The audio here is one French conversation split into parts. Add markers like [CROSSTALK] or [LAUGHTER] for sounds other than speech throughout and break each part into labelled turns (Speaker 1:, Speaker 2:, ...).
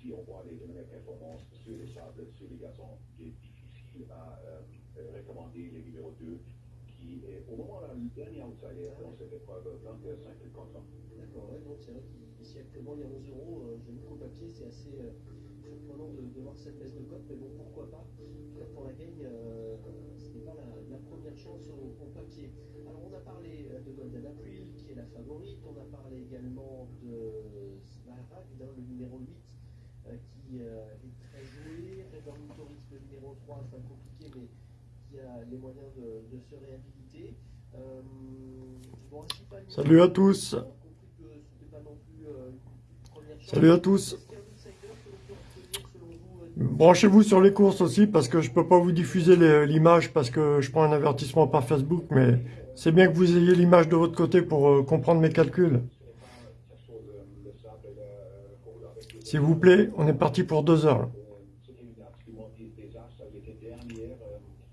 Speaker 1: si on voit les dernières performances sur les sables, sur les gazons, il est difficile à euh, recommander les numéros 2, qui est au moment là, le dernier outsider dans cette épreuve, 25 contre
Speaker 2: D'accord, ouais, donc c'est vrai qu'ici actuellement il y a 11 euros, euh, je mets au papier, c'est assez euh, surprenant de, de, voir cette baisse de cote, mais bon, pourquoi pas. Pour la gagne, euh, ce n'est pas la, la, première chance au, au, papier. Alors, on a parlé euh, de Golden April, qui est la favorite, on a parlé également de Smaragd, hein, le numéro 8, euh, qui euh, est très joué, River Tourisme, le numéro 3, c'est compliqué, mais qui a les moyens de, de se réhabiliter. Euh,
Speaker 3: bon, Salut à tous. Salut à tous. Branchez-vous sur les courses aussi parce que je peux pas vous diffuser l'image parce que je prends un avertissement par Facebook, mais c'est bien que vous ayez l'image de votre côté pour euh, comprendre mes calculs. S'il vous plaît, on est parti pour deux heures.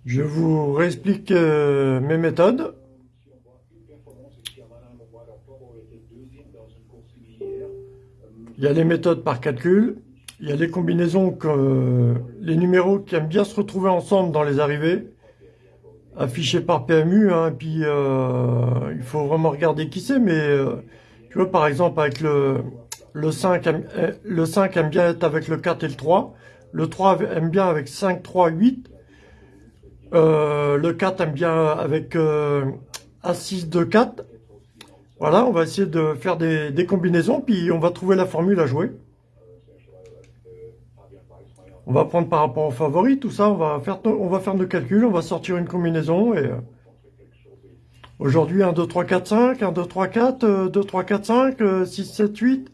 Speaker 3: Je vous réexplique euh, mes méthodes. Il y a les méthodes par calcul, il y a les combinaisons, que, les numéros qui aiment bien se retrouver ensemble dans les arrivées, affichés par PMU, hein, puis euh, il faut vraiment regarder qui c'est, mais euh, tu vois par exemple avec le, le, 5, aime, euh, le 5 aime bien être avec le 4 et le 3, le 3 aime bien avec 5, 3, 8, euh, le 4 aime bien avec euh, A6, 2, 4, voilà, on va essayer de faire des, des, combinaisons, puis on va trouver la formule à jouer. On va prendre par rapport aux favoris, tout ça, on va faire, on va faire nos calculs, on va sortir une combinaison, et... Euh, aujourd'hui, 1, 2, 3, 4, 5, 1, 2, 3, 4, 2, 3, 4, 5, 6, 7, 8.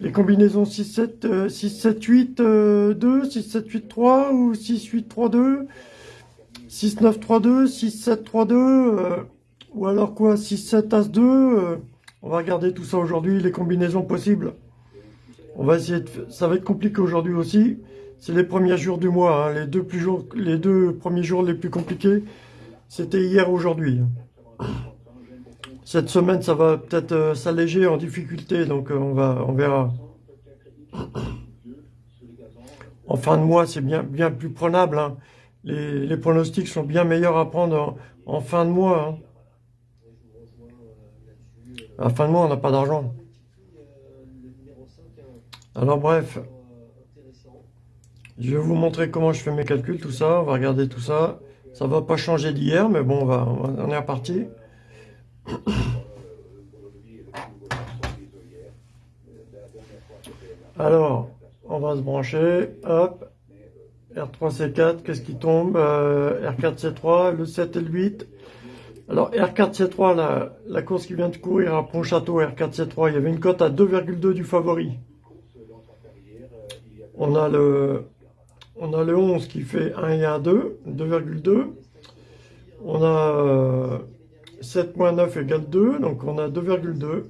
Speaker 3: Les combinaisons 6, 7, 6, 7, 8, 2, 6, 7, 8, 3, ou 6, 8, 3, 2, 6, 9, 3, 2, 6, 7, 3, 2... Euh, ou alors quoi 6, 7, As 2 euh, On va regarder tout ça aujourd'hui, les combinaisons possibles. On va essayer de... Ça va être compliqué aujourd'hui aussi. C'est les premiers jours du mois. Hein. Les, deux plus jours... les deux premiers jours les plus compliqués, c'était hier, aujourd'hui. Cette semaine, ça va peut-être euh, s'alléger en difficulté, donc euh, on, va, on verra. En fin de mois, c'est bien, bien plus prenable. Hein. Les, pronostics sont bien meilleurs à prendre en, fin de mois. Hein. À fin de mois, on n'a pas d'argent. Alors bref, je vais vous montrer comment je fais mes calculs, tout ça. On va regarder tout ça. Ça va pas changer d'hier, mais bon, on, va, on est reparti. Alors, on va se brancher. Hop. R3C4, qu'est-ce qui tombe euh, R4C3, le 7 et le 8. Alors R4C3, la, la, course qui vient de courir à Pontchâteau, R4C3, il y avait une cote à 2,2 du favori. On a le on a le 11 qui fait 1 et 1, 2, 2,2. On a 7 moins 9 égale 2, donc on a 2,2.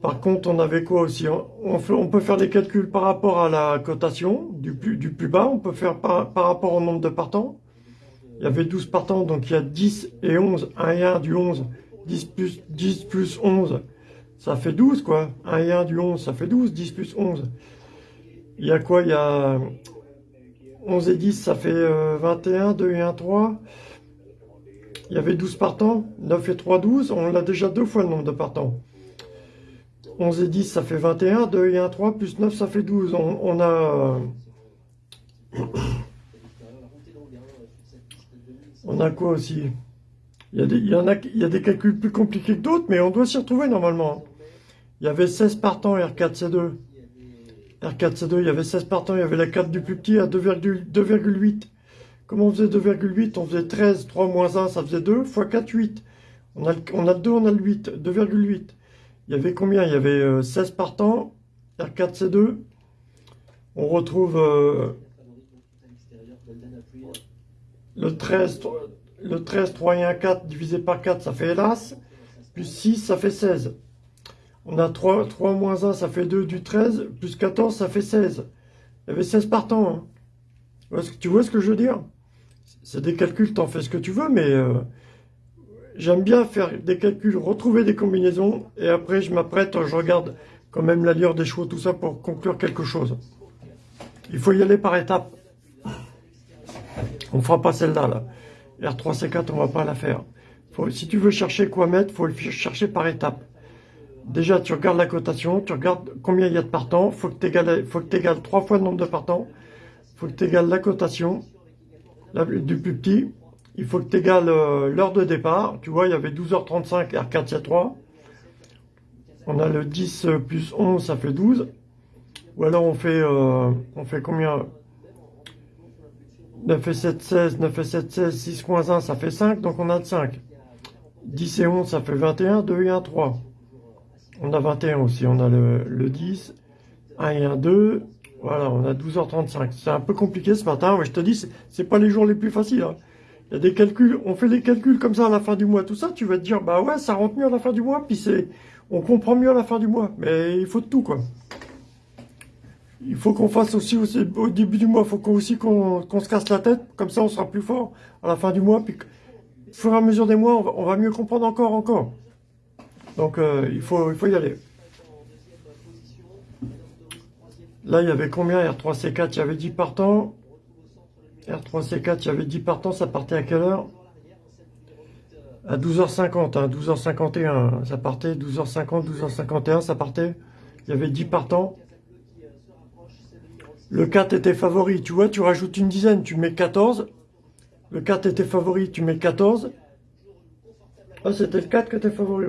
Speaker 3: Par contre, on avait quoi aussi? On, peut faire des calculs par rapport à la cotation du plus, bas. On peut faire par, rapport au nombre de partants. Il y avait 12 partants, donc il y a 10 et 11. 1 et 1 du 11. 10 plus, 10 plus 11, ça fait 12, quoi. 1 et 1 du 11, ça fait 12. 10 plus 11. Il y a quoi? Il y a 11 et 10, ça fait 21. 2 et 1, 3. Il y avait 12 partants. 9 et 3, 12. On a déjà deux fois le nombre de partants. 11 et 10, ça fait 21. 2 et 1, 3. Plus 9, ça fait 12. On, on a... On a quoi aussi? Il y, a des, il, y en a, il y a des calculs plus compliqués que d'autres, mais on doit s'y retrouver normalement. Il y avait 16 partants R4C2. R4C2, il y avait 16 partants, il y avait la 4 du plus petit à 2,8. Comment on faisait 2,8 On faisait 13, 3 moins 1, ça faisait 2, fois 4, 8. On a, on a le 2, on a le 8, 2,8. Il y avait combien? Il y avait 16 partants, R4C2. On retrouve... Euh, le 13, le 13, 3 et 1, 4 divisé par 4, ça fait hélas. Plus 6, ça fait 16. On a 3, 3 moins 1, ça fait 2 du 13. Plus 14, ça fait 16. Il y avait 16 partants. Hein. Tu vois ce que je veux dire? C'est des calculs, t'en fais ce que tu veux, mais... Euh, j'aime bien faire des calculs, retrouver des combinaisons, et après je m'apprête, je regarde quand même l'allure des chevaux, tout ça pour conclure quelque chose. Il faut y aller par étapes. On fera pas celle-là, là. R3C4, on va pas la faire. si tu veux chercher quoi mettre, faut le chercher par étapes. Déjà, tu regardes la cotation, tu regardes combien il y a de partants, faut que tu égales, trois fois le nombre de partants, faut que tu égales la cotation du plus petit, il faut que tu égales euh, l'heure de départ. Tu vois, il y avait 12h35, R4, il 3. On a le 10 plus 11, ça fait 12. Ou alors on fait, euh, on fait combien? 9 et 7, 16, 9 et 7, 16, 6 moins 1, ça fait 5, donc on a de 5. 10 et 11, ça fait 21, 2 et 1, 3. On a 21 aussi, on a le, le 10, 1 et 1, 2. Voilà, on a 12h35. C'est un peu compliqué ce matin, je te dis, c'est pas les jours les plus faciles. Hein. Il y a des calculs, on fait des calculs comme ça à la fin du mois, tout ça, tu vas te dire, bah ouais, ça rentre mieux à la fin du mois, puis c'est, on comprend mieux à la fin du mois. Mais il faut de tout, quoi. Il faut qu'on fasse aussi, au début du mois, il faut aussi qu'on se casse la tête, comme ça on sera plus fort à la fin du mois, puis au fur et à mesure des mois, on va, mieux comprendre encore, encore. Donc euh, il, faut, il faut y aller. Là, il y avait combien R3C4 Il y avait 10 partants. R3C4, il y avait 10 partants, ça partait à quelle heure? À 12h50, hein, 12h51, ça partait, 12h50, 12h51, ça partait. Il y avait 10 partants. Le 4 était favori, tu vois, tu rajoutes une dizaine, tu mets 14. Le 4 était favori, tu mets 14. Ah, c'était le 4 qui était favori,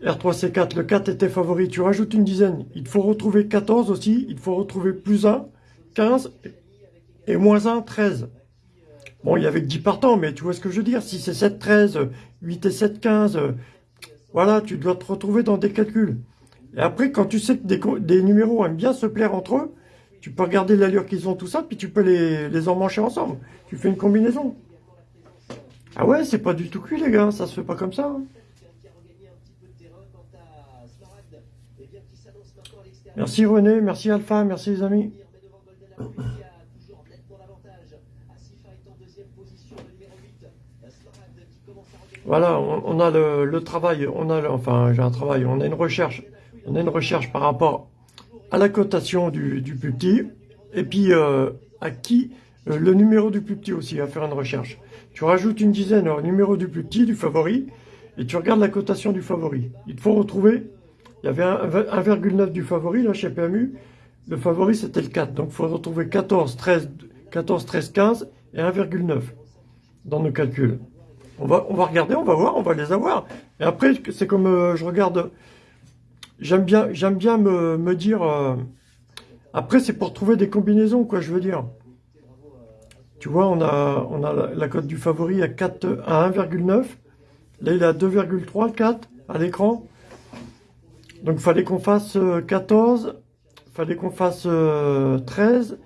Speaker 3: oui. R3C4, le 4 était favori, tu rajoutes une dizaine. Il faut retrouver 14 aussi, il faut retrouver plus 1, 15 et moins 1, 13. Bon, il y avait que 10 partants, mais tu vois ce que je veux dire. Si c'est 7, 13, 8 et 7, 15, voilà, tu dois te retrouver dans des calculs. Et après, quand tu sais que des, numéros aiment bien se plaire entre eux, tu peux regarder l'allure qu'ils ont, tout ça, puis tu peux les, les emmancher ensemble. Tu fais une combinaison. Ah ouais, c'est pas du tout cuit, les gars. Ça se fait pas comme ça. Hein. Merci René, merci Alpha, merci les amis. Voilà, on, a le, travail, on a, enfin, j'ai un travail, on a une recherche, on a une recherche par rapport à la cotation du, plus petit, et puis euh, à qui, euh, le numéro du plus petit aussi, à faire une recherche. Tu rajoutes une dizaine au numéro du plus petit, du favori, et tu regardes la cotation du favori. Il faut retrouver, il y avait 1,9 du favori, là, chez PMU, le favori c'était le 4, donc il faut retrouver 14, 13, 14, 13, 15 et 1,9 dans nos calculs. On va, on va regarder, on va voir, on va les avoir. Et après, c'est comme euh, je regarde, j'aime bien, j'aime bien me, me dire, euh, après c'est pour trouver des combinaisons, quoi, je veux dire. Tu vois, on a, on a la, cote du favori à, 4, à 1,9. Là, il est à 2,3, 4 à l'écran. Donc, fallait qu'on fasse 14, euh, fallait qu'on fasse 13,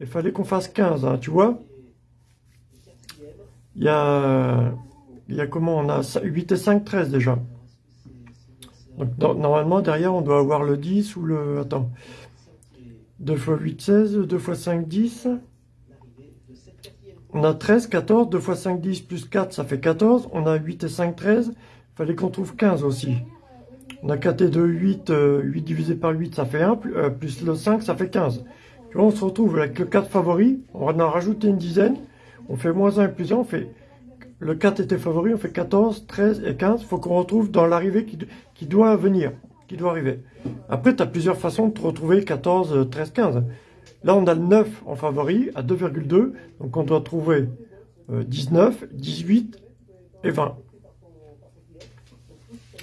Speaker 3: et il fallait qu'on fasse 15, hein, tu vois. Il y a il y a comment On a 8 et 5, 13 déjà. Donc normalement, derrière, on doit avoir le 10 ou le... Attends. 2 x 8, 16. 2 x 5, 10. On a 13, 14. 2 x 5, 10 plus 4, ça fait 14. On a 8 et 5, 13. Il fallait qu'on trouve 15 aussi. On a 4 et 2, 8. 8 divisé par 8, ça fait 1. Euh, plus le 5, ça fait 15. Tu vois, on se retrouve avec le 4 favori. On va en rajouter une dizaine. On fait moins 1 et plus 1. On fait le 4 était favori, on fait 14, 13 et 15. Il faut qu'on retrouve dans l'arrivée qui, doit venir, qui doit arriver. Après, tu as plusieurs façons de te retrouver 14, 13, 15. Là, on a le 9 en favori à 2,2. Donc, on doit trouver 19, euh, 18 et 20.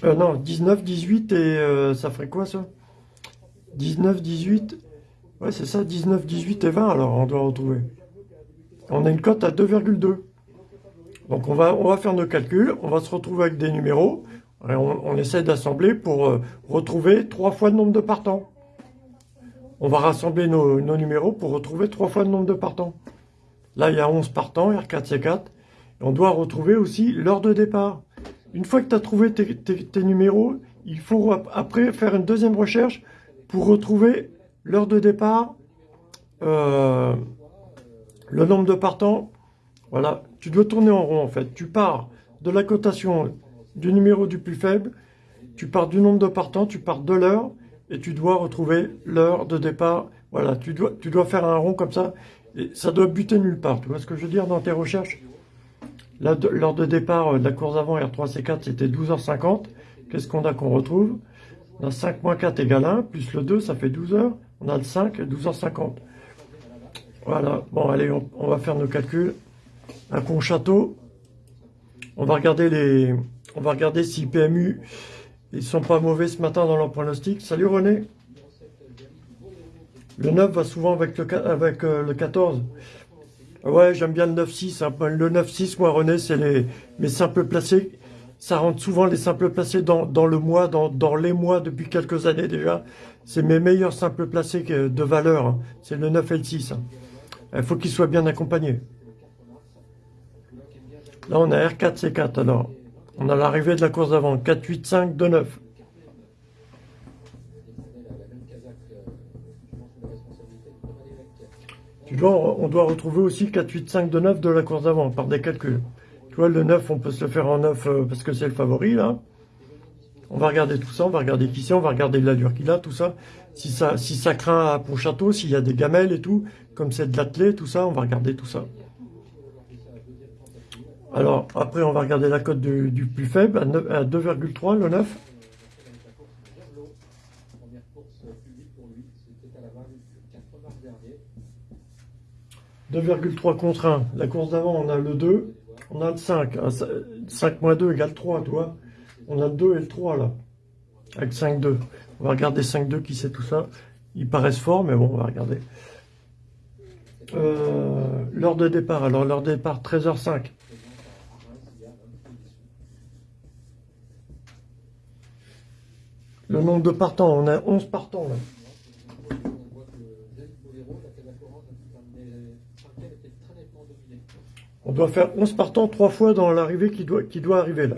Speaker 3: Euh, non, 19, 18 et euh, ça ferait quoi ça? 19, 18. Ouais, c'est ça, 19, 18 et 20. Alors, on doit retrouver. On a une cote à 2,2. Donc on va, on va faire nos calculs, on va se retrouver avec des numéros, on, essaie d'assembler pour euh, retrouver trois fois le nombre de partants. On va rassembler nos, numéros pour retrouver trois fois le nombre de partants. Là, il y a 11 partants, R4, C4. Et on doit retrouver aussi l'heure de départ. Une fois que tu as trouvé tes, numéros, il faut après faire une deuxième recherche pour retrouver l'heure de départ, euh, le nombre de partants. Voilà, tu dois tourner en rond en fait. Tu pars de la cotation du numéro du plus faible, tu pars du nombre de partants, tu pars de l'heure, et tu dois retrouver l'heure de départ. Voilà, tu dois, tu dois faire un rond comme ça, et ça doit buter nulle part. Tu vois ce que je veux dire dans tes recherches? L'heure de départ euh, de la course avant R3C4, c'était 12h50. Qu'est-ce qu'on a qu'on retrouve? On a 5 moins 4 égale 1, plus le 2, ça fait 12 h On a le 5, 12h50. Voilà, bon allez, on, va faire nos calculs. Un pont château. On va regarder les, on va regarder si PMU ils sont pas mauvais ce matin dans leur pronostic. Salut René. Le 9 va souvent avec le 14. Ouais, j'aime bien le 9-6. Hein. Le 9-6, moi, René, c'est les mes simples placés. Ça rentre souvent les simples placés dans, le mois, dans, dans, les mois depuis quelques années déjà. C'est mes meilleurs simples placés de valeur. Hein. C'est le 9 et le 6. Hein. Il faut qu'ils soient bien accompagnés. Là, on a R4, C4. Alors, on a l'arrivée de la course d'avant. 4, 8, 5, 2, 9. Tu dois, on doit retrouver aussi 4, 8, 5, 2, 9 de la course d'avant par des calculs. Tu vois, le 9, on peut se le faire en 9 euh, parce que c'est le favori, là. On va regarder tout ça, on va regarder qui c'est, on va regarder l'allure qu'il a, tout ça. Si ça, si ça craint à Pontchâteau, s'il y a des gamelles et tout, comme c'est de l'athlé, tout ça, on va regarder tout ça. Alors, après, on va regarder la cote du, plus faible, à, 2,3, le 9. 2,3 contre 1. La course d'avant, on a le 2, on a le 5. 5 moins 2 égale 3, tu vois. On a le 2 et le 3, là. Avec 5, 2. On va regarder 5, 2, qui c'est tout ça. Ils paraissent forts, mais bon, on va regarder. Euh, l'heure de départ, alors l'heure de départ, 13h05. Le nombre de partants, on a 11 partants là. Doit faire 11 partants trois fois dans l'arrivée qui doit, qui doit arriver là.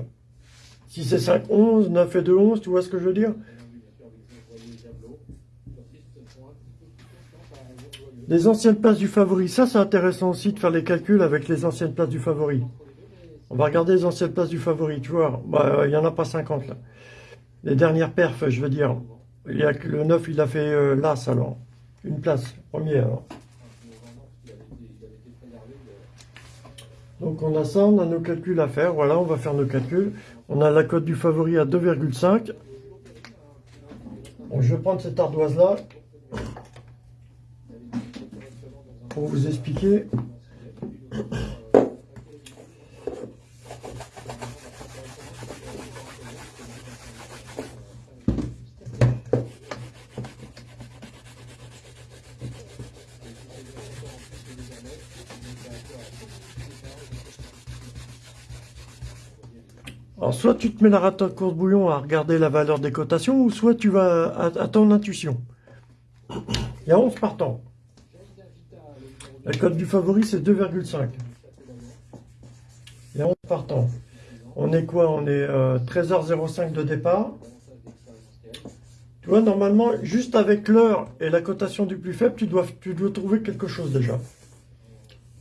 Speaker 3: Si c'est 5, 11, 9 et 2, 11, tu vois ce que je veux dire? Les anciennes places du favori, ça c'est intéressant aussi de faire les calculs avec les anciennes places du favori. On va regarder les anciennes places du favori, tu vois. Bah, il n'y en a pas 50 là les dernières perfs, je veux dire. Il y a le 9, il a fait euh, l'As alors. Une place, première. Donc on a ça, on a nos calculs à faire. Voilà, on va faire nos calculs. On a la cote du favori à 2,5. je vais prendre cette ardoise-là pour vous expliquer. Alors, soit tu te mets la rate à course bouillon à regarder la valeur des cotations, ou soit tu vas à, ton intuition? Il y a 11 partants. La cote du favori, c'est 2,5. Il y a 11 partants. On est quoi? On est 13h05 euh, de départ. Tu vois, normalement, juste avec l'heure et la cotation du plus faible, tu dois, tu dois trouver quelque chose déjà.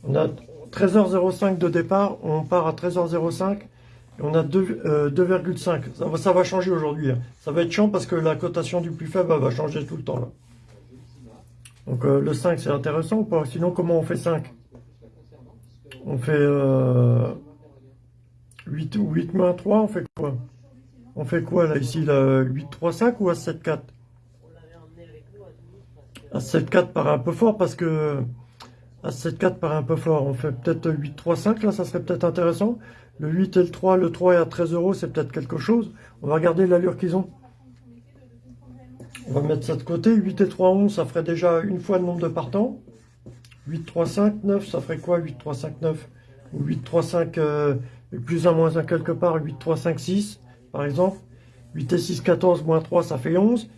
Speaker 3: On a 13h05 de départ, on part à 13h05 on a 2,5. Euh, ça, va changer aujourd'hui. Hein. Ça va être chiant parce que la cotation du plus faible va changer tout le temps. Donc euh, le 5, c'est intéressant ou pas? Sinon, comment on fait 5 On fait 8 ou 8 moins 3, on fait quoi? On fait quoi là ici 8, 3, 5 ou à 7, 4 À 7, 4 paraît un peu fort parce que... À 7, 4 paraît un peu fort. On fait peut-être 8, 3, 5, là, ça serait peut-être intéressant. Le 8 et le 3, le 3 est à 13 euros, c'est peut-être quelque chose. On va regarder l'allure qu'ils ont. On va mettre ça de côté. 8 et 3, 11, ça ferait déjà une fois le nombre de partants. 8, 3, 5, 9, ça ferait quoi 8, 3, 5, 9 Ou 8, 3, 5, plus 1, moins 1 quelque part. 8, 3, 5, 6, par exemple. 8 et 6, 14, moins 3, ça fait 11.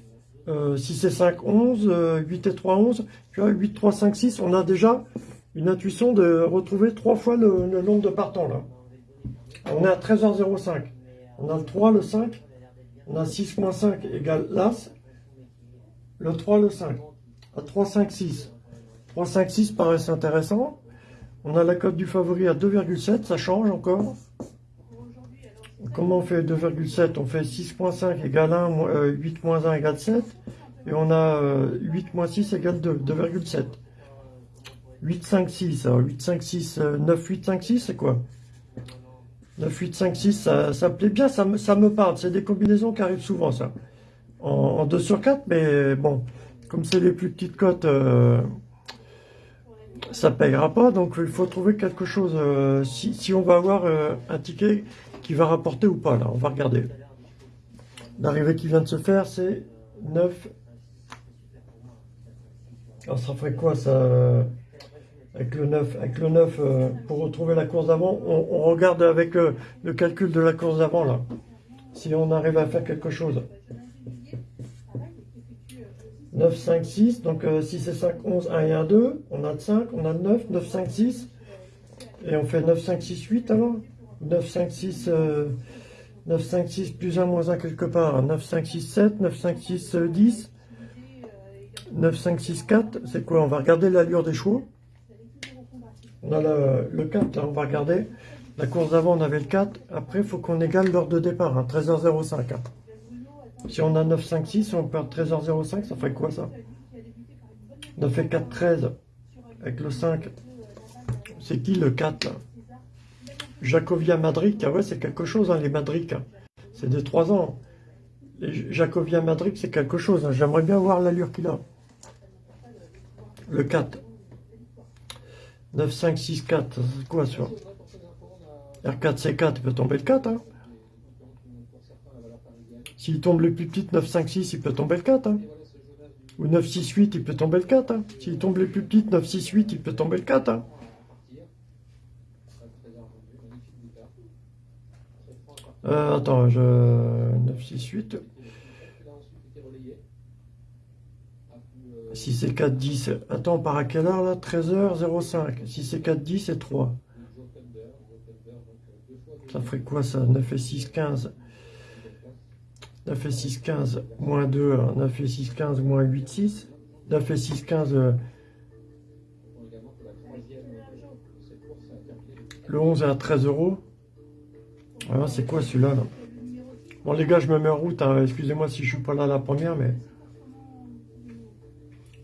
Speaker 3: 6 et 5, 11. 8 et 3, 11. Tu vois, 8, 3, 5, 6, on a déjà une intuition de retrouver trois fois le, le nombre de partants, là. On est à 13h05. On a le 3, le 5. On a 6 moins 5 égale l'As. Le 3, le 5. À 3, 5, 6. 3, 5, 6 paraissent intéressant. On a la cote du favori à 2,7. Ça change encore? comment on fait 2,7 On fait 6.5 égale 1, 8 moins 1 égale 7. Et on a 8 moins 6 égale 2, 2,7. 8, 5, 6. Alors 8, 5, 6, 9, 8, 5, 6, c'est quoi? 9, 8, 5, 6, ça, me plaît bien, ça me, parle. C'est des combinaisons qui arrivent souvent, ça. En, 2 sur 4, mais bon, comme c'est les plus petites cotes, euh, ça payera pas. Donc il faut trouver quelque chose. Euh, si, si, on va avoir euh, un ticket qui va rapporter ou pas, là, on va regarder. L'arrivée qui vient de se faire, c'est 9. Alors ça ferait quoi ça? Avec le 9, avec le 9 euh, pour retrouver la course d'avant, on, regarde avec euh, le calcul de la course d'avant là, si on arrive à faire quelque chose. 9, 5, 6, donc 6 et 5, 11, 1 et 1, 2, on a 5, on a 9, 9, 5, 6, et on fait 9, 5, 6, 8 alors. 9, 5, 6, 9, 5, 6, plus 1, moins 1 quelque part, 9, 5, 6, 7, 9, 5, 6, 10, 9, 5, 6, 4, c'est quoi? On va regarder l'allure des chevaux. On a le, 4, là, on va regarder. La course d'avant, on avait le 4. Après, il faut qu'on égale l'heure de départ, hein, 13h05. Hein. Si on a 9, 5, 6, on perd 13h05, ça ferait quoi ça? 9 et 4, 13. Avec le 5. C'est qui le 4 là? Jacovia Madric, ah ouais, c'est quelque chose, hein, les Madric. Hein. C'est des 3 ans. Jacovia Madric, c'est quelque chose. Hein. J'aimerais bien voir l'allure qu'il a. Le 4. 9, 5, 6, 4, c'est quoi ça R4, C4, il peut tomber le 4. Hein. S'il tombe le plus petit, 9, 5, 6, il peut tomber le 4. Hein. Ou 9, 6, 8, il peut tomber le 4. Hein. S'il tombe le plus petit, 9, 6, 8, il peut tomber le 4. Hein. Euh, attends, je... 9, 6, 8. Si c'est 4, 10, attends, on part à quelle heure là? 13h05. Si c'est 4, 10, c'est 3. Ça ferait quoi ça? 9 et 6, 15. 9 et 6, 15, moins 2, 9 et 6, 15, moins 8, 6. 9 et 6, 15, le 11 est à 13 euros. Alors c'est quoi celui-là Bon les gars, je me mets en route, hein. excusez-moi si je suis pas là la première, mais...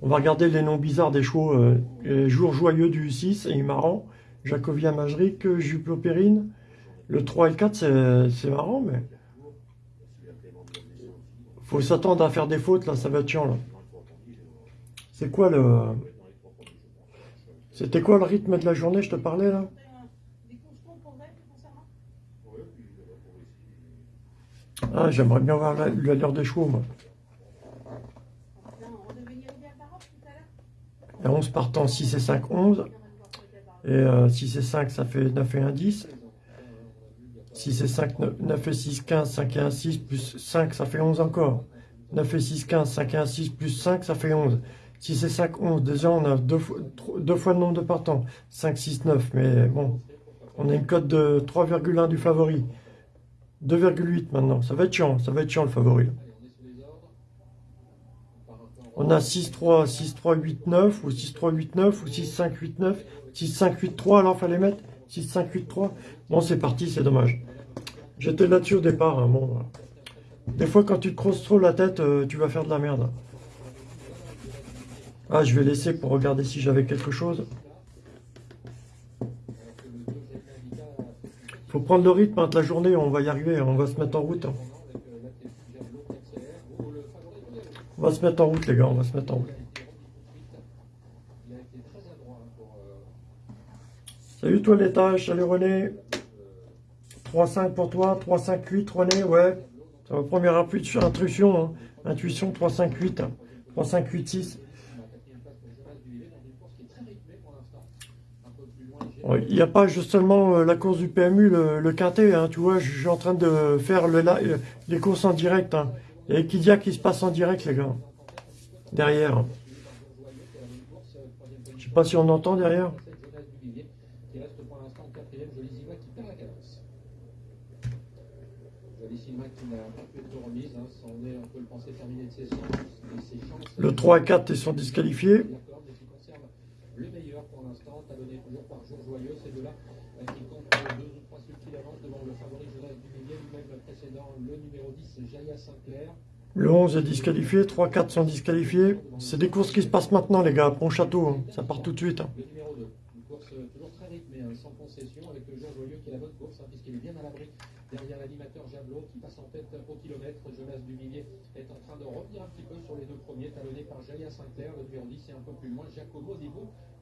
Speaker 3: On va regarder les noms bizarres des chevaux. Euh, jour joyeux du 6, et marrant. Jacovia Majric, Juplopérine. Le 3 et le 4, c'est marrant, mais... Faut s'attendre à faire des fautes, là, ça va être chiant, là. C'est quoi le... C'était quoi le rythme de la journée, je te parlais, là? Ah, j'aimerais bien voir l'allure des chevaux, moi. Et 11 partant 6 et 5, 11. Et 6 et 5, ça fait 9 et 1, 10. 6 et 5, 9, et 6, 15, 5 et 1, 6, plus 5, ça fait 11 encore. 9 et 6, 15, 5 et 1, 6, plus 5, ça fait 11. 6 et 5, 11. Déjà, on a deux fois le nombre de partants. 5, 6, 9. Mais bon, on a une cote de 3,1 du favori. 2,8 maintenant. Ça va être chiant. Ça va être chiant le favori. On a 6, 3, 6, 3, 8, 9, ou 6, 3, 8, 9, ou 6, 5, 8, 9, 6, 5, 8, 3, alors fallait mettre 6, 5, 8, 3. Bon, c'est parti, c'est dommage. J'étais là-dessus au départ, hein, bon. Des fois, quand tu te crosses trop la tête, euh, tu vas faire de la merde. Ah, je vais laisser pour regarder si j'avais quelque chose. Faut prendre le rythme hein, de la journée, on va y arriver, on va se mettre en route. On va se mettre en route, les gars, on va se mettre en route. Salut toi l'étage, salut René. 3-5 pour toi, 3-5-8 René, ouais. C'est ma première intuition, hein. intuition 3-5-8. 3-5-8-6. Il n'y a pas justement euh, la course du PMU, le, quintet, hein, tu vois, je suis en train de faire le, euh, les courses en direct. Hein. Il y a Equidia qui se passe en direct, les gars. Derrière. Je sais pas si on entend derrière. Le 3 et 4 ils sont disqualifiés. Le meilleur pour l'instant, talonné toujours par Jour Joyeux, ces deux-là qui comptent deux ou trois subtils d'avance devant le favori Jonas Duméniel
Speaker 4: même précédent, le numéro 10, Jaya Sinclair.
Speaker 3: Le 11 est disqualifié, 3-4 sont disqualifiés. C'est des courses qui se passent maintenant, les gars, à Pont-Château. hein. Ça part tout de suite.
Speaker 4: Le numéro 2, une course euh, toujours très rythmée, sans concession, avec le Jean Joyeux qui est la bonne course, puisqu'il est bien à l'abri derrière l'animateur passe en tête au kilomètre. Jonas Duvillier est en train de revenir petit peu sur les deux premiers, talonnés par Sinclair, le numéro 10 et un peu plus loin.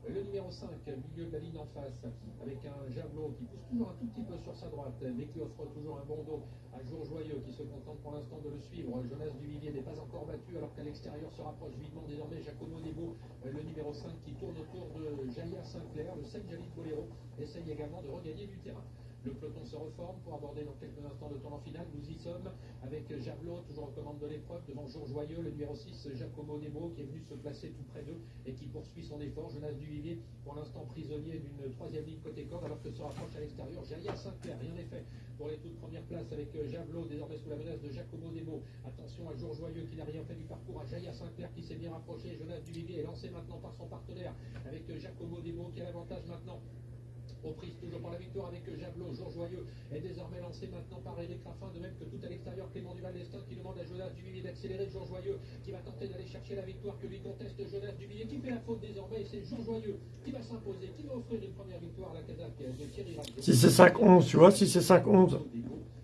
Speaker 4: Le numéro 5, milieu de la ligne en face, avec un Javelot qui pousse toujours un tout petit peu sur sa droite, mais qui offre toujours un bon dos à Jour Joyeux qui se contente pour l'instant de le suivre. Jonas Duvillier n'est pas encore battu alors qu'à l'extérieur se rapproche vivement désormais Giacomo Debo, le numéro 5 qui tourne autour de Jaya Sinclair. Le 7 Jalit Bolero essaye également de regagner du terrain. Le peloton se reforme pour aborder dans quelques instants le tournant final. Nous y sommes avec Javelot, toujours aux commandes de l'épreuve, devant Jour Joyeux, le numéro 6, Giacomo Debo, qui est venu se placer tout près d'eux et qui poursuit son effort. Jonas Duvillier, pour l'instant prisonnier d'une troisième ligne côté corde, alors que se rapproche à l'extérieur Jaya Sinclair. Rien n'est fait pour les toutes premières places avec Javelot, désormais sous la menace de Giacomo Debo. Attention à Jour Joyeux qui n'a rien fait du parcours, à Jaya Sinclair qui s'est bien rapproché. Jonas Duvillier est lancé maintenant par son partenaire avec Giacomo Debo qui a l'avantage maintenant aux prises toujours pour la victoire avec Javelot. Jour Joyeux est désormais lancé maintenant par Eric Raffin, de même que tout à l'extérieur Clément Duval d'Estaing qui demande à Jonas Duvillier d'accélérer. Jour Joyeux qui va tenter d'aller chercher la victoire que lui conteste Jonas Duvillier qui fait la faute désormais et c'est Jour Joyeux qui va s'imposer, qui va offrir une première victoire à la Kazakh de Thierry Rabiot.
Speaker 3: Si c'est 5-11, tu vois, si c'est 5-11.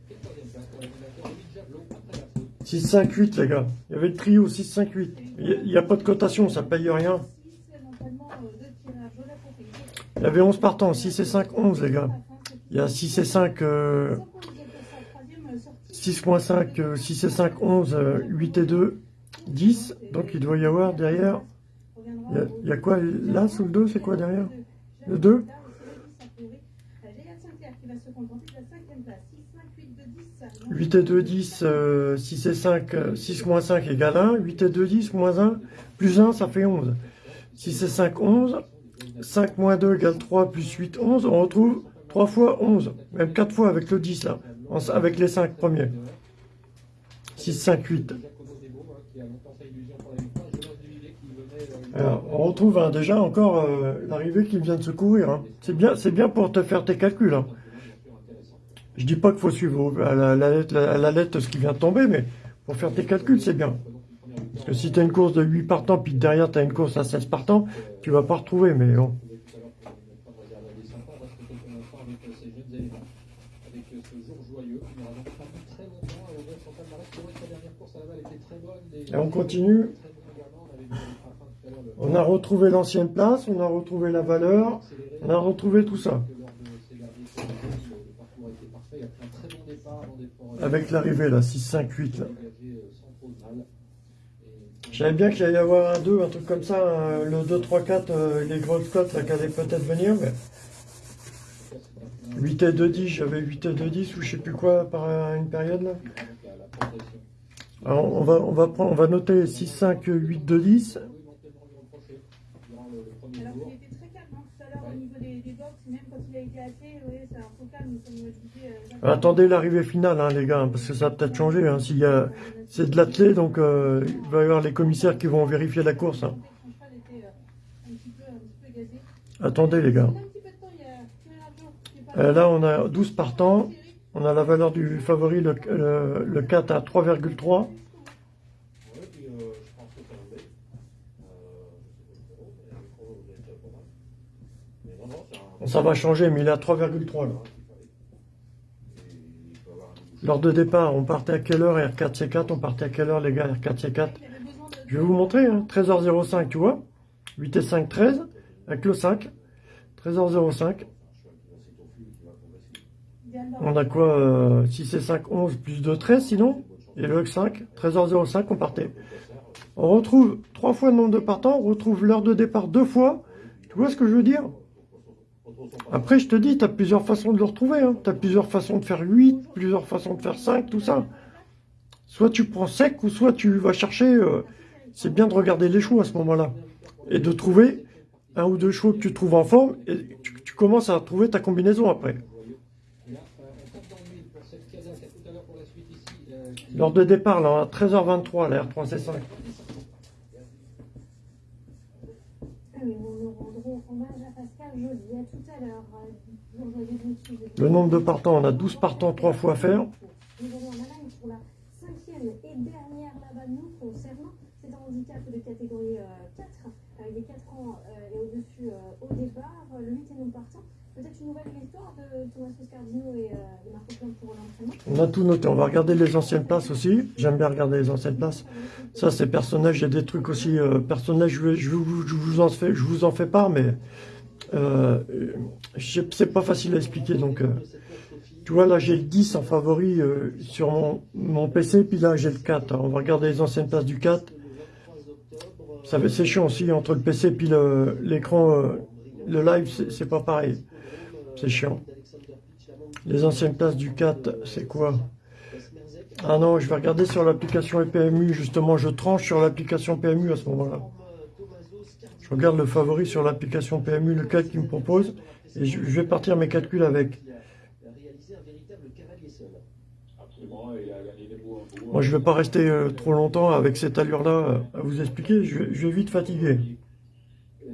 Speaker 4: Et troisième place pour l'animateur Louis Javelot après la faute.
Speaker 3: 6-5-8, les gars. Il y avait le trio 6-5-8. Il n'y a, pas de cotation, ça paye rien. Il y avait 11 partants, 6 et 5, 11, les gars. Il y a 6 et 5, euh, 6.5, euh, 6 et 5, 11, euh, 8 et 2, 10. Donc il doit y avoir derrière. Il y a, il y a quoi là sous le 2 C'est quoi derrière? Le 2 8 et 2, 10, euh, 6 et 5, euh, 6 moins 5 égale 1. 8 et 2, 10, moins 1, plus 1, ça fait 11. 6 et 5, 11. 5 moins 2 égale 3, plus 8, 11. On retrouve 3 fois 11. Même 4 fois avec le 10, là. Avec les 5 premiers. 6, 5, 8.
Speaker 4: Giacomo Debo hein, qui a longtemps fait illusion pour la victoire. Jonas Duvillier qui venait. euh,
Speaker 3: Alors, on retrouve hein, déjà encore euh, l'arrivée qui vient de secourir. hein. C'est bien, bien pour te faire tes calculs. hein. Je dis pas qu'il faut suivre à la, la lettre, à la lettre ce qui vient de tomber, mais pour faire tes calculs, c'est bien. Parce que si tu as une course de 8 partants, puis derrière tu as une course à 16 partants, tu vas pas retrouver. Mais bon. Et on continue.
Speaker 4: On
Speaker 3: a retrouvé l'ancienne place, on a retrouvé la valeur, on a retrouvé tout ça. Avec l'arrivée là, 6, 5, 8 là.
Speaker 4: dégagé euh, sans trop de mal.
Speaker 3: Savais bien qu'il allait y avoir un 2, un truc comme ça, le 2, 3, 4, euh, les grosses cotes là qui allaient peut-être venir, mais 8 et 2, 10, j'avais 8 et 2, 10 ou je sais plus quoi par euh, une période là. Alors on va, on va, prendre, on va noter 6, 5, 8, 2, 10.
Speaker 4: Vous pouvez éventuellement lui reprocher durant le, le premier
Speaker 5: Alors
Speaker 4: tour.
Speaker 5: qu'il était très calme hein, tout à l'heure au niveau des, des box, même quand il a été hâté, oui, c'est un peu calme, comme je disais. euh, Jacques.
Speaker 3: Attendez l'arrivée finale hein, les gars, parce que ça va peut-être changer. Hein, c'est de l'athlé, donc euh, il va y avoir les commissaires qui vont vérifier la course. hein.
Speaker 5: Euh.
Speaker 3: Attendez les gars. Euh, là, on a 12 partants. On a la valeur du favori, le, le, le 4 à 3,3.
Speaker 4: Ouais, puis euh, je pense que ça va être. Euh, je sais pas le chrono, mais le chrono vous êtes pas mal. Mais non, non, c'est un.
Speaker 3: Bon, ça va changer, mais il est à 3,3 là.
Speaker 4: Et il peut avoir un nouveau
Speaker 3: Lors de départ, on partait à quelle heure R4C4 On partait à quelle heure les gars R4C4
Speaker 5: Il avait besoin de-
Speaker 3: Je vais vous montrer, hein, 13h05, tu vois 8 et 5, 13, avec le 5. 13h05.
Speaker 5: Diane
Speaker 3: On a quoi euh, 6 et 5, 11, plus 2, 13 sinon? Et le 5, 13h05, on partait. On retrouve trois fois le nombre de partants, on retrouve l'heure de départ deux fois. Tu vois ce que je veux dire? Après, je te dis, tu as plusieurs façons de le retrouver. Hein. Tu as plusieurs façons de faire 8, plusieurs façons de faire 5, tout ça. Soit tu prends sec, ou soit tu vas chercher... euh, c'est bien de regarder les choix à ce moment-là. Et de trouver un ou deux chevaux que tu trouves en forme, et tu, tu commences à trouver ta combinaison après.
Speaker 4: L'heure
Speaker 3: de départ, là, à 13h23, la R3C5.
Speaker 5: Ah oui, nous nous rendrons hommage à À tout à l'heure. euh, nous.
Speaker 3: Le nombre de partants, on a 12 partants, 3 fois à faire.
Speaker 6: deuxième et dernière là-bas nous concernant. C'est un handicap de catégorie euh, 4. Euh, il est 4 ans euh, et au-dessus euh, au départ. Le 8 est non partant. Peut-être une nouvelle victoire de Thomas Scardino et, euh, et Marco Plante pour l'entraînement.
Speaker 3: On a tout noté. On va regarder les anciennes places aussi. J'aime bien regarder les anciennes places. Ça, c'est personnages. Il y a des trucs aussi. Euh, personnages, vous- je vous en fais, je vous en fais part, mais euh, c'est pas facile à expliquer. Donc, euh, tu vois, là, j'ai le 10 en favori euh, sur mon, mon PC, puis là, j'ai le 4. Alors, on va regarder les anciennes places du 4. Ça va- C'est chiant aussi entre le PC puis le- l'écran. euh, le live, c'est pas pareil. C'est chiant. Les anciennes places du 4, c'est quoi? Ah non, je vais regarder sur l'application PMU. Justement, je tranche sur l'application PMU à ce moment-là. Je regarde le favori sur l'application PMU, le 4 qui me propose, et je, vais partir mes calculs avec. Moi, je vais pas rester euh, trop longtemps avec cette allure-là euh, à vous expliquer. Je, vais- vite fatiguer.
Speaker 1: Ne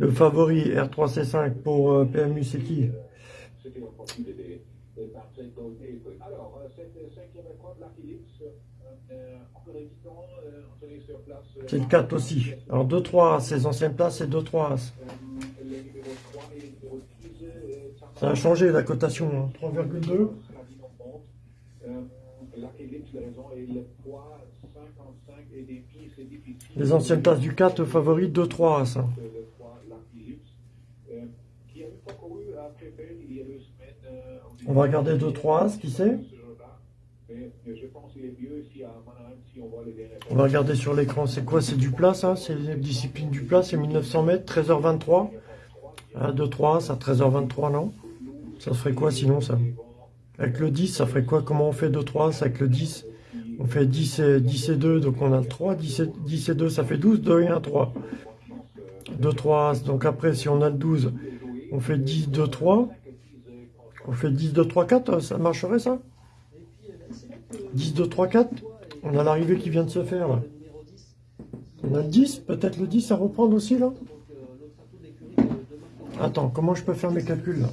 Speaker 3: Le favori R3C5 pour euh, PMU, c'est qui?
Speaker 1: Des, trucs. Alors, euh, cette cinquième épreuve, la Philips, euh, euh, encore on sur place.
Speaker 3: C'est le 4 aussi. Alors 2-3 As, ces anciennes places, c'est 2-3 As.
Speaker 1: euh, les numéros 3 et les numéros 10. euh,
Speaker 3: Ça a changé la cotation, hein. 3,2.
Speaker 1: Euh, la Philips, les raisons, et le poids 55 et des demi, c'est difficile.
Speaker 3: Les anciennes places du 4, favori 2-3 As. hein.
Speaker 1: Le poids, la Philips, euh, qui a une fois couru à Crépel il y a deux semaines. euh,
Speaker 3: On va regarder 2-3 As, qui c'est
Speaker 1: ce on
Speaker 3: va regarder sur l'écran, c'est quoi? C'est du plat ça? C'est les disciplines du plat, c'est 1900 mètres, 13h23 ah, 2-3 As à 13h23, non? Ça ferait quoi sinon ça? Avec le 10, ça ferait quoi? Comment on fait 2-3 As avec le 10 On fait 10 et, 10 et 2, donc on a le 3, 10 et, 10 et 2, ça fait 12, 2 et 1, 3. 2, 3 As, donc après si on a le 12, on fait 10, 2, 3. On fait 10, 2, 3, 4, ça marcherait ça? 10, 2, 3, 4 On a l'arrivée qui vient de se faire là. On a le 10, peut-être le 10 à reprendre aussi là? Attends, comment je peux faire mes calculs là?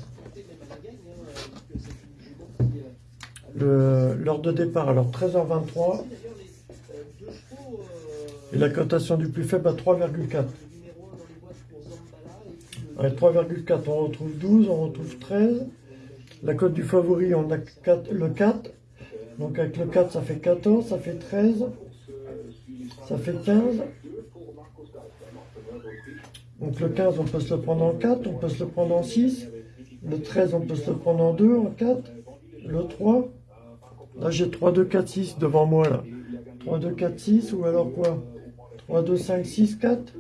Speaker 3: L'heure de départ, alors 13h23 et la cotation du plus faible à 3,4. Ouais, 3,4, on retrouve 12, on retrouve 13. La cote du favori, on a 4, le 4. Donc avec le 4, ça fait 14, ça fait 13, ça fait 15. Donc le 15, on peut se le prendre en 4, on peut se le prendre en 6. Le 13, on peut se le prendre en 2, en 4. Le 3, là j'ai 3, 2, 4, 6 devant moi là. 3, 2, 4, 6 ou alors quoi? 3, 2, 5, 6, 4.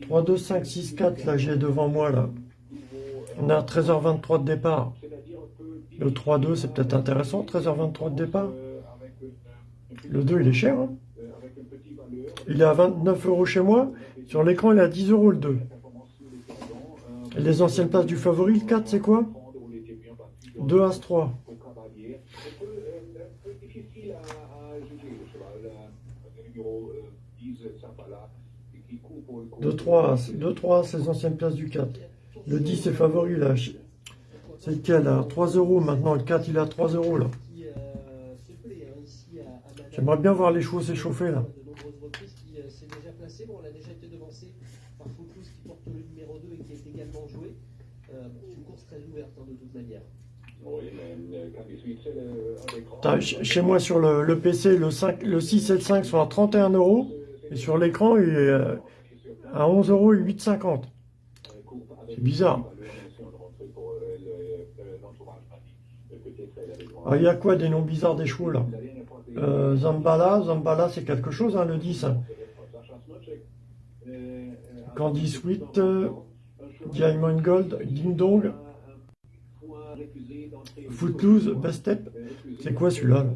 Speaker 3: 3, 2, 5, 6, 4, là j'ai devant moi là. On à 13h23 de départ. Le 3, 2, c'est peut-être intéressant, 13h23 de départ. Le 2, il est cher. hein. il est à 29 euros chez moi. Sur l'écran, il est à 10 euros le 2. Et les anciennes places du favori, le 4, c'est quoi? 2 As 3. 2, 3 As. 2, 3 As, les anciennes places du 4. Le 10 est favori là. C'est lequel là? 3 euros maintenant. Le 4, il est à 3 euros là. J'aimerais bien voir les chevaux s'échauffer là.
Speaker 2: de nombreuses reprises qui s'est déjà placé. Bon, elle a déjà été devancée par Focus qui porte le numéro 2 et qui est également joué. Bon, c'est une course très ouverte de toute manière.
Speaker 1: Oui, mais Candy Sweet, c'est le- un des grands.
Speaker 3: T'as- ch- Chez moi sur le, le PC, le, 5, le 6 et le 5 sont à 31 euros. Et sur l'écran, il est euh, à 11 euros et 8,50. Bizarre. Ah, Il y a quoi des noms bizarres des chevaux là euh, Zambala, Zambala c'est quelque chose, hein, le 10. hein. Candy Sweet, Diamond Gold, Ding Dong, Footloose, Best Step. C'est quoi celui-là là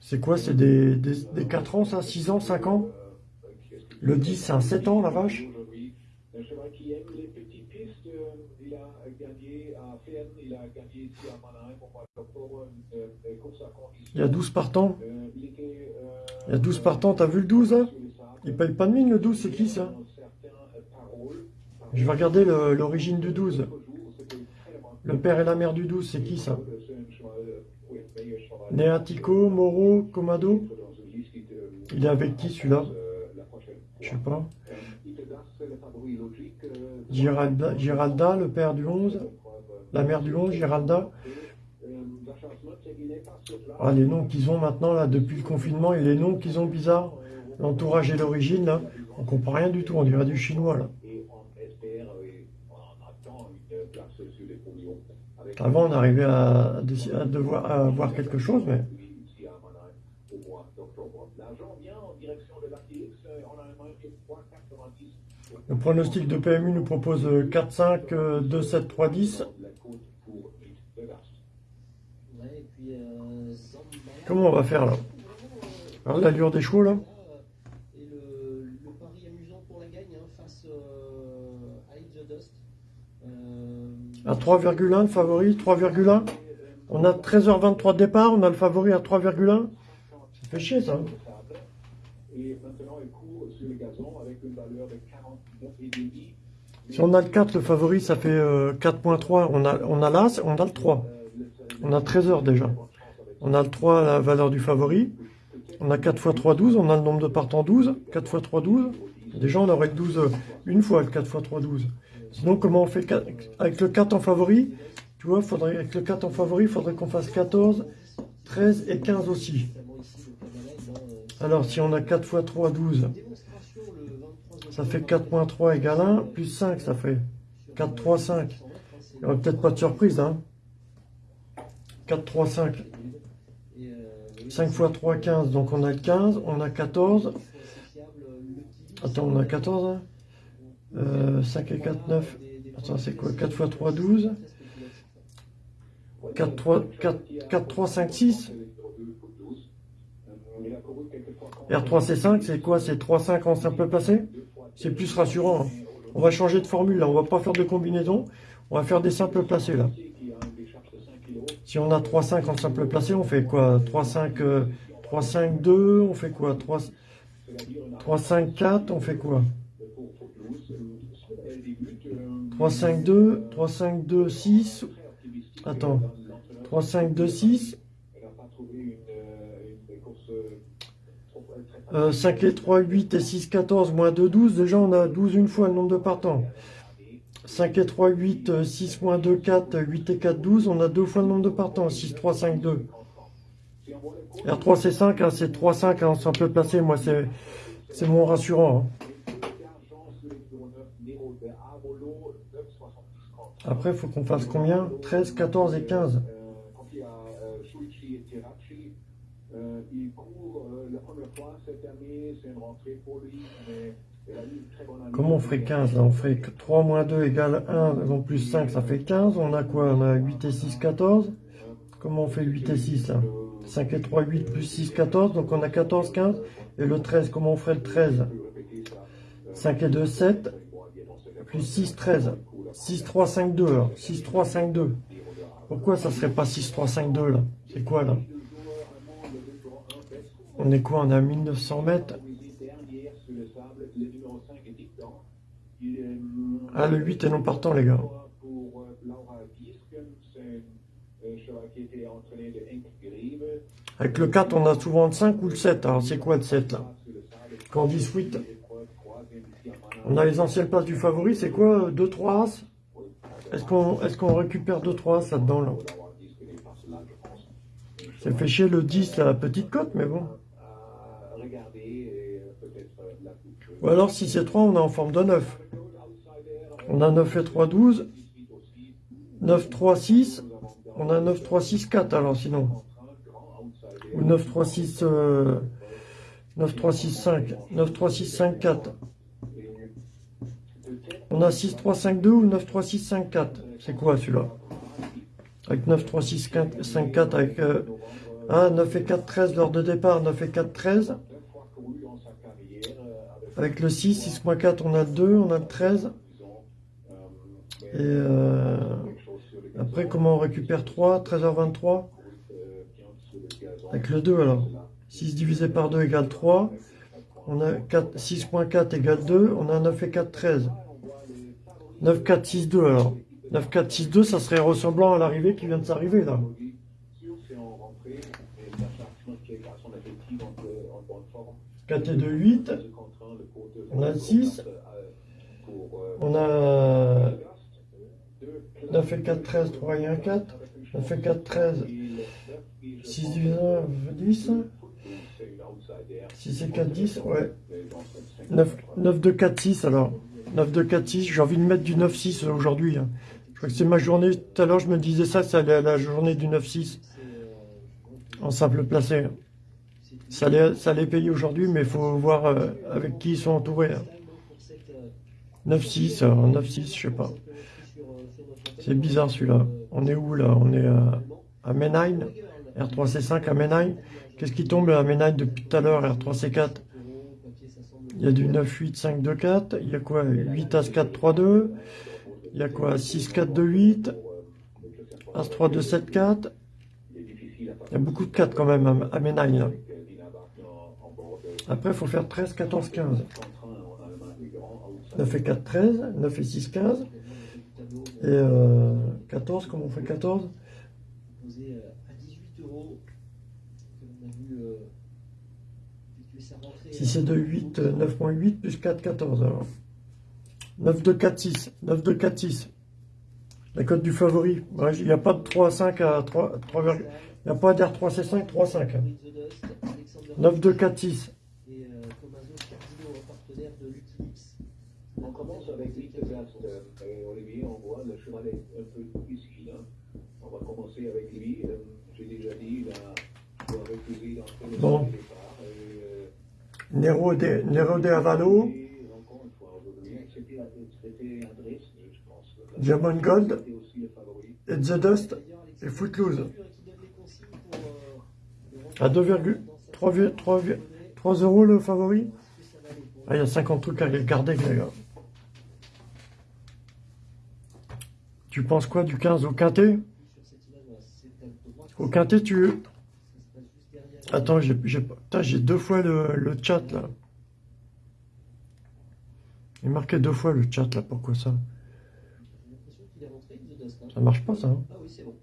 Speaker 3: C'est quoi C'est des, des, des 4 ans ça 6 ans 5 ans Le 10 c'est un 7 ans la vache.
Speaker 1: Un cheval qui aime les petites pistes, euh, il a gagné à Fern, il a gagné ici à Mannheim au mois d'octobre, euh, euh, course à condition.
Speaker 3: Il y a 12 partants.
Speaker 1: Euh, il était, euh,
Speaker 3: Il y a 12 partants, t'as vu le 12 hein? Il paye pas de mine le 12, c'est qui ça? Je vais regarder l'origine du 12. Le père et la mère du 12, c'est qui ça? Neatico, Moro, Comado? Il est avec qui celui-là? Je sais pas. Giralda, le père du 11 La mère du 11, Giralda. Ah, les noms qu'ils ont maintenant, là, depuis le confinement, et les noms qu'ils ont bizarres, l'entourage et l'origine, là, on comprend rien du tout, on dirait du chinois, là. Avant, on arrivait à devoir à voir quelque chose, mais
Speaker 1: L'argent vient en direction de l'ATX, on a un 3,90.
Speaker 3: Le pronostic de PMU nous propose euh, 4-5, euh, 2-7, 3-10.
Speaker 1: La côte pour Vite Vegas.
Speaker 2: Ouais, et puis euh, Zambala.
Speaker 3: Comment on va faire, là? Alors, l'allure des chevaux, là?
Speaker 2: Et le, le pari amusant pour la gagne face à Dust.
Speaker 3: À 3,1 le favori, 3,1. On a 13h23 de départ, on a le favori à 3,1. Ça fait chier, ça.
Speaker 1: Et maintenant, il court sur le gazon avec une valeur de 49,5.
Speaker 3: Si on a le 4, le favori, ça fait euh, 4.3. On a, on a l'As, on a le 3. On a 13 heures déjà. On a le 3, la valeur du favori. On a 4 x 3, 12. On a le nombre de partants 12. 4 x 3, 12. Déjà, on aurait le 12 euh, une fois, le 4 x 3, 12. Sinon, comment on fait quatre- Avec le 4 en favori, tu vois, faudrait, avec le 4 en favori, il faudrait qu'on fasse 14, 13 et 15 aussi.
Speaker 2: euh,
Speaker 3: Alors, si on a 4 x 3, 12,
Speaker 2: démonstration le 23
Speaker 3: ça fait 4.3 égale 1, plus 5, ça fait 4, 3, 5. Il n'y aurait peut-être pas de surprise, hein. 4, 3, 5. 5 x 3, 15. Donc on a 15, on a 14. Attends, on a 14, hein. Euh, 5 et 4, 9. Attends, c'est quoi? 4 x 3, 12. 4, 3, 4, 4, 3, 5, 6. R3, c'est 5, c'est quoi? C'est 3, 5 en simple placé C'est plus rassurant. hein. On va changer de formule, là. On va pas faire de combinaison. On va faire des simples placés, là. Si on a 3, 5 en simple placé, on fait quoi? 3, 5, euh, 3, 5, 2, on fait quoi? 3, 3, 5, 4, on fait quoi? 3, 5, 2, 3, 5, 2, 6. Attends. 3, 5, 2, 6. Euh, 5 et 3, 8 et 6, 14, moins 2, 12. Déjà, on a 12 une fois le nombre de partants. 5 et 3, 8, euh, 6 moins 2, 4, 8 et 4, 12. On a deux fois le nombre de partants. 6, 3, 5, 2. R3, c'est 5. hein, c'est 3, 5. Hein, c'est un peu. Moi, c'est mon rassurant. hein. Après, il faut qu'on fasse combien? 13, 14 et 15.
Speaker 1: Quand il y a euh, Shuichi et Tirachi, euh, il court euh, la première fois cette année, c'est une rentrée pour lui, mais il a eu une très bonne année.
Speaker 3: Comment on ferait 15 là On ferait que 3 moins 2 égale 1, donc plus 5, ça fait 15. On a quoi? On a 8 et 6, 14. Comment on fait 8 et 6 là? 5 et 3, 8 plus 6, 14. Donc on a 14, 15. Et le 13, comment on ferait le 13 5 et 2, 7. Plus 6, 13. 6, 3, 5, 2 alors. 6, 3, 5, 2. Pourquoi ça serait pas 6, 3, 5, 2 là? C'est quoi là? On est quoi? On à 1900 mètres Ah, le 8 est non partant, les gars.
Speaker 1: Euh, euh.
Speaker 3: Avec le 4, on a souvent le 5 ou le 7. Alors, c'est quoi le 7 là? Quand on dit suite, on a les anciennes places du favori, c'est quoi 2, 3 As? Est-ce qu'on est qu'on récupère 2, 3 As là-dedans là? Ça fait chier le 10, la petite cote, mais bon.
Speaker 1: euh, euh.
Speaker 3: Ou alors, si c'est 3, on est en forme de 9. On a 9 et 3, 12. 9, 3, 6. On a 9, 3, 6, 4 alors sinon. Ou 9, 3, 6, euh, 9, 3, 6, 5. 9, 3, 6, 5, 4. On a 6, 3, 5, 2 ou 9, 3, 6, 5, 4. C'est quoi celui-là? Avec 9, 3, 6, 4, 5, 4 avec... Euh, ah, 9 et 4, 13 lors de départ. 9 et 4, 13. Avec le 6, 6 moins 4, on a le 2, on a le 13. Et euh, après, comment on récupère 3 13h23 Avec le 2 alors. 6 divisé par 2 égale 3. On a 4 6.4 égale 2. On a 9 et 4, 13. 9, 4, 6, 2 alors. 9, 4, 6, 2, ça serait ressemblant à l'arrivée qui vient de s'arriver là.
Speaker 1: Rentrée, et la charge qui est à son effectif en, en bonne forme.
Speaker 3: 4 et 2, 8. On a 6. On a 9 et 4, 13, 3 et 1, 4. 9 et 4, 13. 6 divisé 1, 10. 6 et 4, 10. Ouais. 9, 9 2, 4, 6 alors. 9 2, 4, 6. J'ai envie de mettre du 9, 6 aujourd'hui. hein. Je crois que c'est ma journée. Tout à l'heure, je me disais ça, ça allait à la journée du 9, 6 en simple placé. Ça allait, ça allait payer aujourd'hui, mais il faut voir euh, avec qui ils sont entourés. hein. 9-6, alors 9-6, je sais pas. C'est bizarre celui-là. On est où là? On est à, à Menheim, R3C5 à Menheim? Qu'est-ce qui tombe à Menheim depuis tout à l'heure, R3C4 Il y a du 9-8, 5-2-4. Il y a quoi? 8 As-4, 3-2. Il y a quoi? 6-4, 2-8. As-3, 2, 7, 4. Il y a beaucoup de 4 quand même à Menheim. Après, il faut faire 13, 14, 15. 9 et 4, 13. 9 et 6, 15. Et euh, 14, comment on fait 14
Speaker 2: posé euh, à 18 euros. que l'on a vu euh, effectuer sa rentrée.
Speaker 3: 6 et 2, 8, euh, 9.8 plus 4, 14 alors. 9, 2, 4, 6. 9, 2, 4, 6. La cote du favori. Ouais, Il n'y a pas de 3, 5 à 3, 3, il n'y a pas d'R3C5, 3, 5. hein. 9, 2, 4, 6.
Speaker 2: Et euh, partenaire de Wikileaks.
Speaker 1: On commence avec Lichtenberst on voit le cheval est un peu ici. Hein. On va commencer avec lui. Euh, J'ai déjà dit, il a refusé d'entrer le
Speaker 3: Bon.
Speaker 1: départ. Euh,
Speaker 3: Nero de, Nero de. Diamond Gold. Et The Dust. Et Footloose. À
Speaker 2: rentrée
Speaker 3: 2,3
Speaker 2: dans sa
Speaker 3: 3,
Speaker 2: saison.
Speaker 3: 3 euros le favori. Ah, il y a 50 trucs à regarder, les gars. Tu penses quoi du 15 au quintet? Au quintet, tu... Attends, j'ai deux fois le, le chat, là. Il est marqué deux fois le chat, là. Pourquoi ça?
Speaker 2: J'ai l'impression qu'il est rentré, The Dust. hein.
Speaker 3: Ça marche pas, ça. hein
Speaker 2: Ah oui, c'est bon.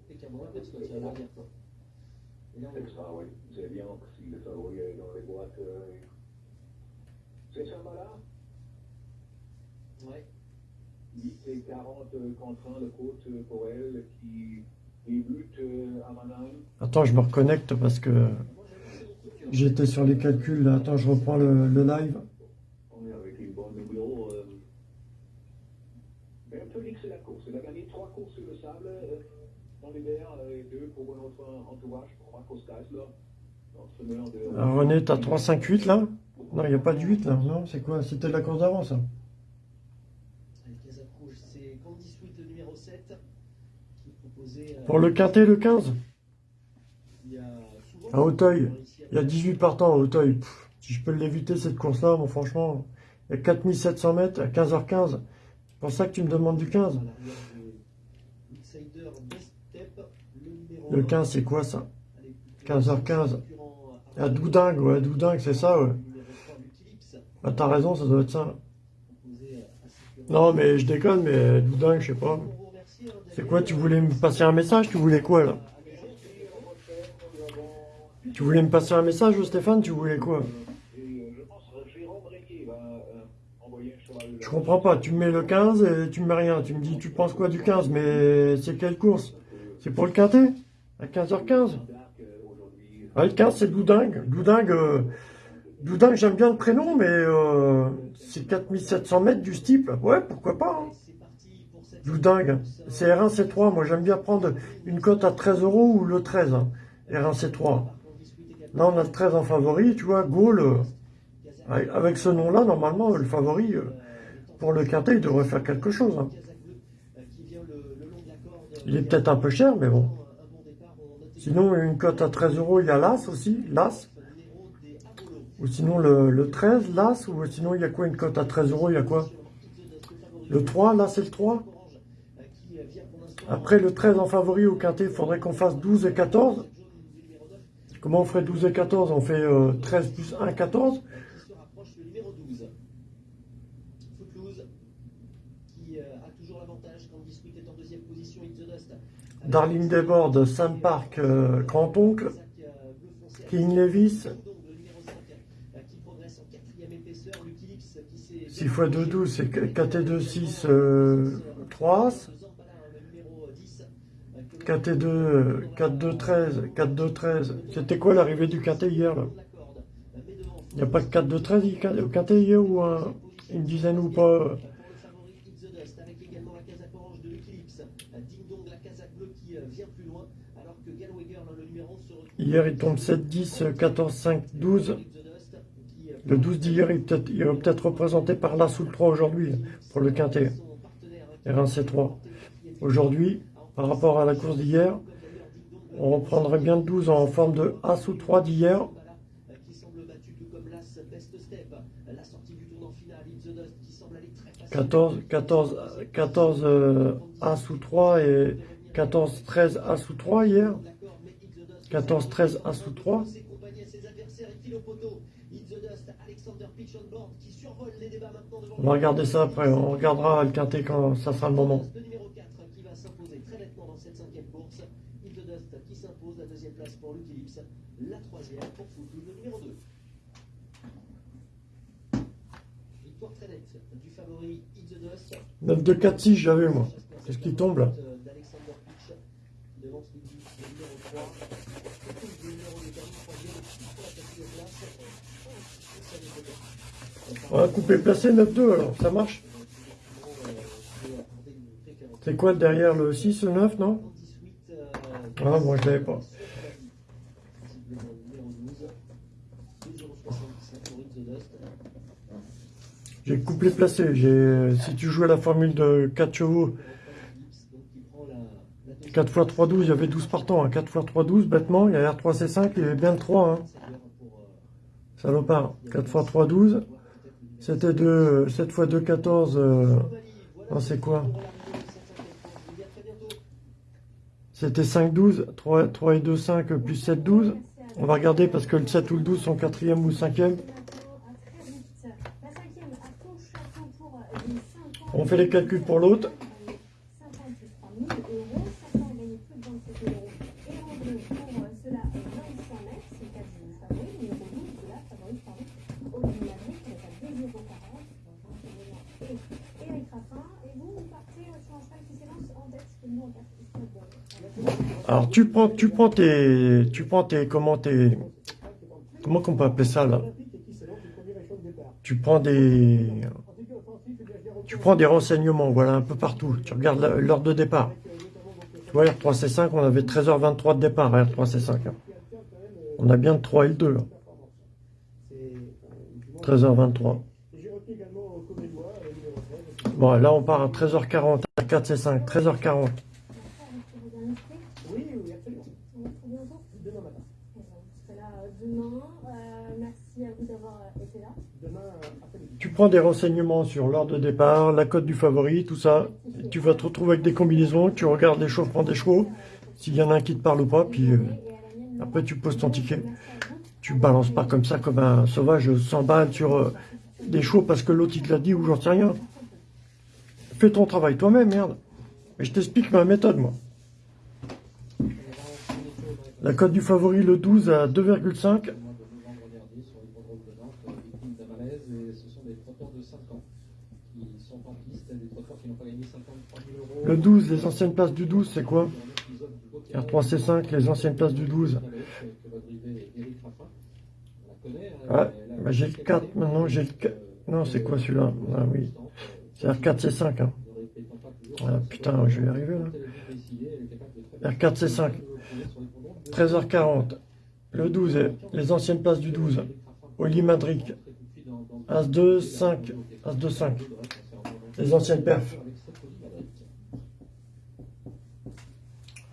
Speaker 1: C'est ça, oui. C'est bien si le favori est dans les boîtes. euh, C'est ça, là. 8 et 40 euh, contre 1 le coach euh, pour elle qui débute euh, à Mannheim.
Speaker 3: Attends, je me reconnecte parce que
Speaker 2: de
Speaker 3: j'étais sur les calculs, là. Attends, je reprends le, le live.
Speaker 1: On est avec une bonne numéro. Euh... Mais un peu c'est la course. Il a gagné 3 courses sur le sable euh, dans l'hiver euh, et 2 pour notre entourage, pour Marcos Geisler, de.
Speaker 3: Alors, René, t'as 3, 5, 8, là? Non, il n'y a pas de 8, là. Non, c'est quoi? C'était la course d'avant, ça?
Speaker 2: Avec les approches, c'est Candy Sweet, le numéro 7, qui est proposé. euh,
Speaker 3: Pour le quintet, le 15
Speaker 2: Il y a souvent.
Speaker 3: À Auteuil. Il y a 18 partants à Auteuil. Pff, si je peux l'éviter, cette course-là, bon, franchement, il y a 4700 mètres à 15h15. C'est pour ça que tu me demandes du 15.
Speaker 2: À l'arrière de Outsider Best Step, le numéro
Speaker 3: Le
Speaker 2: 1,
Speaker 3: 15, c'est quoi, ça
Speaker 2: avec
Speaker 3: 15h15.
Speaker 2: concurrent
Speaker 3: À Doudingue, ouais, Doudingue, c'est ça, ouais.
Speaker 2: le numéro 3, Wikileaks,
Speaker 3: Bah, t'as raison, ça doit être ça.
Speaker 2: Sécurité.
Speaker 3: Non, mais je déconne, mais Doudingue, je sais pas.
Speaker 2: On vous remercie, hein,
Speaker 3: C'est quoi, tu voulais me passer un message Tu voulais quoi, là Tu voulais me passer un message, Stéphane Tu voulais quoi
Speaker 1: je
Speaker 3: comprends pas. Tu me mets le 15 et tu me mets rien. Tu me dis, tu penses quoi du 15 Mais c'est quelle course C'est pour le quintet À 15h15
Speaker 1: Dark, euh, aujourd'hui.
Speaker 3: Ah, le 15, c'est Doudingue. Doudingue, euh, Doudingue, j'aime bien le prénom, mais euh, c'est 4700 mètres du steeple. Ouais, pourquoi pas hein. Doudingue. C'est R1, C3. Moi, j'aime bien prendre une cote à 13 euros ou le 13. hein. R1, C3. Là, on a le 13 en favori, tu vois. Gaulle, euh, avec- avec ce nom-là, normalement, le favori, euh, pour le quintet, il devrait faire quelque chose. hein. Il est peut-être un peu cher, mais bon. Sinon, une cote à 13 euros, il y a l'As aussi, l'As. Ou sinon le, le 13, l'As. Ou sinon, il y a quoi une cote à 13 euros, il y a quoi? Le 3, là, c'est le 3. Après, le 13 en favori au quintet, il faudrait qu'on fasse 12 et 14. Comment on ferait 12 et 14 On fait euh, 13 plus 1, 14.
Speaker 7: 12, qui euh, a toujours l'avantage quand Biscuit est en deuxième position. It's the Dust. avec
Speaker 3: Darling Desbordes, Sam Park, euh, Grand-Oncle,
Speaker 7: euh,
Speaker 3: King Levis,
Speaker 7: Ding Dong, le numéro 5, euh, qui progresse en quatrième épaisseur. Lucky Leaks, qui s'est
Speaker 3: 6 x 2, 12, c'est KT2, 6, euh, 3 As.
Speaker 7: Zambala, le numéro 10, euh, que l'on-
Speaker 3: KT2, euh, 4-2, 13, 4-2, 13. C'était quoi l'arrivée du KT hier Il n'y a pas que 4-2, 13 au KT hier ou un- une dizaine ou pas?
Speaker 7: Pour le favori It's the Dust, avec également la casaque orange de Lucky Lips. Ding Dong, la casaque bleue qui vient plus loin, alors que Galway Girl, le numéro 11, se retrouve.
Speaker 3: Hier il tombe 7, 10, 14, 5, 12.
Speaker 7: It's the Dust, qui, euh,
Speaker 3: Le 12 d'hier il peut-être il est peut-être représenté par là sous le 3 aujourd'hui pour le quintet.
Speaker 7: son partenaire, hein, qui
Speaker 3: R1C3. Aujourd'hui, par rapport à la course d'hier, on reprendrait bien le 12 en forme de A sous 3 d'hier.
Speaker 7: euh, qui semble battu tout comme l'As Best Step, la sortie du tournant final, It's the Dust, qui semble aller très facile.
Speaker 3: 14, 14, 14 euh, A sous 3 et 14, 13 A sous 3 hier.
Speaker 7: D'accord, mais It's the Dust,
Speaker 3: 14, 13 A sous 3.
Speaker 7: ses compagnies à ses adversaires, il file au poteau. It's the Dust, Alexander Pitch on board, qui survole les débats maintenant devant
Speaker 3: On va regarder ça après. On regardera le quintet quand ça sera le moment.
Speaker 7: Le numéro 4 qui va s'imposer très nettement dans cette cinquième course. It's the Dust qui s'impose, la deuxième place pour Lucky Lips, la troisième pour Foutou, le numéro 2. Victoire très nette du favori It's the Dust.
Speaker 3: 9, 2, 4, 6, j'avais moi. Qu'est-ce qui tombe là
Speaker 7: D'Alexander Pitch devant Lucky, le numéro 3. Le numéro de termine troisième pour la quatrième place. Et ça n'est pas bien.
Speaker 3: On va couper placé 9, 2 alors. Ça marche C'est quoi derrière le 6, le 9, non Ah, moi je l'avais pas. J'ai couplé placé. J'ai, si tu jouais la formule de 4 chevaux, 4 x 3, 12, il y avait 12 partants. Hein. 4 x 3, 12, bêtement, il y a R3C5, il y avait bien le 3. Hein. Salopard. 4 x 3, 12. C'était de 7 x 2, 14. euh, non, c'est quoi? C'était 5, 12. 3, 3 et 2, 5, plus 7, 12. On va regarder parce que le 7 ou le 12 sont quatrième ou cinquième. On fait les calculs pour l'autre. Alors tu prends, tu prends tes, tu prends tes, comment tes, comment qu'on peut appeler ça là? Tu prends des, tu prends des renseignements, voilà, un peu partout. Tu regardes l'heure de départ. Tu vois, R3C5, on avait 13h23 de départ à R3C5. hein. On a bien le 3 et le 2. là. 13h23. Bon, là on part à 13h40, à 4C5, 13h40.
Speaker 6: Oui, oui, absolument. Demain matin. là demain. Euh, merci à vous d'avoir été là.
Speaker 7: Demain après-midi.
Speaker 3: Tu prends des renseignements sur l'heure de départ, la cote du favori, tout ça. Tu vas te retrouver avec des combinaisons, tu regardes les chevaux, des chevaux, s'il y en a un qui te parle ou pas, puis euh, après tu poses ton ticket. Tu balances pas comme ça, comme un sauvage, 100 balles sur euh, des chevaux parce que l'autre il te l'a dit ou j'en sais rien. Fais ton travail toi-même, merde. Mais je t'explique ma méthode, moi. La cote du favori, le 12 à 2,5.
Speaker 4: Le mois de novembre dernier sur l'hippodrome de Nantes, victime d'un malaise, et ce sont des trotteurs de 5 ans qui sont en piste, des trotteurs qui n'ont pas gagné 53 000 euros.
Speaker 3: Le 12, les anciennes places du 12, c'est quoi R3C5, les anciennes places du 12.
Speaker 4: Que va driver Eric Raffin. On la connaît. hein,
Speaker 3: Ah, bah, j'ai le
Speaker 4: cette
Speaker 3: 4
Speaker 4: année,
Speaker 3: maintenant, j'ai le
Speaker 4: euh,
Speaker 3: 4. Non, c'est quoi celui-là? Ah oui, c'est R4C5. Hein. Ah, putain, je vais y arriver là.
Speaker 4: quand elle est décidée, elle est capable de très bien
Speaker 3: R4C5, 13h40. Le 12, les anciennes places du 12. Oli Madric, As-2, 5, As-2, 5. Les anciennes perfs.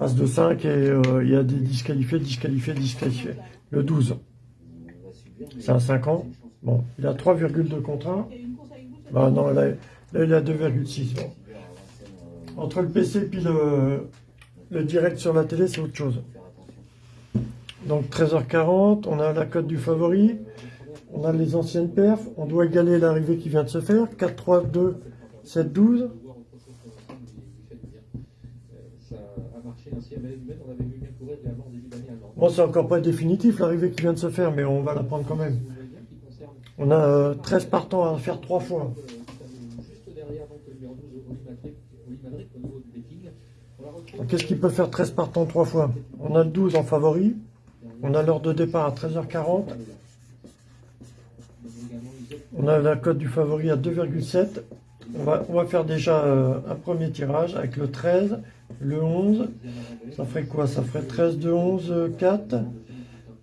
Speaker 3: As-2, 5 et euh, il y a des disqualifiés, disqualifiés, disqualifiés. Le 12, c'est un 5 ans. Bon, il a 3,2 contre 1.
Speaker 5: Il y a une course avec vous, ça
Speaker 3: Bah non, là, il a 2,6. bon. Entre le PC et puis le, le direct sur la télé, c'est autre chose. Donc 13h40, on a la cote du favori. On a les anciennes perfs. On doit égaler l'arrivée qui vient de se faire. 4, 3, 2, 7, 12.
Speaker 4: Ainsi à Malais-du-Maine. On avait vu bien courir de l'avant en début d'année à Nantes.
Speaker 3: Bon, c'est encore pas définitif l'arrivée qui vient de se faire, mais on va la prendre quand même. On a euh, 13 partants à faire 3 fois.
Speaker 4: Euh, Juste derrière donc, le numéro 12, Oli Madrid, Oli Madrid, au niveau du betting. On la retrouve,
Speaker 3: Qu'est-ce qui peut faire 13 partants 3 fois? On a le 12 en favori. On a l'heure de départ à 13h40. On a la cote du favori à 2,7. On va, on va faire déjà euh, un premier tirage avec le 13, le 11. Ça ferait quoi? Ça ferait 13 de 11, euh, 4.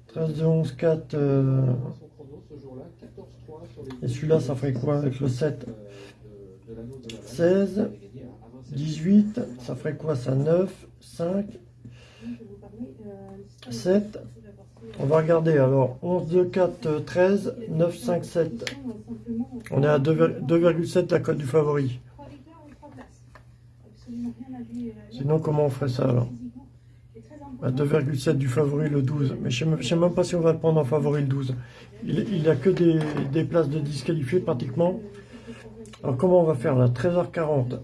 Speaker 3: 13 de 11, 4. euh,
Speaker 4: son chrono ce jour-là, 14-3 sur les
Speaker 3: et celui-là, ça ferait quoi avec le 7
Speaker 4: de, de l'anneau de la Laval.
Speaker 3: 16,
Speaker 4: Il avait gagné à 27.
Speaker 3: 18. Ça ferait quoi? Ça 9, 5,
Speaker 5: Je vais vous parler, euh,
Speaker 3: 7. On va regarder alors. 11, 2, 4, euh, 13, 9, 5, 7. On est à 2 2,7 la cote du favori.
Speaker 5: Trois victoires et trois places. Absolument rien à lui. euh,
Speaker 3: Sinon, comment on ferait ça alors À
Speaker 5: imposant.
Speaker 3: 2,7 du favori le 12. Mais je ne sais même pas si on va le prendre en favori le 12. Il n'a que des, des places de disqualifiés pratiquement. Alors comment on va faire là? 13h40.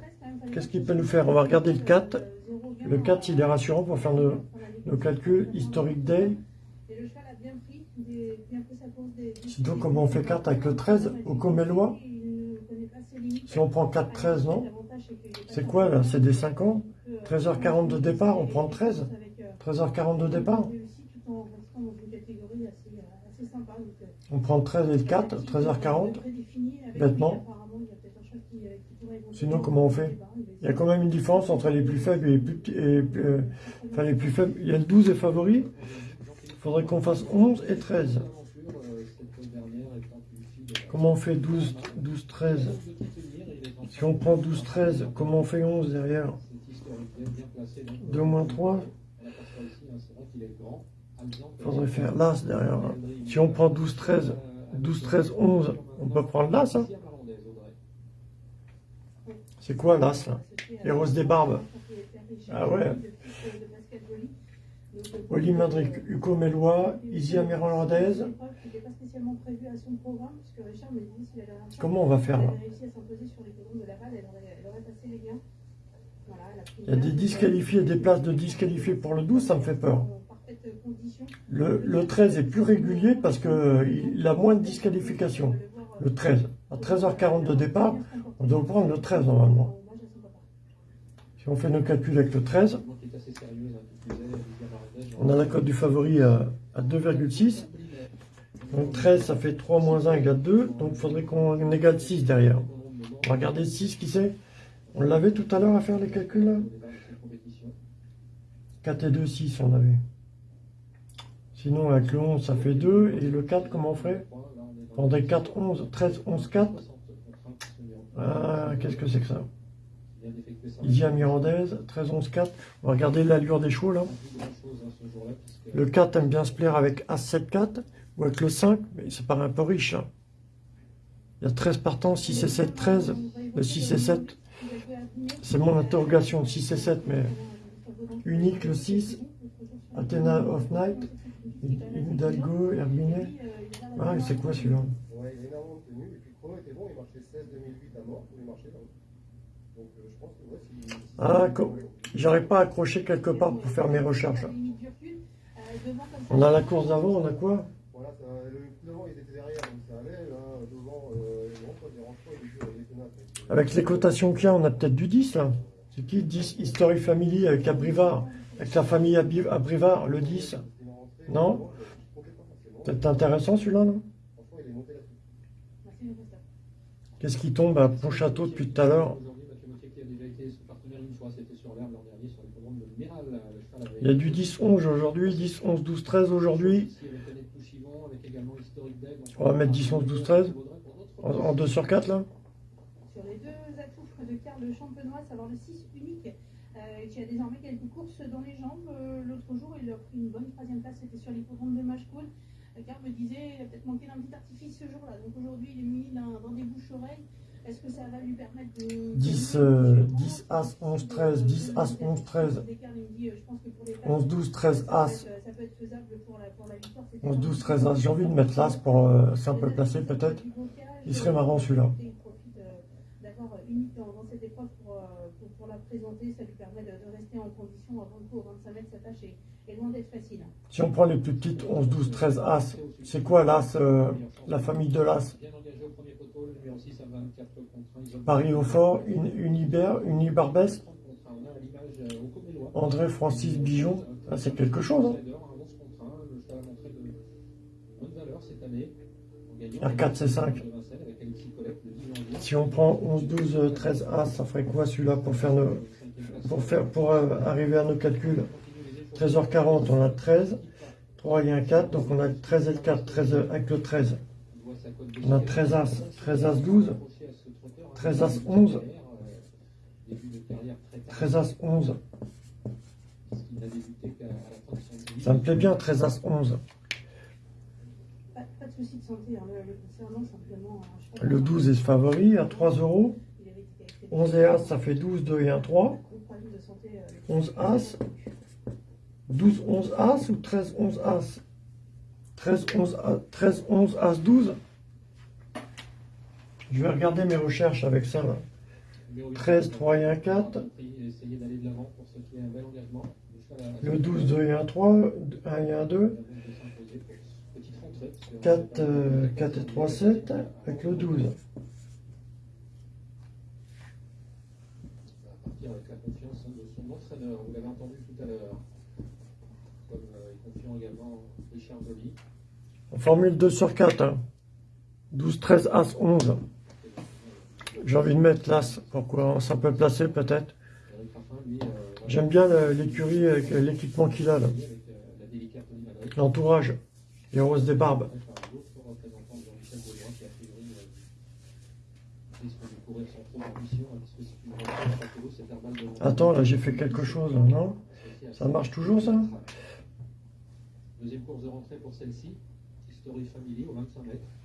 Speaker 3: Qu'est-ce qu'il peut nous faire? On va regarder le 4. Le 4, il est rassurant pour faire nos, nos calculs. Historic Day.
Speaker 5: A
Speaker 3: Sinon, comment on fait 4 avec le 13 au
Speaker 5: limites.
Speaker 3: Si on prend 4, 13, non?
Speaker 5: C'est
Speaker 3: quoi là? C'est des 5 ans?
Speaker 5: Euh,
Speaker 3: 13h40 de départ, on prend le 13
Speaker 5: avec, euh,
Speaker 3: 13h40 de départ On prend le 13 et le 4, 13h40.
Speaker 5: prédéfini avec
Speaker 3: Bêtement. Sinon, comment on fait? Il y a quand même une différence entre les plus faibles et les plus et, euh, enfin, les plus faibles. Il y a le 12 est favori. Il faudrait qu'on fasse 11 et 13.
Speaker 4: L'aventure, euh, cette dernière étant une fille de-
Speaker 3: Comment on fait 12, 12 13 Si on prend 12, 13, comment on fait 11 derrière
Speaker 4: Cette historique bien bien placée. donc,
Speaker 3: 2 moins 3,
Speaker 4: On aperçoit ici, hein, c'est vrai qu'il est grand. Alexandre,
Speaker 3: il faudrait faire l'As derrière. hein. Si on prend 12, 13, 12, 13, 11, on peut prendre l'As. Hein C'est quoi l'As là? Les roses des barbes. Ah ouais. Oli Madric, Hugo Mélois, Isia Mirandez. Comment on va faire là Il y a des disqualifiés, des places de disqualifiés pour le 12, ça me fait peur. le 13 est plus régulier parce qu'il a moins de disqualifications. Le 13. À 13h40 de départ, on doit prendre le 13 normalement. Si on fait nos calculs avec le 13, on a la cote du favori à, à 2,6. Donc 13, ça fait 3 moins 1 égale 2. Donc il faudrait qu'on égale 6 derrière. On va regarder 6 qui c'est? On l'avait tout à l'heure à faire les calculs là? 4 et 2, 6 on avait. Sinon avec le 11 ça fait 2. Et le 4 comment on ferait? On prendrait 4, 11, 13, 11, 4. Ah, qu'est-ce que c'est que ça? Isia Mirandez, 13, 11, 4. On va regarder l'allure des chevaux là. Le 4 aime bien se plaire avec As 7, 4 ou avec le 5, mais ça paraît un peu riche. hein. Il y a 13 partants, 6 et 7, 13. Le 6 et 7, c'est mon interrogation, 6 et 7, mais unique le 6. Athena of Night, Hidalgo, Herminet. Ah, c'est quoi celui-là?
Speaker 2: Ouais, il a énormément de tenue. Et puis le chrono était bon, il marchait 16 2008 à mort, il marchait là. Donc je pense que ouais, si. si-
Speaker 3: Ah, co- j'arrive pas à accrocher quelque part pour faire mes recherches. On a la course d'avant, on a quoi?
Speaker 2: Voilà, le devant il était derrière, donc ça allait. Là, devant, euh, il
Speaker 3: Avec les cotations qu'il y a, on a peut-être du 10 là. C'est qui 10 History Family avec Abrivard? Avec la famille Abrivard, le 10
Speaker 2: il est rentré,
Speaker 3: Non? Peut-être intéressant celui-là, non? Qu'est-ce qui tombe à Pontchâteau depuis tout à l'heure
Speaker 4: Aujourd'hui, Mathieu Mottier qui a déjà été son partenaire une fois, c'était sur l'herbe l'an dernier, sur l'hippodrome de Miral. Le cheval avait-
Speaker 3: Il y a du 10, 11 aujourd'hui, 10, 11, 12, 13 aujourd'hui. On va mettre 10, 11, 12, 13.
Speaker 4: vaudrait pour d'autres
Speaker 3: En, en 2 sur 4 là
Speaker 5: Sur les deux atouts de Karl Champenois, savoir le 6 unique, euh, qui a désormais quelques courses dans les jambes. Euh, L'autre jour, il a pris une bonne troisième place, c'était sur l'hippodrome de Machecoul. Euh, Karl me disait, il a peut-être manqué d'un petit artifice ce jour-là. Donc aujourd'hui, il est muni d'un- dans des bouches-oreilles. Est-ce que ça va lui permettre de...
Speaker 3: 10, euh, 10 As, 11, 13, 10 As, 11, 13, 11, 12, 13 As,
Speaker 5: Ça peut être faisable pour la, pour la victoire.
Speaker 3: 11, 12, 13 As. J'ai envie de mettre l'As pour euh, c'est un peu placé peut-être. Il serait marrant celui-là.
Speaker 5: Il profite euh, d'accord unique dans, dans cette épreuve pour, euh, pour, pour la présenter. Ça lui permet de, de rester en condition avant le coup au 25 mètres. Sa tâche est, est loin d'être facile.
Speaker 3: Si on prend les plus petites, 11, 12, 13 As, c'est quoi l'As, euh, la famille de l'As?
Speaker 4: Bien engagé au premier poteau, le numéro 6 à 24 contre 1. Ils ont-
Speaker 3: Paris au fort, une, Unibert, Unibarbès,
Speaker 4: 30 contre 1. On a à l'image euh, au Comélois.
Speaker 3: André Francis Bijon. Ah, c'est quelque chose. Hein.
Speaker 4: Un 11 contre 1. Le cheval a montré de bonnes valeurs cette année. En gagnant
Speaker 3: R4, c'est 5.
Speaker 4: de Vincennes avec Alexis Colette le 10 janvier.
Speaker 3: Si on prend 11, 12, 13 As, ça ferait quoi celui-là pour faire nos, pour faire, pour euh, arriver à nos calculs? 13h40, on a 13, 3 et un 4, donc on a 13 et le 4, 13 avec le 13. On a 13 As, 13 As 12, 13 As 11, 13 As 11. Ça me plaît bien, 13 As 11.
Speaker 5: Pas, pas de souci de santé. Hein, le, le concernant simplement. un cheval-
Speaker 3: Le 12 est favori à 3 euros.
Speaker 5: Il avait été accepté.
Speaker 3: 11 et As, ça fait 12, 2 et 1, 3.
Speaker 5: Gros problème de santé, euh, avec-
Speaker 3: 11 As. 12, 11 As ou 13, 11 As? 13, 11, As- 13, 11 As 12 Je vais regarder mes recherches avec ça. là. 13, 3 et 1, 4.
Speaker 4: Essayer d'aller de l'avant pour ce qui est un bel engagement. Le cheval a-
Speaker 3: Le 12, 2 et 1, 3. 1 et 1, 2.
Speaker 4: Petite rentrée, parce que-
Speaker 3: 4, euh, 4 et 3, 7. Avec le 12.
Speaker 4: Ça va partir avec
Speaker 3: formule 2 sur 4. hein. 12, 13, As, 11. J'ai envie de mettre l'As. Pourquoi Ça peut placer peut-être. J'aime bien l'écurie avec l'équipement qu'il a là. L'entourage. Les roses des barbes. Attends, là j'ai fait quelque chose, non? Ça marche toujours, ça?
Speaker 4: Deuxième course de rentrée pour celle-ci. History Family au 25 mètres.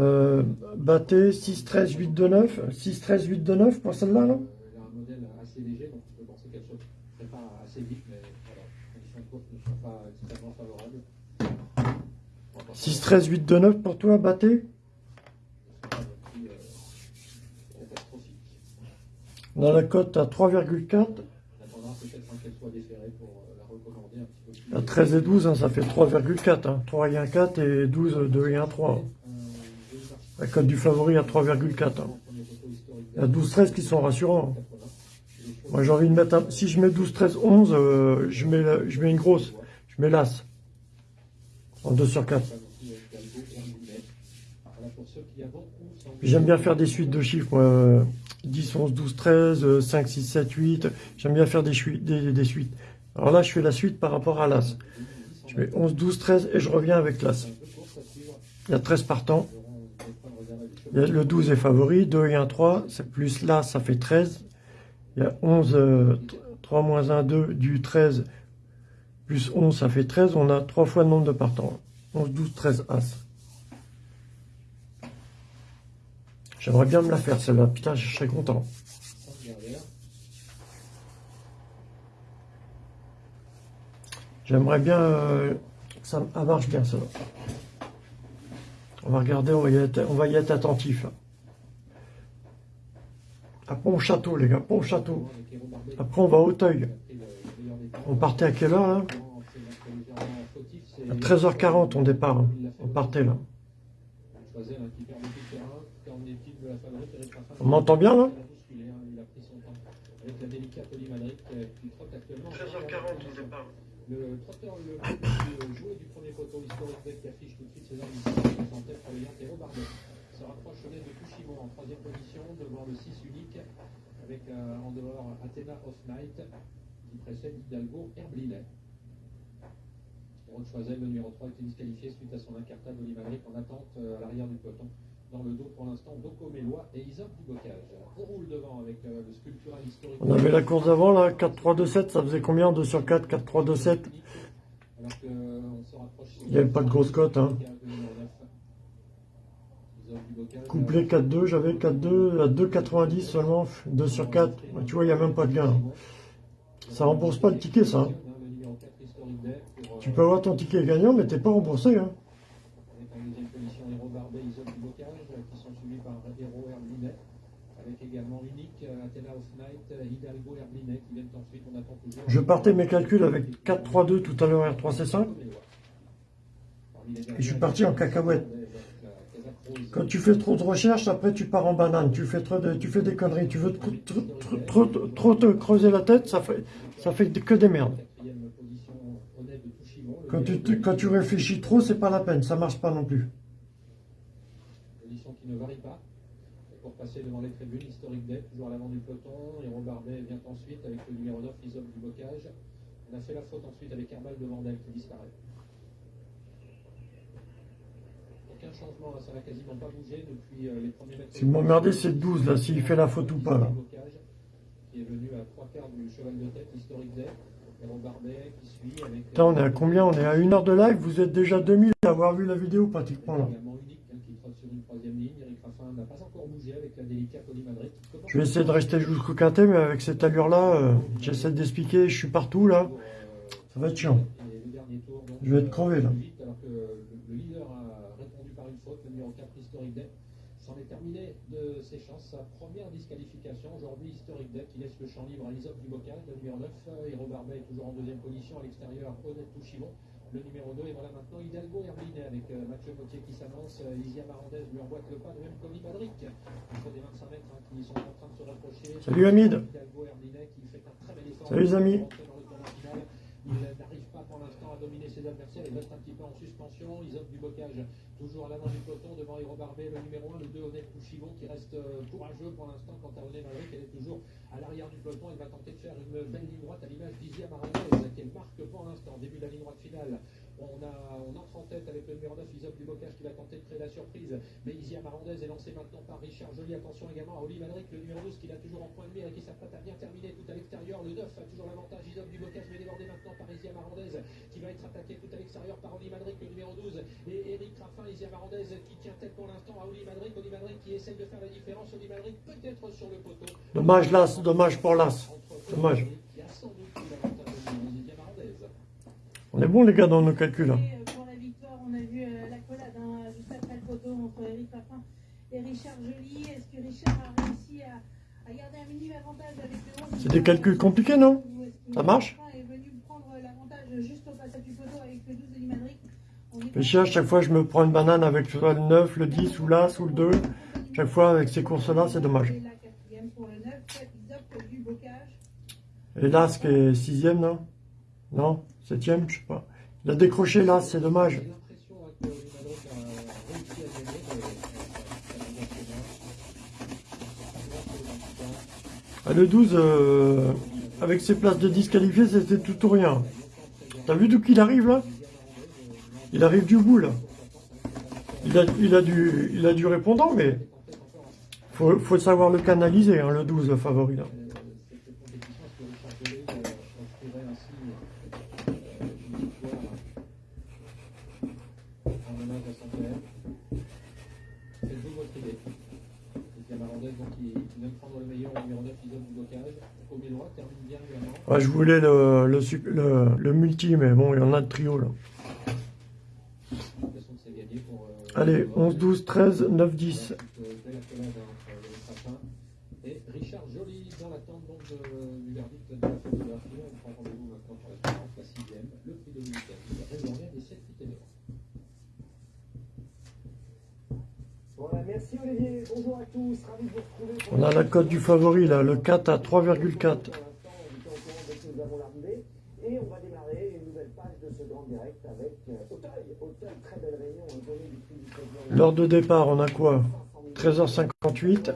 Speaker 3: Euh, Battez 6, 13, 8, 2, 9. 6, 13, 8, 2, 9 pour celle-là, là?
Speaker 4: Elle a un modèle assez léger, donc on peut penser qu'elle se prépare assez vite, mais voilà, les conditions de course ne sont pas extrêmement favorables. On va pas
Speaker 3: 6, 13, 8, 2, 9 pour toi, Battez? A la cote à 3,4.
Speaker 4: On attendra peut-être hein, euh, la recommander un petit peu plus.
Speaker 3: À 13 et 12, hein, ça fait 3,4. Hein. 3 et 1, 4 et 12, 2 et 1, 3. La cote du favori à 3,4. Hein. Il y a 12, 13 qui sont rassurants. Moi j'ai envie de mettre un... Si je mets 12, 13, 11, euh, je, mets je mets une grosse. Je mets l'As. En 2 sur 4. J'aime bien faire des suites de chiffres. moi, euh, 10, 11, 12, 13, euh, 5, 6, 7, 8. J'aime bien faire des, des suites. Alors là, je fais la suite par rapport à l'As. Je mets 11, 12, 13 et je reviens avec l'As. Il y a 13 partants. Le 12 est favori, 2 et 1, 3. C'est plus l'As, ça fait 13. Il y a 11, euh, 3 moins 1, 2 du 13. Plus 11, ça fait 13. On a 3 fois le nombre de partants. 11, 12, 13, As. J'aimerais bien me la faire celle-là. Putain, je serais content. J'aimerais bien euh, que ça ça marche bien celle-là. On va regarder, on va y être, on va y être attentif. À Pont-Château, les gars, Pont-Château. Après, on va à Auteuil. On partait à quelle heure, là? À 13h40, on départ. hein. On partait, là. On m'entend bien, là? 13h40, on départ.
Speaker 4: Le trotteur le joué du poteau historique qui affiche tout de suite ses armes en tête pour les Yantero Bardet. Se rapproche de Tushimo en troisième position devant le 6 unique avec euh, en dehors Athena of Night qui précède Hidalgo. Rod Choisel, le numéro 3, a été disqualifié suite à son incartade Olimadric en attente euh, à l'arrière du peloton. Dans le dos pour l'instant, Doko Mélois et Isaac Dubocage. On roule devant avec euh, le sculptural historique.
Speaker 3: On avait la course d'avant, là, 4-3-2-7, ça faisait combien? 2 sur 4, 4-3-2-7 Il n'y avait pas de grosse cote, hein. Couplé 4-2, j'avais 4-2 à 2,90 seulement, 2 sur 4. Tu vois, il n'y a même pas de gain. Ça rembourse pas le ticket, ça. hein. Tu peux avoir ton ticket gagnant, mais t'es pas remboursé. Hein.
Speaker 4: Avec euh, également Unique, euh, Athena of Night, euh, Hidalgo Herblinet, qui viennent ensuite, on attend toujours.
Speaker 3: Je partais mes calculs avec 4-3-2 tout à l'heure R3C5. Et je suis parti en cacahuète. Quand tu fais trop de recherches, après tu pars en banane. Tu fais trop de, tu fais des conneries. Tu veux trop, trop, te creuser la tête, ça fait, ça fait que des merdes. Quand tu, quand tu réfléchis trop, c'est pas la peine. Ça marche pas non plus.
Speaker 4: Passer devant les tribunes, Historique Deck, toujours à l'avant du peloton. Héros Barbet vient ensuite avec le numéro 9, Isop du Bocage. On a fait la faute ensuite avec Herbal de Vandel qui disparaît. Aucun changement, ça n'a quasiment pas bougé depuis euh, les premiers mètres.
Speaker 3: Ce qui m'emmerdait, c'est le 12, là, s'il fait la faute ou pas, là.
Speaker 4: Qui est venu à trois quarts du cheval de tête, Historique Deck. Héros Barbet qui suit avec.
Speaker 3: Putain, on est à combien? On est à une heure de live? Vous êtes déjà 2000 à avoir vu la vidéo pratiquement là.
Speaker 4: Raffin n'a pas encore bougé avec la délicate Madrid.
Speaker 3: Je vais essayer de rester jusqu'au quintet, mais avec cette allure-là, euh, j'essaie d'expliquer. Je suis partout là.
Speaker 4: euh,
Speaker 3: Ça va être chiant.
Speaker 4: et le dernier tour, donc,
Speaker 3: Je vais être crevé, là.
Speaker 4: vite, Alors que le, le leader a répondu par une faute, le numéro 4 Historique Deck. C'en est terminé de ses chances. Sa première disqualification. Aujourd'hui, Historique Deck qui laisse le champ libre à Isop du Bocage, le numéro 9. euh, Héros Barbet est toujours en deuxième position. À l'extérieur, Honnête Touchimon, le numéro 2. Et voilà maintenant Hidalgo Herblinet avec euh, Mathieu Gauthier qui s'annonce. Euh, Isia Marandez lui emboîte le pas, de même qu'Oli Madric. Entre des 25 mètres hein, qui sont en train de se rapprocher.
Speaker 3: Salut, Hamid.
Speaker 4: Hidalgo Herblinet qui fait un très bel effort.
Speaker 3: Salut, les amis.
Speaker 4: Il n'arrive pas pour l'instant à dominer ses adversaires. Il reste un petit peu en suspension. Isop du Bocage, toujours à l'avant du peloton, devant Héros Barbet, le numéro 1, le 2, Honnête Pouchivon, qui reste euh, courageux pour l'instant. Quant à Honnête Maverick, elle est toujours à l'arrière du peloton. Elle va tenter de faire une belle ligne droite à l'image d'Isia Marandez, qu'elle marque pour l'instant. Début de la ligne droite finale. On, a, on entre en tête avec le numéro 9, Isop du Bocage, qui va tenter de créer la surprise. Mais Isia Marandez est lancée maintenant par Richard Joly. Attention également à Oli Madric, le numéro 12, qui l'a toujours en point de mire et qui s'apprête à bien terminer tout à l'extérieur. Le 9 a toujours l'avantage. Isop du Bocage, mais débordé maintenant par Isia Marandez, qui va être attaqué tout à l'extérieur par Oli Madric, le numéro 12. Et Eric Raffin, Isia Marandez, qui tient tête pour l'instant à Oli Madric. Oli Madric qui essaye de faire la différence. Oli Madric peut-être sur le poteau.
Speaker 3: Dommage Las, dommage pour Las. Dommage.
Speaker 4: A sans doute eu l'avantage de Isia Marandez.
Speaker 3: On est bon les gars dans nos calculs. là.
Speaker 5: Et, Pour la victoire, on a vu l'accolade hein, juste après le photo entre Eric Raffin et Richard Joly. Est-ce que Richard a réussi à, à garder un minime avantage avec le 11
Speaker 3: C'est des calculs compliqués, non Ça marche
Speaker 5: est venu prendre l'avantage juste au passage du photo avec le 12 de Limadric On est
Speaker 3: Fais chier, à chaque fois je me prends une banane avec soit le 9, le 10 ou l'As ou le 2. Chaque fois avec ces courses-là, c'est dommage.
Speaker 5: Et la quatrième pour le 9, Isop du Bocage.
Speaker 3: Et l'As qui est sixième, non? Non? Septième, je sais pas. Il a décroché l'As, c'est dommage. Ah, le 12, euh, avec ses places de disqualifiés, c'était tout ou rien. T'as vu d'où qu'il arrive là? Il arrive du bout là. Il a, du, il a répondant, mais faut, faut savoir le canaliser, hein, le 12 le favori là. je voulais le, le, le, multi, mais bon, il y en a de trio là. Allez, 11, 12, 13, 9, 10.
Speaker 4: On
Speaker 3: a la cote du favori là, le 4 à 3,4.
Speaker 2: Pour l'instant, on était au courant dès que nous avons l'arrivée. Et on va démarrer une nouvelle page de ce grand direct avec Auteuil. Auteuil, très belle réunion, on donné du prix du président.
Speaker 3: L'heure de départ, on a quoi? 13h58 à
Speaker 2: suite,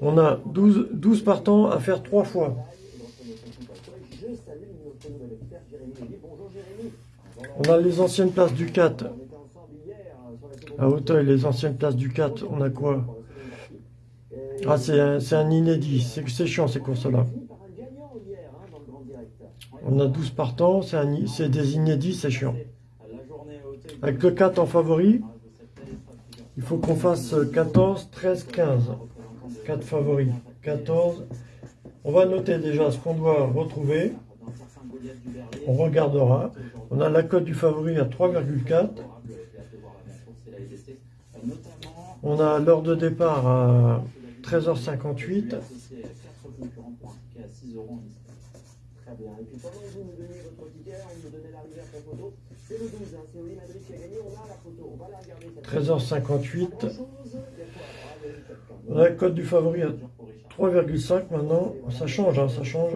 Speaker 2: on
Speaker 3: a 12, 12 partants à faire 3 fois. On a les anciennes places du 4
Speaker 2: On était ensemble hier euh, sur la seconde
Speaker 3: à Hauteuil, les anciennes places du 4, on a quoi? Ah, c'est un, un inédit, c'est chiant ces courses-là. On a 12 partants, c'est des inédits, c'est chiant. Avec le 4 en favori, il faut qu'on fasse 14, 13, 15. 4 favoris. 14. On va noter déjà ce qu'on doit retrouver. On regardera. On a la cote du favori à 3,4. On a l'heure de départ à 13h58.
Speaker 2: Très bien. Et puis pendant que vous nous donnez votre ticket, on nous donnait l'arrivée après photo. C'est le 12, hein. c'est Oli Madrid qui a gagné. On a la photo. On va la regarder. cette
Speaker 3: 13h58.
Speaker 2: Grand-chose. Il y a quoi Alors, vas-y, faites comme
Speaker 3: On a la cote du favori à 3,5 maintenant. Ça change, hein, ça change.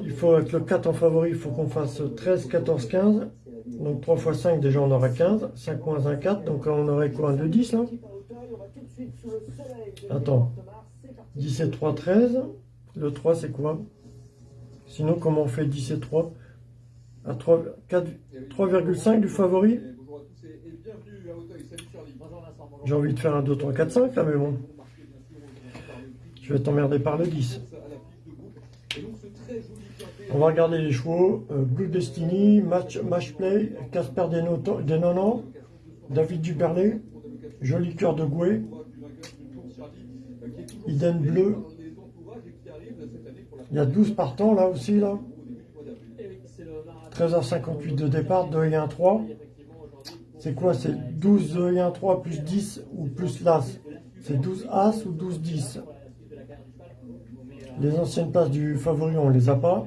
Speaker 3: Il faut avec le 4 en favori, il faut qu'on fasse 13, 14, 15. Donc 3 x 5, déjà on aura 15. 5 moins 1, 4. Donc on aurait quoi Un 2, 10 là? Attends. 10 et 3, 13. Le 3 c'est quoi? Sinon comment on fait 10 et 3 à 3, 4, 3,5 du favori? J'ai envie de faire un 2, 3, 4, 5 là, mais bon. Je vais t'emmerder par le 10. On va regarder les chevaux. Euh, Blue Destiny, Match, match Play, Casper Denoto- Denonan, David Duberlet, Joli Cœur de Gouet, Iden Bleu. Il y a 12 partants là aussi là. 13h58 de départ, 2 et 1, 3. C'est quoi C'est 12, 2 et 1, 3 plus 10 ou plus l'As? C'est 12 As ou 12, 10 Les anciennes places du favori, on les a pas.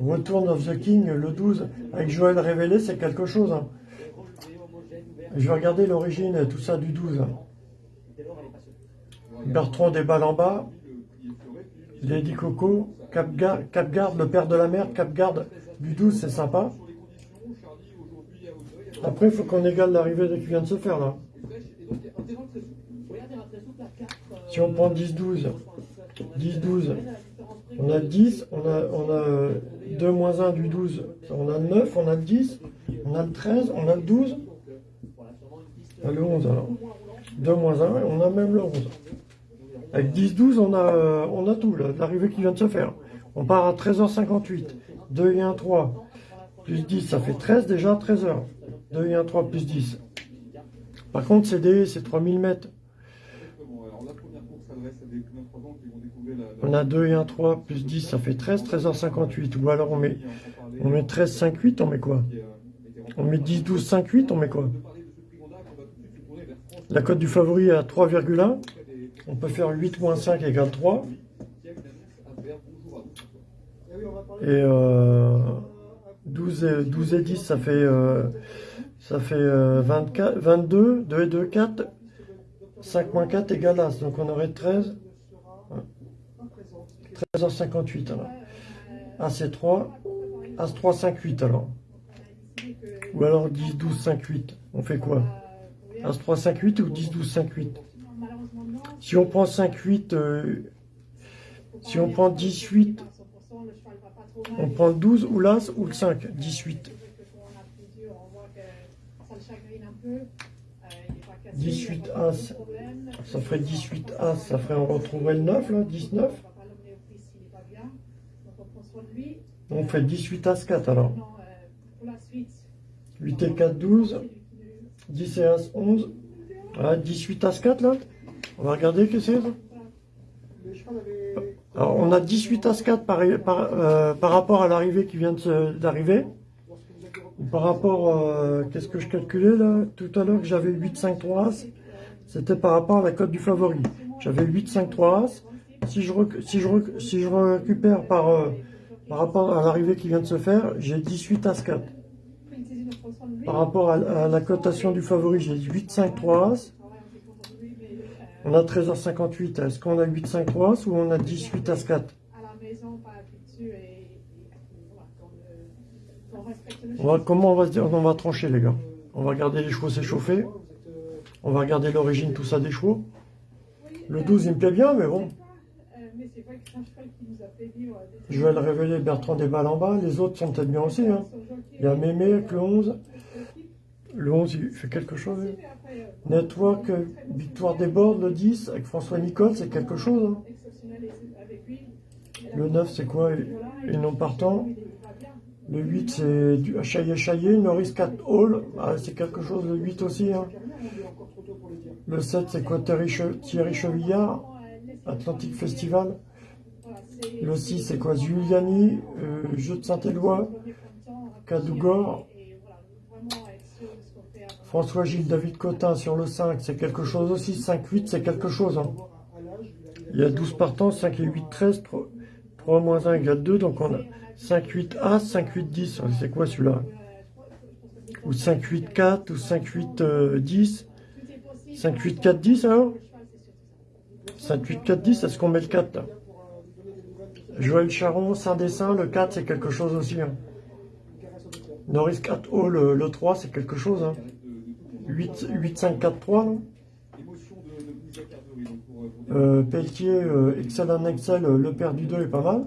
Speaker 3: Return of the King, le 12, avec Joël Révélé, c'est quelque chose. hein. Je vais regarder l'origine, tout ça du 12. hein. Bertrand des balles en bas, Lady Coco, Capgar- Capgarde, le père de la mer, Capgarde du 12, c'est sympa. Après, il faut qu'on égale l'arrivée qui vient de se faire là. Si on prend 10-12, 10-12, on a 10, on a, on a euh, 2 moins 1 du 12, on a le 9, on a le 10, on a le 13, on a le 12, on a le 11 alors. 2 moins 1, on a même le 11. Avec 10-12, on a, euh, on a tout, l'arrivée qui vient de se faire. On part à 13h58, 2 et 1, 3, plus 10, ça fait 13 déjà, 13h. 2 et 1, 3, plus 10. Par contre, c'est 3000 mètres. On a 2 et 1, 3, plus 10, ça fait 13, 13h58. Ou alors on met, on met 13, 5, 8, on met quoi? On met 10, 12, 5, 8, on met quoi? La cote du favori est à 3,1. On peut faire 8 moins 5 égale 3. Et euh, 12, et, 12 et 10, ça fait, euh, ça fait euh, 24, 22. 2 et 2, 4. 5 moins 4 égale As. Donc on aurait 13. 13h58 alors. As et 3. As 3, 5, 8 alors. Ou alors 10, 12, 5, 8. On fait quoi? As 3, 5, 8 ou 10, 12, 5, 8 Si on prend 5, 8, euh, si on prend 18, on prend le 12 ou l'As ou le 5 18. 18 As, ça ferait 18 As, ça ferait, on retrouverait le 9 là, 19. On fait 18 As 4 alors. 8 et 4, 12. 10 et As, 11. Voilà, 18 As 4 là. On va regarder que c'est ça. Alors on a 18 As 4 par, par, euh, par rapport à l'arrivée qui vient d'arriver. Par rapport, euh, qu'est-ce que je calculais là Tout à l'heure que j'avais 8, 5, 3 As. C'était par rapport à la cote du favori. J'avais 8, 5, 3 As. Si je, rec- si je, rec- si je récupère par, euh, par rapport à l'arrivée qui vient de se faire, j'ai 18 As 4. Par rapport à, à la cotation du favori, j'ai 8, 5, 3 As. On a 13h58. Est-ce qu'on a 8, 5, 3 As ou on a 18 As 4
Speaker 5: à la maison, pas habitué et, et voilà, qu'on euh, qu'on respecte le
Speaker 3: on va, Comment on va se dire? On va trancher, les gars. On va regarder les chevaux s'échauffer. On va regarder l'origine, tout ça des chevaux. Le 12, il me plaît bien, mais bon.
Speaker 5: Euh, c'est vrai que c'est un cheval qui nous a fait vivre des
Speaker 3: Je vais le révéler Bertrand des balles en bas. Les autres sont peut-être bien aussi. Hein. Il y a Mémé avec le 11. Le 11, il fait quelque chose. hein. Network, euh, Victoire des Bords, le 10, avec François Nicole, c'est quelque chose. hein. Le 9, c'est quoi? Et non partant. Le 8, c'est du Chaillé Chaillé. Norris 4 Hall. Ah, c'est quelque chose, le 8 aussi. Hein. Le 7, c'est quoi? Thierry Chevillard Atlantic Festival. Le 6, c'est quoi Giuliani euh, Jeu de Saint-Éloi. Cadougor. François Gilles David Cotin sur le 5, c'est quelque chose aussi. 5-8, c'est quelque chose. hein. Il y a 12 partants, 5 et 8, 13. 3, 3 moins 1 égale 2. Donc on a 5, 8 As, 5, 8, 10. C'est quoi celui-là? Ou 5, 8, 4, ou 5, 8, euh, 10. 5, 8, 4, 10 alors? 5, 8, 4, 10, est-ce qu'on met le 4 là Joël Charon, Saint-Dessin, le 4 c'est quelque chose aussi. hein. Norris 4 O, le, le 3 c'est quelque chose. Hein. 8, 8, 5, 4, 3. non? Euh, Pelletier, euh, Excel en Excel, euh, le père du 2 est pas mal.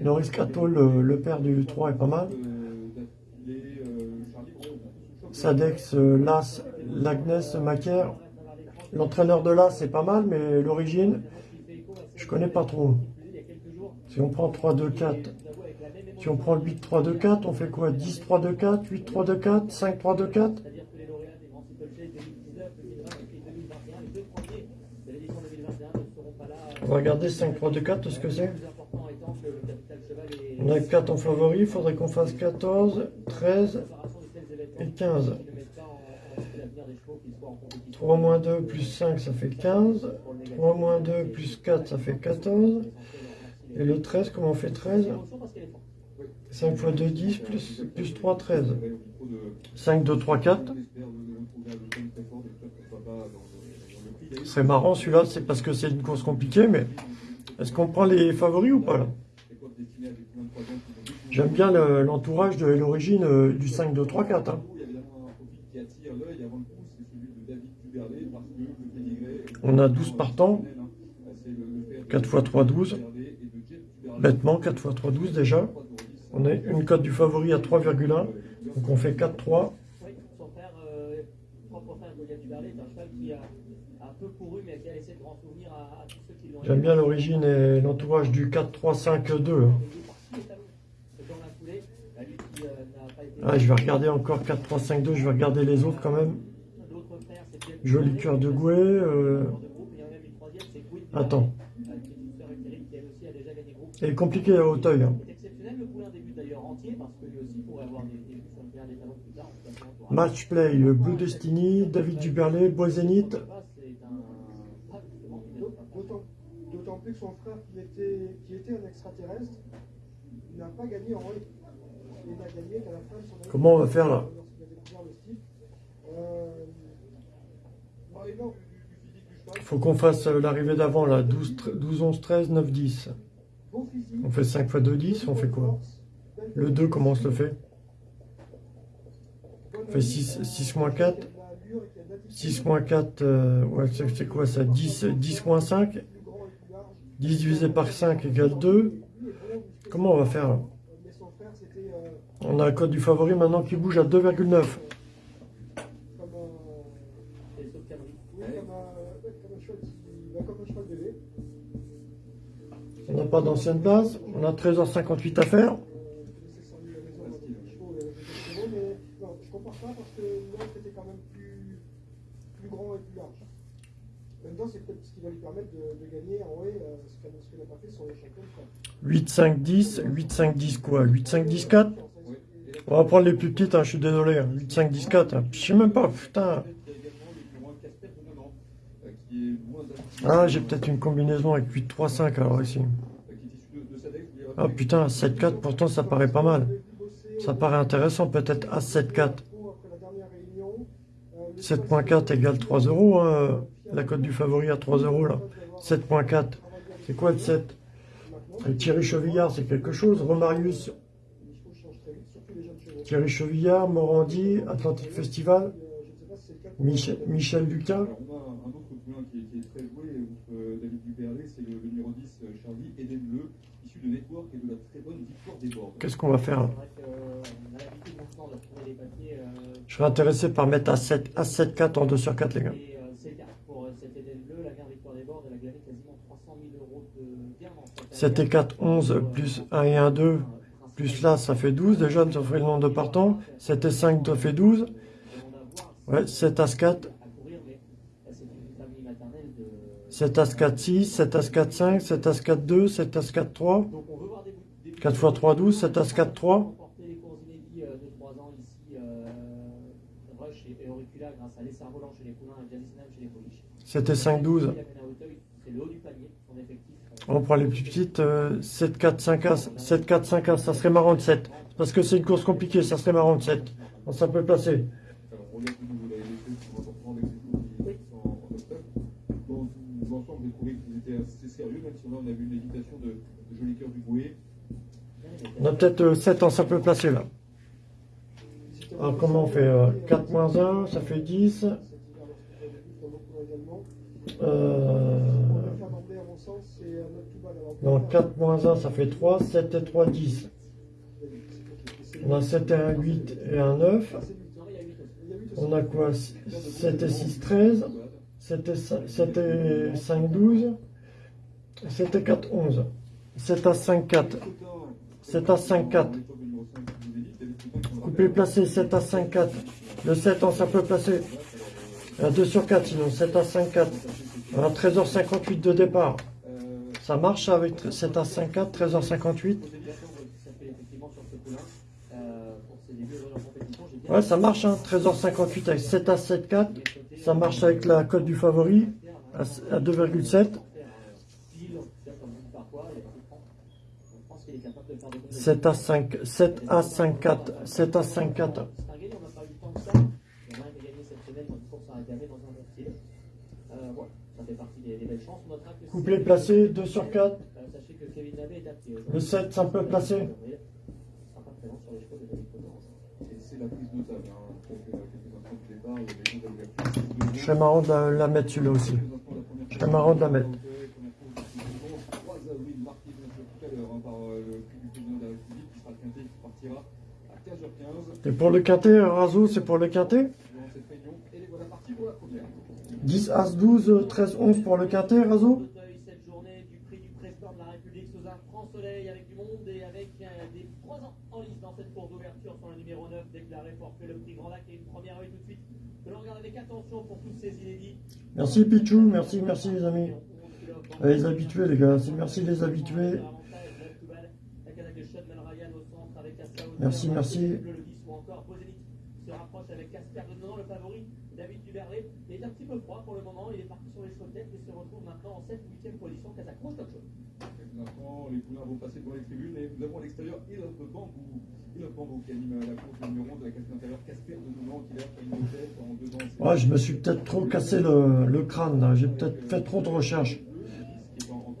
Speaker 3: Norris 4 O, le, le père du 3 est pas mal. Sadex, Las, Lagnès, Macaire. L'entraîneur de Las c'est pas mal, mais l'origine, je connais pas trop. Si on prend 3, 2, 4, si on prend le 8, 3, 2, 4, on fait quoi? 10, 3, 2, 4, 8, 3, 2, 4, 5, 3, 2, 4
Speaker 2: C'est-à-dire que les lauréats des grands steeplechase 2019, 2020 et puis 2021, les deux premiers de l'édition 2021 ne seront pas là.
Speaker 3: On va regarder 5, 3, 2, 4, ce que c'est? On a 4 en favori, il faudrait qu'on fasse 14, 13
Speaker 2: préparation de tels événements
Speaker 3: et 15.
Speaker 2: qui ne mettent pas en, en jeu l'avenir des chevaux qui soient en compétition.
Speaker 3: 3 moins 2 plus 5, ça fait 15. 3 moins 2 plus 4, ça fait 14. Et le 13, comment on fait 13 5 fois 2, 10, plus, plus 3, 13. 5, 2, 3, 4. C'est marrant celui-là, c'est parce que c'est une course compliquée, mais est-ce qu'on prend les favoris ou pas là? J'aime bien le- l'entourage de l'origine euh, du 5, 2, 3, 4. hein. On a 12 partants. 4 x 3, 12. Bêtement, 4 x 3, 12 déjà. On a une cote du favori à 3,1. Donc on fait 4, 3.
Speaker 2: Oui, son frère, euh,
Speaker 3: J'aime bien l'origine et l'entourage du 4, 3, 5, 2. hein.
Speaker 2: Bah, euh.
Speaker 3: Ah, je vais regarder encore 4, 3, 5, 2. Je vais regarder les autres quand même.
Speaker 2: L'autre frère, c'est Pierre
Speaker 3: Joli cœur de Gouet. euh, Attends. Et compliqué à Hauteuil. hein. Match play, Blue Destiny, David Duberlet, Bois Zénith.
Speaker 8: D'autant plus que son frère, qui était, qui était un extraterrestre, n'a pas gagné en rue. Il n'a gagné qu'à la fin de son année.
Speaker 3: Comment on va faire, là
Speaker 8: Lorsqu'il a découvert le style. Euh, bah, et non,
Speaker 3: Il faut qu'on fasse euh, l'arrivée d'avant là. 12, tr- 12, 11, 13, 9, 10.
Speaker 8: bon physique.
Speaker 3: On fait 5 x 2, 10. On fait quoi? Le 2, comment on se le fait? On fait 6, 6 moins 4. 6 moins 4, euh, ouais, c'est quoi ça? 10, 10 moins 5 10 divisé par 5 égale 2. Comment on va faire On a un code du favori maintenant qui bouge à 2,9.
Speaker 8: Qu'elle n'a pas fait sur les champions de France.
Speaker 3: 8, 5, 10. 8, 5, 10 quoi 8, 5, 10, 4 On va prendre les plus petites, hein, je suis désolé. hein. 8, 5, 10, 4. hein. Je sais même pas, putain. Ah, j'ai peut-être une combinaison avec 8, 3, 5 alors ici. Ah putain, 7, 4, pourtant ça paraît pas mal. Ça paraît intéressant, peut-être à 7, 4.
Speaker 8: Après la dernière réunion, euh, le
Speaker 3: 7.4 égale 3 euros. hein. La cote du favori à 3 euros là. 7.4. C'est quoi le 7 Euh, Thierry Chevillard, c'est quelque chose. Romarius. Thierry Chevillard, Morandi, Atlantic Festival, Michel, Michel Lucas.
Speaker 9: Un autre qui est, très joué, euh, David c'est le, numéro 10, euh, Charlie Eden Bleu, issu de Network et de la très bonne victoire des bords.
Speaker 3: Qu'est-ce qu'on va faire
Speaker 2: les papiers. euh,
Speaker 3: Je serais intéressé par mettre à 7, à 7, 4 en 2 sur 4 les gars.
Speaker 2: Et euh, c'est le cas pour euh, cet Eden bleu, la mère victoire des bords, elle a gagné quasiment 300 000 euros de gains dans cette
Speaker 3: 7 et 4, 11, plus 1 et 1, 2, plus là, ça fait 12. Déjà, ça fait le nombre de partants. 7 et 5, ça fait 12. Ouais, 7 As 4, 7 As 4, 6, 7 As 4, 5, 7 As 4, 2, 7 As 4, 3. 4 x 3, 12, 7 As 4, 3.
Speaker 7: remporté les courses inédits euh, de 3 ans ici, euh, Rush et, et Auricula grâce à l'essai volant chez les poulains et Jalisnam chez les poliches.
Speaker 3: 7 et 5, 12.
Speaker 7: Il amène à Hauteuil, c'est le haut du panier, son effectif. euh,
Speaker 3: On prend les plus petites. euh, 7, 4, 5 As. 7, 4, 5 As. Ça serait marrant de 7. Parce que c'est une course compliquée. Ça serait marrant de 7. Donc, ça peut passer.
Speaker 9: On a vu une de, de Cœur du Bouet.
Speaker 3: On a peut-être 7 en simple placé là. Alors comment on fait euh, 4 moins 1, ça fait 10.
Speaker 8: Cet hiver, lorsque j'avais vu sur nos cours également.
Speaker 3: Euh,
Speaker 8: euh,
Speaker 3: donc 4 moins 1, ça fait 3. 7 et 3, 10. On a 7 et 1, 8 et 1, 9.
Speaker 8: Ah, c'est lui.
Speaker 7: Non, il y a 8 aussi.
Speaker 8: Il y a huit aussi.
Speaker 3: On a quoi 7 et 6, 13. 7 et 5, 7 et 5, 12. 7 et 4, 11. 7 à 5, 4. 7 à 5, 4. Coupé placé, 7 à 5, 4. Le 7 en simple placé. Un 2 sur 4 sinon, 7 à 5, 4. Un 13h58 de départ. Ça marche avec 7 à 5, 4, 13h58.
Speaker 7: Ça fait effectivement sur ce poulain euh, pour ses débuts en compétition. J'ai bien
Speaker 3: Ouais, ça marche, hein, 13h58 avec 7 à 7, 4. Ça marche avec la cote du favori à à 2,7.
Speaker 7: pile, comme on dit parfois, il y a pas de temps. Je pense qu'il est capable de faire des bonnes
Speaker 3: 7 à 5, 7 à 5, 4. 7 à 5, 4.
Speaker 7: C'est un gagnant, on n'a pas eu tant que ça. Il y en a un qui a gagné cette semaine dans une course à Agamé dans un bon style. Euh, voilà, ça fait partie des, des belles chances. On notera que
Speaker 3: Couplet placé, 2 sur 4.
Speaker 7: Euh, sachez que Kevin Navet est appris.
Speaker 3: Le 7, simple placé.
Speaker 7: Il sera pas présent sur les chevaux de David Conan.
Speaker 9: Et c'est la prise notable, hein, quelques, quelques instants du départ, il y a des gens d'ouverture.
Speaker 3: Je serais marrant de la, la mettre celui-là aussi. Je serais marrant de la mettre.
Speaker 9: 3 avril, marqué bien sûr tout à l'heure hein, par euh, le prix du président de la République qui sera quinté qui partira à 15h15
Speaker 3: Et pour le quintet, Razo, c'est pour le quintet
Speaker 9: durant cette réunion. Et les voilà partis pour la première.
Speaker 3: 10, As, 12, 13, 11 pour le quintet, Razo
Speaker 7: Auteuil, cette journée du prix du président de la République sous un franc soleil avec du monde et avec des 3 ans en lice dans cette course d'ouverture sur le numéro 9 déclaré forfait le prix Grand Lac et une première œil tout de suite que l'on regarde avec attention pour tous ces inédits.
Speaker 3: Merci Pichou, merci, merci les amis. Les habitués les gars, c'est merci les habitués. Merci, merci.
Speaker 7: Le 10 ou encore Bozenit avec Casper de Nonan, le favori. David Duverlet il est un petit peu froid pour le moment. Il est parti sur les chevaux de tête et se retrouve maintenant en 7 ou 8e position. Casacron, top show.
Speaker 9: Quelques instants, les poulains vont passer devant les tribunes et nous avons à l'extérieur Ilov Bambou. Ilov Bambou qui anime la course numéro 11 de la casse intérieure Casper de Nounan qui l'a fait une tête en deux ans.
Speaker 3: Ouais, je me suis peut-être trop cassé le, le crâne j'ai peut-être fait trop de recherches.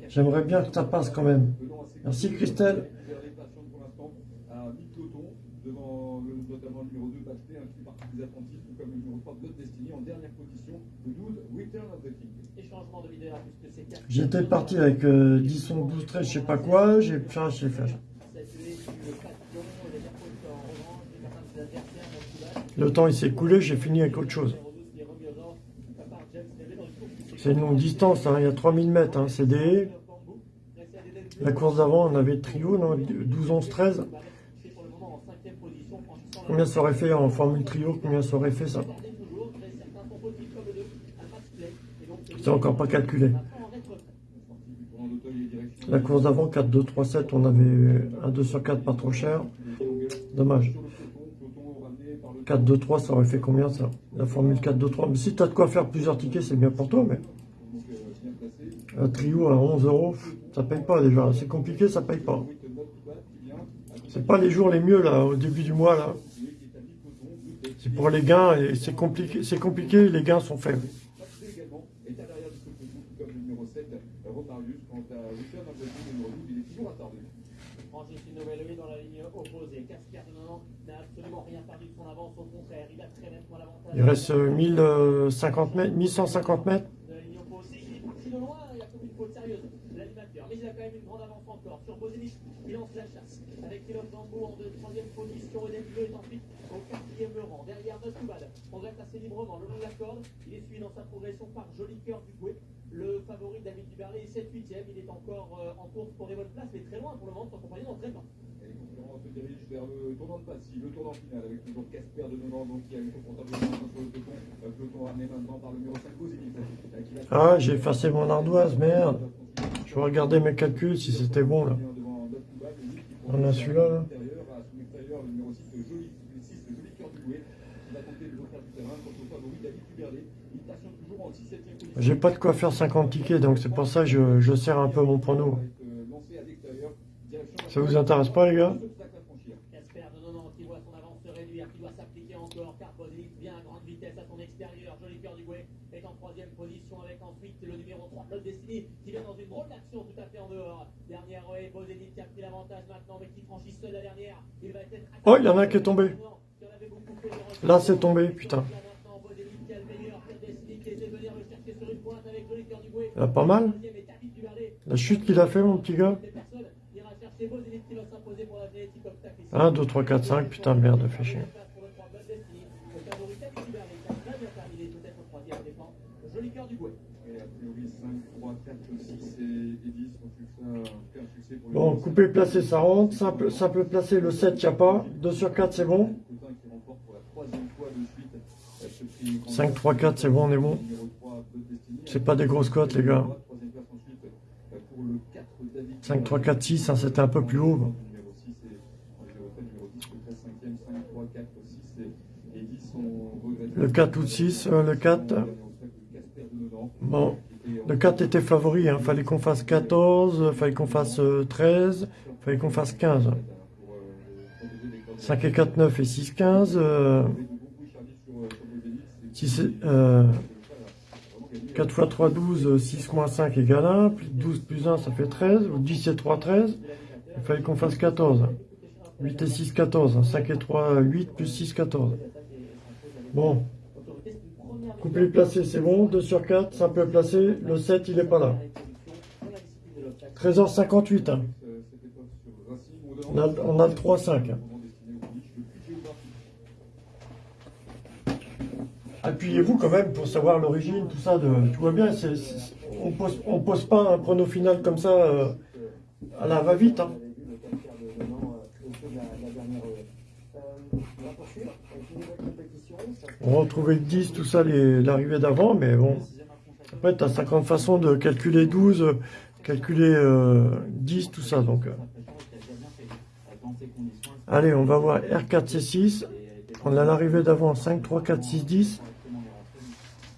Speaker 3: J'aimerais bien que ça passe quand même. Merci Christelle.
Speaker 9: Les patients pour l'instant à mi-peloton devant le, notamment le numéro 2 Bachelé, hein, qui fait partie des attentifs, tout comme le numéro 3 Blood Destiny en dernière position, le 12 Return of the King.
Speaker 7: Et changement de leader puisque c'est Casper.
Speaker 3: J'étais parti avec euh, 10 ondes 12, 13, je sais pas quoi, j'ai enfin, j'ai fait. Le temps il s'est écoulé, j'ai fini avec autre chose. C'est une longue distance, hein, il y a 3000 mètres, hein, c'est des... La course d'avant, on avait trio, non 12, 11, 13. Combien ça aurait fait en formule trio? Combien ça aurait fait ça? C'est encore pas calculé. La course d'avant, 4, 2, 3, 7, on avait un 2 sur 4 pas trop cher. Dommage. 4, 2, 3, ça aurait fait combien ça? La formule 4, 2, 3. Mais si tu as de quoi faire plusieurs tickets, c'est bien pour toi, mais. Un trio à 11 euros, ça paye pas déjà. C'est compliqué, ça paye pas. C'est pas les jours les mieux là, au début du mois là. C'est pour les gains et c'est compliqué, c'est compliqué, les gains sont faibles.
Speaker 7: Par Joli Cœur du Gouet. Le favori David Duberlet est 7 8 Il est encore euh, en course pour les bonnes places, mais très loin pour le moment de son compagnon d'entraînement.
Speaker 9: Dirigent vers le tournant de Passy, le tournant final avec toujours Casper de donc qui a eu confortablement sur le peloton. Peloton ramené maintenant par le numéro 5 Bozénith. qui va-
Speaker 3: Ah, j'ai effacé mon ardoise, merde. Je vais regarder mes calculs si c'était bon là. On a celui-là, là. J'ai pas de quoi faire 50 tickets, donc c'est pour ça que je, je serre un peu mon prono. Ça vous intéresse pas, les gars
Speaker 7: Casper de Nonan qui voit son avance se réduire, qui doit s'appliquer encore, car Bozelic vient à grande vitesse à son extérieur. Joli cœur du Gouet est en troisième position avec ensuite le numéro 3 Blood Destiny qui vient dans une drôle d'action tout à fait en dehors. Dernière et Bozelic qui a pris l'avantage maintenant, mais qui franchit seul la dernière. Il va être
Speaker 3: Oh, il y en a qui est tombé. Là, c'est tombé, putain. Ah, pas mal. La chute qu'il a fait, mon petit gars. 1, 2, 3, 4, 5, putain, merde, fait chier.
Speaker 7: Joli cœur du Gouet.
Speaker 9: Et a priori 5, 3, 4, 6 et, et 10 ont eu ça un fait un succès pour les
Speaker 3: Bon, coupé, placé, ça rentre. Simple, simple placé, le 7, y a pas. 2 sur 4, c'est bon.
Speaker 9: Coutin qui remporte pour la troisième fois de suite euh, ce prix.
Speaker 3: 5, 3, 4, c'est bon, on est bon.
Speaker 9: Numéro 3, Blood Destiny.
Speaker 3: C'est pas des grosses cotes, les gars.
Speaker 9: Troisième place ensuite euh, pour le 4, David.
Speaker 3: 5, 3, 4, 6, hein, c'était un peu plus haut.
Speaker 9: Numéro 6 et on les refait, numéro 10, le 13, 5e, 5, 3, 4, 6 et, et 10 sont regrettés.
Speaker 3: Le 4 ou 6, euh, le 4.
Speaker 9: Casper de Nonan.
Speaker 3: Bon, le 4 était favori, hein. fallait qu'on fasse 14, fallait qu'on fasse euh, 13, fallait qu'on fasse 15. 5 et 4, 9 et 6, 15. Euh, 6 et, euh, 4 fois 3, 12, 6 moins 5 égale 1, plus 12 plus 1, ça fait 13, ou 10 et 3, 13. Il fallait qu'on fasse 14. 8 et 6, 14. 5 et 3, 8, plus 6, 14. Bon. Couplé placé, c'est bon. 2 sur 4, simple placé. Le 7, il est pas là. 13h58. hein. On, a, on a le 3-5. Appuyez-vous quand même pour savoir l'origine, tout ça. De, tu vois bien, c'est- c'est- on pose, on pose pas un prono final comme ça euh, à la va-vite. hein. On va retrouver le 10, tout ça, l'arrivée d'avant, mais bon. Après, tu as 50 façons de calculer 12, euh, calculer euh, 10, tout ça. Donc, euh. Allez, on va voir R4C6. On a l'arrivée d'avant 5, 3, 4, 6, 10.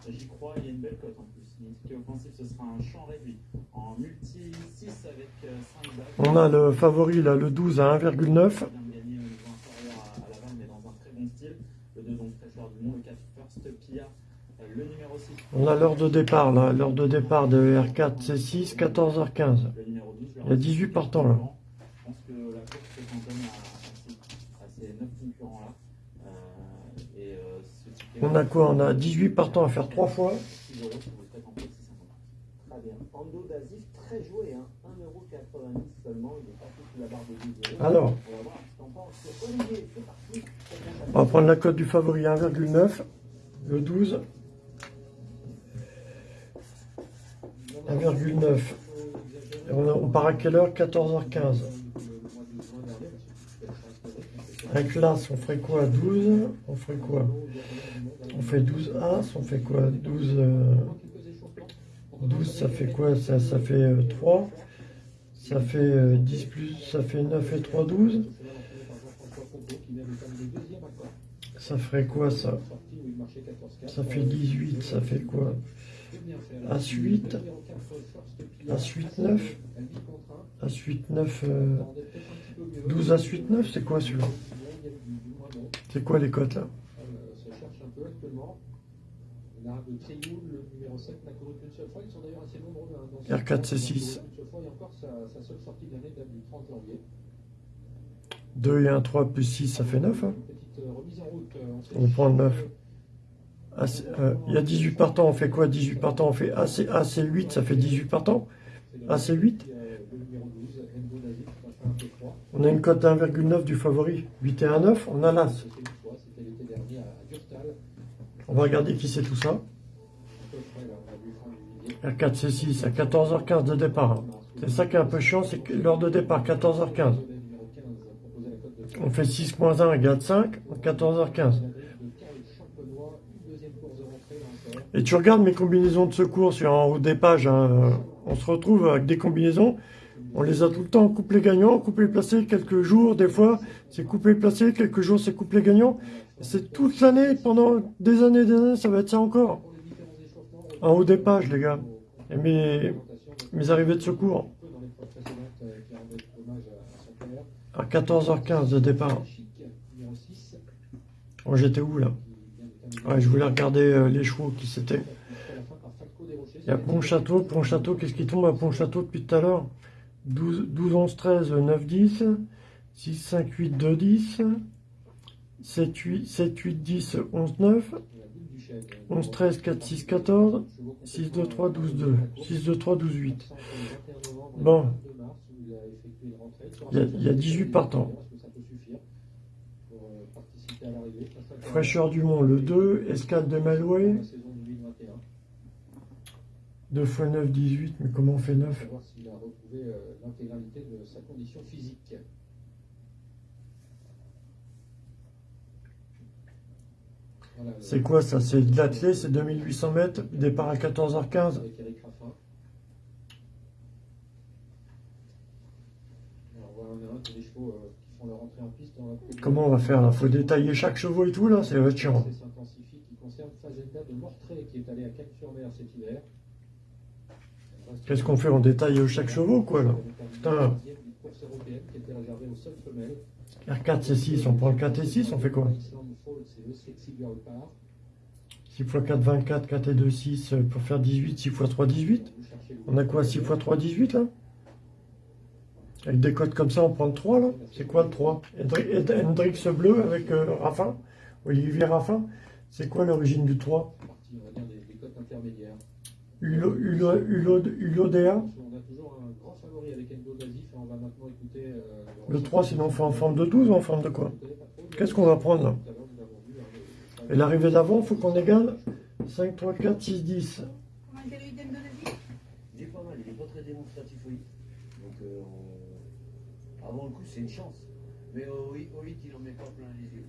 Speaker 10: J'y crois, il y a une belle cote en plus. Une ticket offensif, ce sera un champ réduit. En multi 6 avec 5 bagues.
Speaker 3: On a le favori, là, le 12 à 1,9.
Speaker 10: vient de gagner au niveau inférieur à, à Laval, mais dans un très bon style. Le 2 donc fraîcheur du monde, le 4 First Pia, euh, le numéro 6.
Speaker 3: On a l'heure de départ, là. L'heure de départ de R4C6, 14h15.
Speaker 10: Le numéro 12,
Speaker 3: Il y a 18 partants, là.
Speaker 10: Je pense que la course se cantonne à, à, ces, à ces 9 concurrents-là. Et ce ticket.
Speaker 3: On a quoi? On a 18 partants à faire 3 fois.
Speaker 10: 6 euros si vous le faites en plus 650.
Speaker 2: Très bien. Ando Dazif, très joué. 1,90€ seulement. Il est parti sous la barre de 12 euros.
Speaker 3: Alors.
Speaker 2: On va
Speaker 3: prendre la cote du favori 1,9. Le 12. 1,9. Et On, on part à quelle heure? 14h15. Avec l'As, on ferait quoi? 12 On ferait quoi? On fait 12 As, on fait quoi? 12, euh, 12 ça fait quoi? Ça, ça fait euh, 3. Ça fait euh, 10 plus, ça fait 9 et 3, 12. Ça ferait quoi ça? Ça fait 18, ça fait quoi? As 8, As 8, 9, As 8, 9, euh, 12 As 8, 9, c'est quoi celui-là? C'est quoi les cotes là?
Speaker 4: Se cherche un peu actuellement. L'arabe de Trioul, le numéro 7 n'a couru qu'une seule fois. Ils sont d'ailleurs assez nombreux. Hein, dans ce
Speaker 3: R4,
Speaker 4: temps,
Speaker 3: c'est
Speaker 4: ils ont
Speaker 3: six.
Speaker 4: couru Une seule fois et encore sa, sa seule sortie de l'année date du 30 janvier.
Speaker 3: 2 et 1, 3 plus 6, ça fait 9. hein. On prend le 9. As- euh, Il y a 18 partants, on fait quoi? 18 partants, on fait AC, AC8, ça fait 18 partants. AC8
Speaker 4: Euh, le numéro 12, Endo David, qui va faire un peu froid.
Speaker 3: On a une cote à 1,9 du favori. 8 et 1, 9, on a l'As. On va regarder qui c'est tout ça.
Speaker 4: Un peu frais, là, on a vu Franck
Speaker 3: R4, C6, à 14h15 de départ. C'est ça qui est un peu chiant, c'est que l'heure de départ, 14h15. On fait 6.1 égale 5, 14h15. Et tu regardes mes combinaisons de secours sur en haut des pages, hein, on se retrouve avec des combinaisons, on les a tout le temps couplés gagnants, couplés placés, quelques jours, des fois, c'est couplé placé, quelques jours, c'est couplé gagnant. C'est toute l'année, pendant des années des années, ça va être ça encore. En haut des pages, les gars. Et mes, mes arrivées de secours. À 14h15 de départ. Oh, j'étais où, là? Je voulais regarder euh, les chevaux qui c'était. Il y a Pont-Château. Pont-Château, qu'est-ce qui tombe à Pont-Château depuis tout à l'heure? 12, 12, 11, 13, 9, 10. 6, 5, 8, 2, 10. 7, 8, 7, 8, 10, 11, 9. 11, 13, 4, 6, 14. 6, 2, 3, 12, 2. 6, 2, 3, 12, 8. Bon. Il y a, il y a 18 partants. Fraîcheur du Mont, le 2. Escale de Malouet. 2 x 9, 18. Mais comment on fait 9
Speaker 4: l'intégralité de sa condition physique.
Speaker 3: C'est quoi ça? C'est de l'athlé, c'est 2800 mètres, départ à 14h15. Comment on va faire là? Faut détailler chaque chevaux et tout là, c'est chiant. Qu'est-ce qu'on fait? On détaille chaque chevaux, quoi, là? Putain. R4, C6, on prend le 4 et 6, on fait quoi? 6 x 4, 24, 4 et 2, 6, pour faire 18, 6 x 3, 18. On a quoi? 6 x 3, 18, là? Avec des codes comme ça, on prend le 3, là. C'est quoi le 3 Hendrix bleu avec euh, Raffin Olivier Raffin. C'est quoi l'origine du 3 Ulodea.
Speaker 4: On a toujours un grand favori avec
Speaker 3: le 3, sinon on fait en forme de 12 ou en forme de quoi? Qu'est-ce qu'on va prendre là? Et l'arrivée d'avant, il faut qu'on égale 5, 3, 4, 6, 10.
Speaker 5: Comment était le d'Endo
Speaker 11: Il est pas mal, il n'est pas très démonstratif, oui. Donc, euh, avant le coup, c'est une chance. Mais au 8, il en met pas plein les yeux.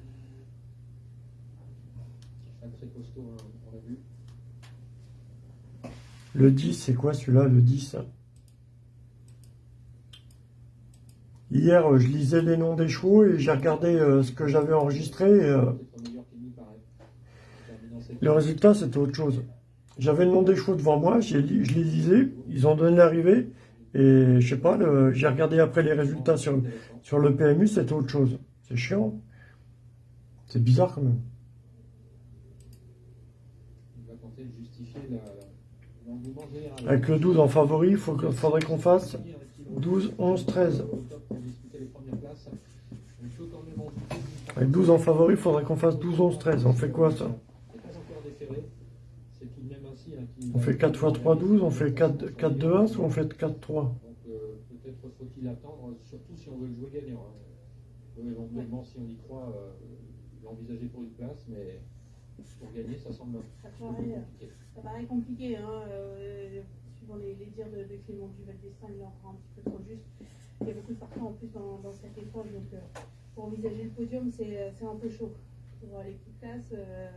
Speaker 4: Un très costaud, hein, on l'a vu.
Speaker 3: Le 10, c'est quoi celui-là, le 10 Hier, je lisais les noms des chevaux et j'ai regardé euh, ce que j'avais enregistré. Euh, le résultat, c'était autre chose. J'avais le nom des chevaux devant moi, je les lisais, ils ont donné l'arrivée. Et je sais pas, j'ai regardé après les résultats sur, sur le PMU, c'était autre chose. C'est chiant. C'est bizarre quand même. Avec le 12 en favori, il faudrait qu'on fasse 12, 11, 13. Avec 12 en favori, il faudrait qu'on fasse 12, 11, 13. On fait quoi ça? On fait 4 x 3, 12, on fait 4, 4 2, 1 ou on fait 4, 3
Speaker 4: Peut-être faut-il attendre, surtout si on veut le jouer gagnant. Hein. Éventuellement, si on y croit, euh, l'envisager pour une place, mais pour gagner, ça semble compliqué.
Speaker 5: Ça paraît compliqué, hein, euh, suivant les, les, dires de, de Clément Duval d'Estaing, il est encore un petit peu trop juste. Il y a beaucoup de partants en plus dans, dans cette épreuve, donc euh, pour envisager le podium, c'est euh, un peu chaud. Pour l'équipe classe, euh,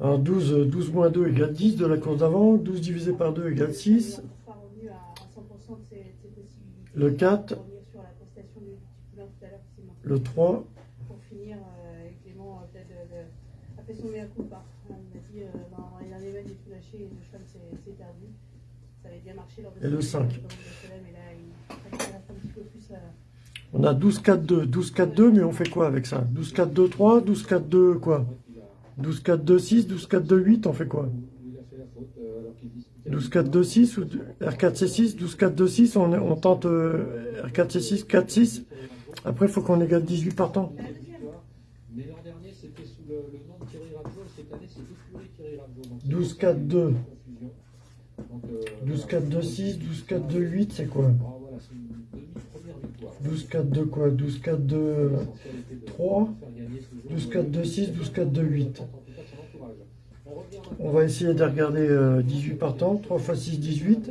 Speaker 3: Alors 12, 12 moins 2 égale 10 de la course d'avant, 12 divisé par 2 égale 6.
Speaker 5: On pas revenu à, à 100% de ses, ses possibilités.
Speaker 3: Le 4.
Speaker 5: Sur la prestation du, du tout à l'heure qui s'est
Speaker 3: Le 3.
Speaker 5: Pour finir, euh, Clément peut-être son dit euh, dans les derniers mètres, j'ai tout lâché et le cheval s'est perdu. Ça avait bien marché lors de
Speaker 3: Et le 5.
Speaker 5: Mais là, il reste un petit peu plus. Euh...
Speaker 3: On a 12-4-2, 12-4-2, mais on fait quoi avec ça? 12-4-2-3, 12-4-2 quoi? 12-4-2-6, 12-4-2-8, on fait quoi? 12-4-2-6 ou R4-C6, 12-4-2-6, on, on tente euh, R4-C6, 4-6. Après, il faut qu'on égale 18 partants.
Speaker 4: Mais l'an dernier, c'était sous le, nom de Thierry Rabjo, cette année, c'est Thierry Rabjo.
Speaker 3: 12 4 2 12 4 2 6 12 4 2 8 c'est quoi? 12 4 2 quoi 12 4 2 3 12 4 2 6 12 4 2 8 On va essayer de regarder euh, 18 partants. 3 x 6, 18.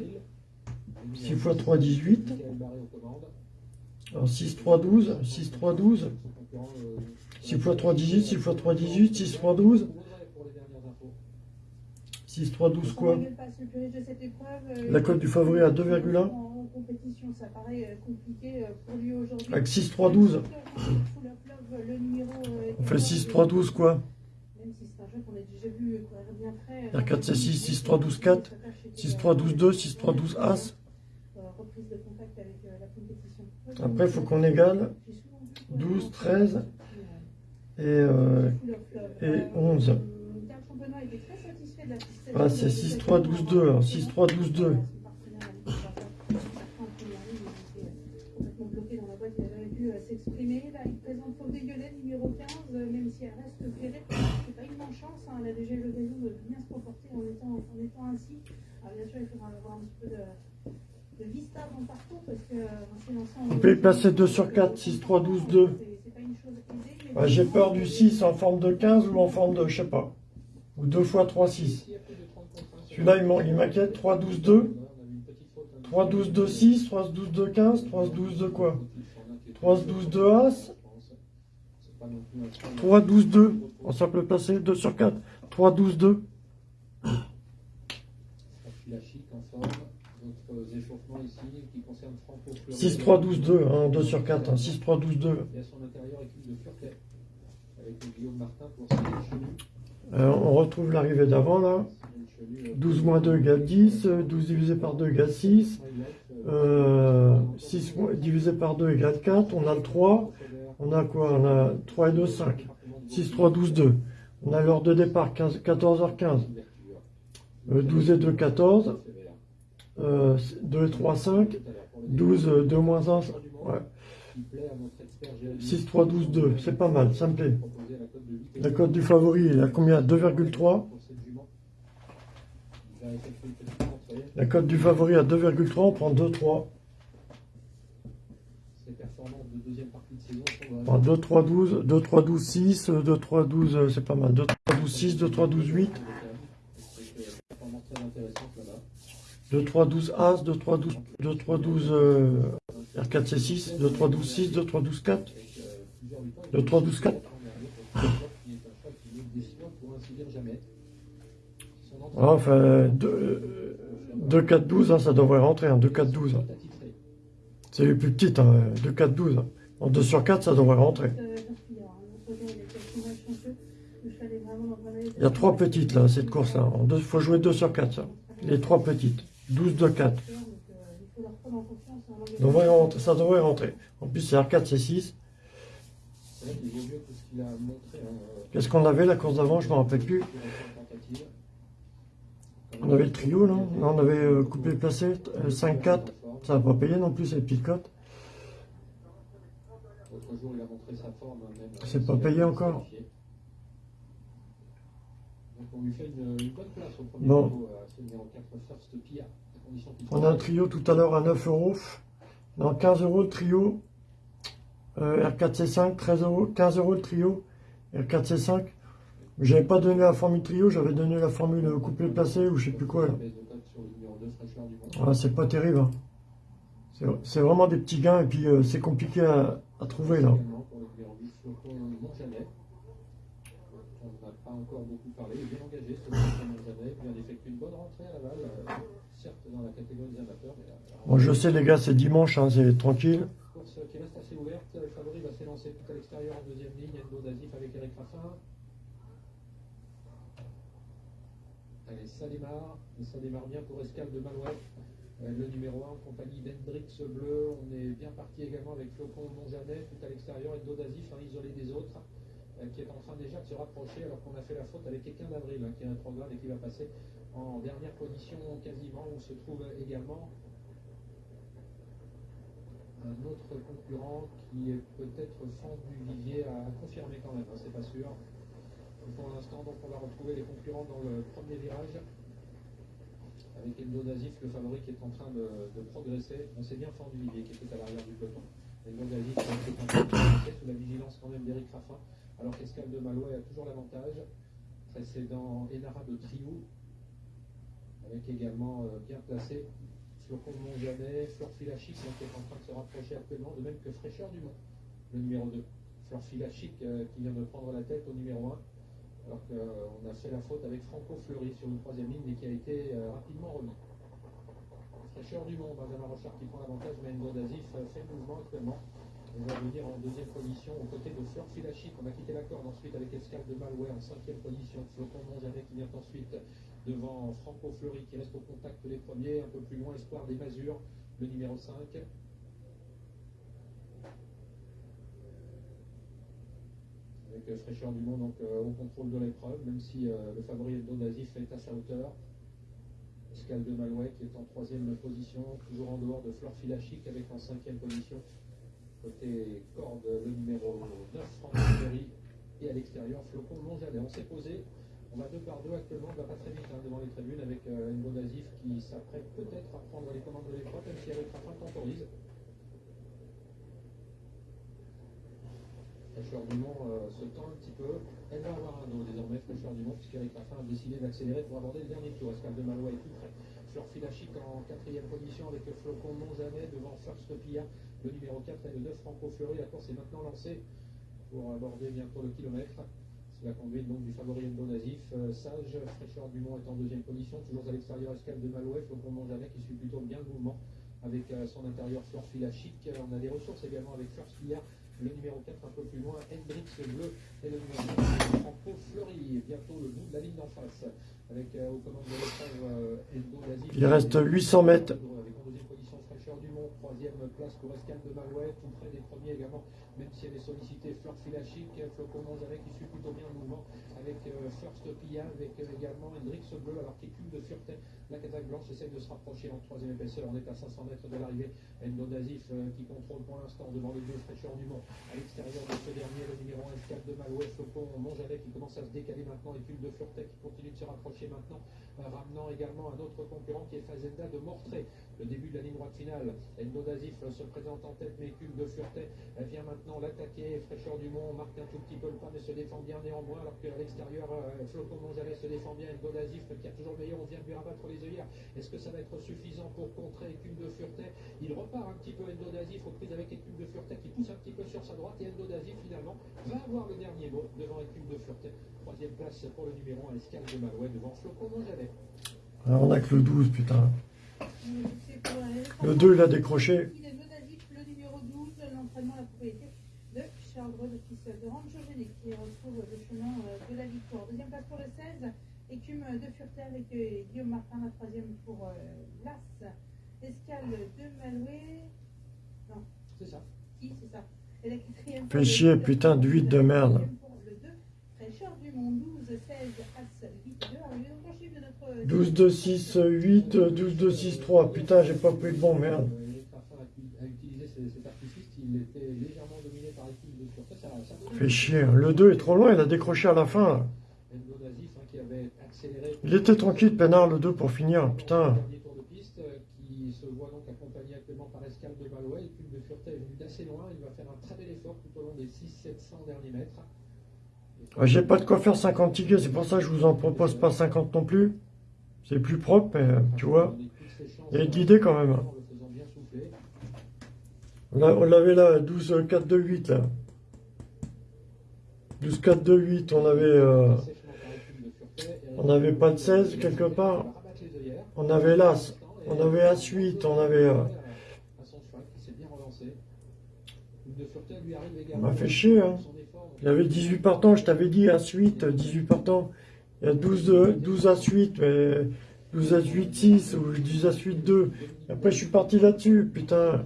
Speaker 3: 6 x 3, 18. Alors 6, 3, 12. 6, 3, 12. 6 x 3, 18. 6 x 3, 18. 6, 3, 12. 6, 3, 12 quoi? La cote du favori à 2,1
Speaker 5: compétition. Ça paraît euh, compliqué euh, pour lui aujourd'hui.
Speaker 3: Avec
Speaker 5: 6-3-12. Euh,
Speaker 3: On fait 6-3-12 quoi
Speaker 5: Même si c'est un jeu qu'on a déjà vu courir bien près.
Speaker 3: 4-6, 6-3-12-4, 6-3-12-2, 6-3-12 As.
Speaker 5: Reprise de contact avec la compétition.
Speaker 3: Après, il faut qu'on égale 12, 13 et, euh, et 11. Voilà, c'est
Speaker 5: 6-3-12-2. 6-3-12-2. S'exprimer. Là, il présente Faudé Violet, numéro 15, euh, même si elle reste ferrée. C'est pas une malchance, hein, elle a déjà eu l'occasion de bien se comporter en étant, en étant ainsi. Alors, bien sûr, il faudra avoir un petit peu de, de vista dans le parcours parce que euh, c'est l'ensemble.
Speaker 3: On peut y placer 2 sur 4. 6, 3, 12, 2.
Speaker 5: C'est pas une chose aisée, mais
Speaker 3: Ah, J'ai peur du 6 en forme de 15 ou en forme de, je sais pas. Ou 2 fois 3, 6. Celui-là, il m'inquiète. 3, 12, 2. 3, 12, 2, 6. 3, 12, 2, 15. 3, 12, 2 quoi 3, 12, 2, As. 3, 12, 2. On ça peut placer 2 sur 4. 3, 12, 2.
Speaker 4: La chic en forme. D'autres échauffements ici qui concernent Franco Fleury.
Speaker 3: 6, 3, 12, 2. Hein, 2 sur 4. Hein, 6, 3, 12, 2.
Speaker 4: Et à son intérieur, équipe de Furquet. Avec le Guillaume Martin pour Cyril Chenu.
Speaker 3: Euh, on retrouve l'arrivée d'avant là. 12 moins 2 égale 10. euh, 12 divisé par 2 égale 6. Euh, 6 moins- divisé par 2 égale 4. On a le 3. On a quoi? On a 3 et 2, 5. 6, 3, 12, 2. On a l'heure de départ 15, 14h15. Euh, 12 et 2, 14. Euh, 2 et 3, 5. 12, euh, 2 moins 1. Ouais. 6, 3, 12, 2. C'est pas mal, ça me plaît. La cote du favori, il a combien? 2,3. La cote du favori à 2,3, on prend 2, 3.
Speaker 4: Ses performances de deuxième partie de saison sont
Speaker 3: On prend 2, 3, 12, 2, 3, 12, 6, 2, 3, 12, euh, c'est pas mal. 2, 3, 12, 6, 2, 3, 12, 8.
Speaker 4: performances très intéressantes là-bas.
Speaker 3: 2, 3, 12, As, 2, 3, 12, 2, 3, 12, euh, R4, C6, 2, 3, 12, 6, 2, 3, 12, 4. 2, 3, 12, 4. Ah, Enfin, 2, 2, 4, 12, hein, ça devrait rentrer, hein, 2, 4, 12. hein. C'est les plus petites, hein, 2, 4, 12. hein. En 2 sur 4, ça devrait rentrer. Il y a trois petites là, cette course-là. Il faut jouer 2 sur 4, ça. Les trois petites. 12 de 4. Devrait rentrer- ça devrait rentrer. En plus, c'est R4, c'est 6.
Speaker 4: C'est vrai qu'il vaut mieux que ce qu'il a montré. hein, euh,
Speaker 3: Qu'est-ce qu'on avait la course d'avant? Je ne me rappelle plus. On avait le trio. Là, on avait euh, coupé placé. 5-4. Ça n'a pas payé non plus, ces petites cotes.
Speaker 4: L'autre jour, il a montré sa forme. hein, même,
Speaker 3: C'est
Speaker 4: euh,
Speaker 3: pas payé encore. Bon.
Speaker 4: niveau. euh, C'est le numéro 4 First Pia. à condition qu'il
Speaker 3: On a un trio tout à l'heure à 9 euros. Non, 15 euros le trio. Euh, R4C5, 13 euros. 15 euros le trio. R4C5. J'avais pas donné la formule trio, j'avais donné la formule coupé placé ou je sais plus quoi. là.
Speaker 4: baisse de cote sur le numéro 2 fraîcheur du monde.
Speaker 3: Ah, c'est pas terrible. hein. C'est- vraiment des petits gains et puis euh, c'est compliqué à, à trouver là.
Speaker 4: Également pour le numéro 10, Flocon Montjanet. On n'a pas encore beaucoup parlé. Il est bien engagé, ce Flocon Montjanet. Il vient d'effectuer une bonne rentrée à Laval. euh, certes dans la catégorie des amateurs. Mais, euh,
Speaker 3: Bon, je sais les gars, c'est dimanche, hein, c'est tranquille.
Speaker 4: Course qui reste assez ouverte. Le favori va s'élancer tout à l'extérieur en deuxième ligne. Endo Dazif avec Eric Raffin. Allez, ça démarre. Et ça démarre bien pour Escale de Malouette. Euh, le numéro 1 en compagnie d'Hendrix Bleu. On est bien parti également avec Flocon Montjanet tout à l'extérieur. Endo Dazif, un isolé des autres, euh, qui est en train déjà de se rapprocher alors qu'on a fait la faute avec quelqu'un d'Avril, hein, qui est un programme et qui va passer en dernière position quasiment, où se trouve également un autre concurrent qui est peut-être fan du Vivier à confirmer quand même, hein, c'est pas sûr. Pour l'instant, donc on va retrouver les concurrents dans le premier virage. Avec Endo Dazif, le favori qui est en train de, progresser. On s'est bien fendu Vivier qui était à l'arrière du peloton. Endo Dazif qui est en train de progresser sous la vigilance quand même d'Eric Raffin. Alors qu'Escal de Malouet a toujours l'avantage. précédent Enara de Triou, avec également euh, bien placé Flocon de Montjanet, Fleur Filachic qui est en train de se rapprocher actuellement, de même que Fraîcheur du Mont, le numéro 2. Fleur Filachic euh, qui vient de prendre la tête au numéro 1, alors qu'on a fait la faute avec Franco Fleury sur une troisième ligne, mais qui a été euh, rapidement remis. Fraîcheur du Mont, Benjamin Rochard qui prend l'avantage, mais Enzo Dazif euh, fait le mouvement actuellement. On va venir en deuxième position aux côtés de Fleur Filachic. On a quitté la corde ensuite avec Escale de Malouet en cinquième position. Flocon Montjanet qui vient ensuite devant Franco Fleury qui reste au contact des premiers. Un peu plus loin, Espoir des Masures, le numéro 5. Avec euh, Fraîcheur du Monde donc, euh, au contrôle de l'épreuve, même si euh, le favori Endo Nazif est à sa hauteur. Escale de Malouet qui est en troisième position, toujours en dehors de Fleur Filachic avec en cinquième position. Côté corde, le numéro 9, Franco Fleury. Et à l'extérieur, Flocon Montjanet. On s'est posé on va deux par deux actuellement, on va pas très vite hein, devant les tribunes avec euh, Engo Nazif qui s'apprête peut-être à prendre les commandes de l'épreuve, même si avec Raffin temporise. Fraîcheur du Mont euh, se tend un petit peu. Elle va avoir un dos désormais, Fraîcheur du Mont, puisqu'Eric Raffin a décidé d'accélérer pour aborder le dernier tour. Escale de Malois est tout près. Fleur Filachic en quatrième position avec Flocon Montjanet devant First Pia, le numéro 4 et le 9 Franco Fleury. La course est maintenant lancée pour aborder bientôt le kilomètre. C'est la conduite donc du favori Endo Nazif. Euh, Sage, Fraîcheur du Mont est en deuxième position, toujours à l'extérieur escale de Malouet, Flocon Montjanet qui suit plutôt bien le mouvement avec euh, son intérieur Fleur Filachic. On a des ressources également avec First Pia, le numéro 4 un peu plus loin, Hendrix Bleu et le numéro 9, Franco Fleury. Bientôt le bout de la ligne d'en face avec euh, aux commandes de l'épreuve euh, Endo.
Speaker 3: Il reste 800 mètres.
Speaker 4: Avec en deuxième position Fraîcheur du Mont, troisième place de Malouet, tout près des premiers également même si elle est sollicitée, Fleur Filachic, Flocon Montjanet qui suit plutôt bien le mouvement, avec euh, First Pia, avec euh, également Hendrix Bleu, alors qu'il cube de Fureté. La Kazakh Blanche essaye de se rapprocher en troisième épaisseur, on est à 500 mètres de l'arrivée. Endo Nazif euh, qui contrôle pour l'instant devant les deux fraîcheurs du Mont. À l'extérieur de ce dernier, le numéro 1 Escale de Malouet, Flocon Montjanet qui commence à se décaler maintenant, et cube de Fureté qui continue de se rapprocher maintenant, ramenant également un autre concurrent qui est Fazenda de Mortré. Le début de la ligne droite finale, Endo Nazif se présente en tête, mais cube de Fureté vient maintenant l'attaquer. Fraîcheur du Mont marque un tout petit peu le pas, mais se défend bien néanmoins, alors qu'à l'extérieur, euh, Flocon se défend bien. Endo Nazif qui a toujours le meilleur, on vient de lui rabattre les œillères. Est-ce que ça va être suffisant pour contrer Écume de Fureté Il repart un petit peu Endo Nazif aux prises avec Écume de Fureté qui pousse un petit peu sur sa droite, et Endo Nazif finalement va avoir le dernier mot devant Écume de Fureté. Troisième place pour le numéro 1, Escale de Malouet devant Flocon Montjalet.
Speaker 3: Alors on a que le 12, putain.
Speaker 5: C'est pour la-
Speaker 3: Le 2, il a décroché.
Speaker 5: Le numéro 12, l'entraînement à la propriété de Charles Gros, le fils de qui retrouve le chemin euh, de la victoire. Deuxième place pour le 16, écume de Fureté avec euh, Guillaume Martin, la troisième pour euh, l'As. Escale de Malouet. Non,
Speaker 4: C'est ça.
Speaker 5: qui c'est ça Et la quatrième
Speaker 3: Fais
Speaker 5: pour le
Speaker 3: chier,
Speaker 5: 12,
Speaker 3: putain, de huit de merde.
Speaker 5: la quatrième pour le 2, Fraîcheur du Mont 12, 16, As, 8, 2. Arrivé donc en chiffre de notre.
Speaker 3: 12, 2, 6, 8, 12, 2, 6, 3. Putain, j'ai pas pris le bon, merde.
Speaker 4: Cet artifice, il était dominé par l'équipe de Fureté.
Speaker 3: Fais chier. Le 2 est trop loin, il a décroché à la fin.
Speaker 4: Hein.
Speaker 3: Il était tranquille, peinard, le 2 pour finir. Putain.
Speaker 4: Dernier tour de piste qui se voit donc accompagné actuellement par Escale de Malouet. L'équipe de Fureté est venue d'assez loin. Il va faire un très bel effort tout au long des 600-700 derniers mètres.
Speaker 3: Ah, J'ai pas de quoi faire 50 tickets, c'est pour ça que je vous en propose pas 50 non plus. C'est plus propre, mais euh, tu vois. Il y quand même. On l'avait là, 12, 4, 2, 8 là. 12, 4, 2, 8, on avait, euh, on n'avait pas de 16 quelque part. On avait l'As, on avait As8, on avait... euh, on m'a fait chier, hein. Il y avait 18 partants, je t'avais dit As8, 18 partants. Il y a 12, euh, 12 As8, mais 12 As8, 6 ou 12 As8, 2. Et après, je suis parti là-dessus, putain.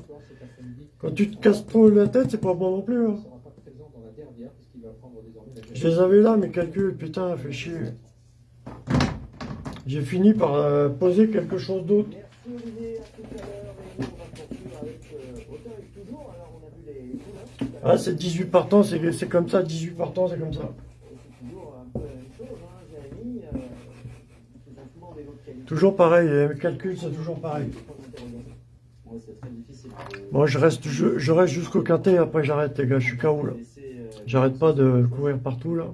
Speaker 3: Quand tu te casses trop la tête, c'est pas bon non plus. hein.
Speaker 4: Il sera pas présent dans la dernière puisqu'il va prendre désormais la
Speaker 3: Je les avais là, mes calculs, putain, fait chier. J'ai fini par euh, poser quelque chose d'autre.
Speaker 11: Merci Olivier, à tout à l'heure. Et nous, on va poursuivre avec Auteuil toujours. Alors, on a vu les poulains tout à l'heure.
Speaker 3: Ah, c'est 18 partants, c'est c'est comme ça, 18 partants, c'est comme ça.
Speaker 11: Toujours un peu la même chose, Jérémy. Ils ont souvent des lots de qualité.
Speaker 3: Toujours pareil, les calculs, c'est toujours pareil. Moi, je reste, je, je reste jusqu'au quintet, après j'arrête, les gars, je suis KO là. J'arrête pas de courir partout là.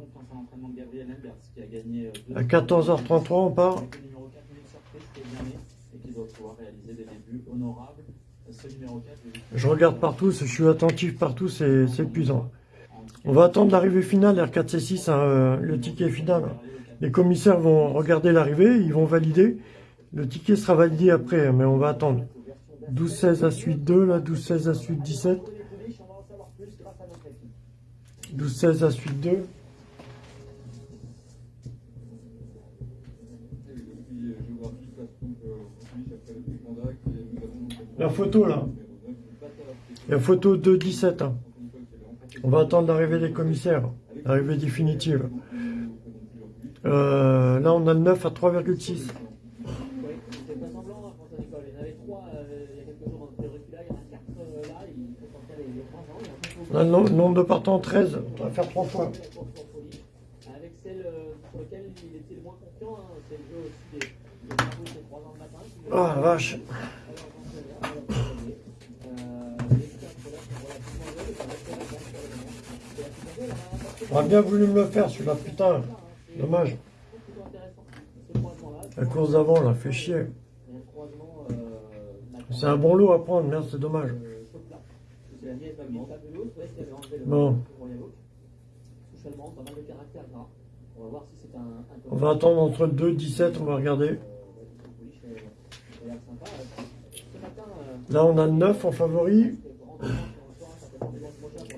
Speaker 3: À 14h33, on part.
Speaker 10: Avec le numéro 4, une surprise qui est bien né et qui doit pouvoir réaliser des débuts honorables. Ce numéro 4,
Speaker 3: Je regarde partout, je suis attentif partout, c'est c'est épuisant. On va attendre l'arrivée finale, R4C6, hein, euh, le ticket final. Les commissaires vont regarder l'arrivée, ils vont valider. Le ticket sera validé après, hein, mais on va attendre. 12-16 à suite 2, là, 12-16 à suite 17. 12, 16 à suite 2. La photo là. La photo 2.17. Hein. On va attendre l'arrivée des commissaires. L'arrivée définitive. Euh, là on a le 9 à 3,6. On a le nom- nombre de partants 13. On va faire trois fois.
Speaker 7: la. Avec celle euh, sur laquelle il était le moins confiant, hein, c'est le jeu aussi des, travaux de 3 ans le matin.
Speaker 3: Ah, vache.
Speaker 7: On. Euh, la la a apporté
Speaker 3: On aurait bien voulu me le faire, celui-là, putain. Dommage. La course d'avant, là, fait chier.
Speaker 7: a euh,
Speaker 3: C'est un bon lot à prendre, merde, c'est dommage. Bon.
Speaker 7: On va
Speaker 3: attendre entre le 2 et 17, on va regarder. Là, on a le 9 en favori.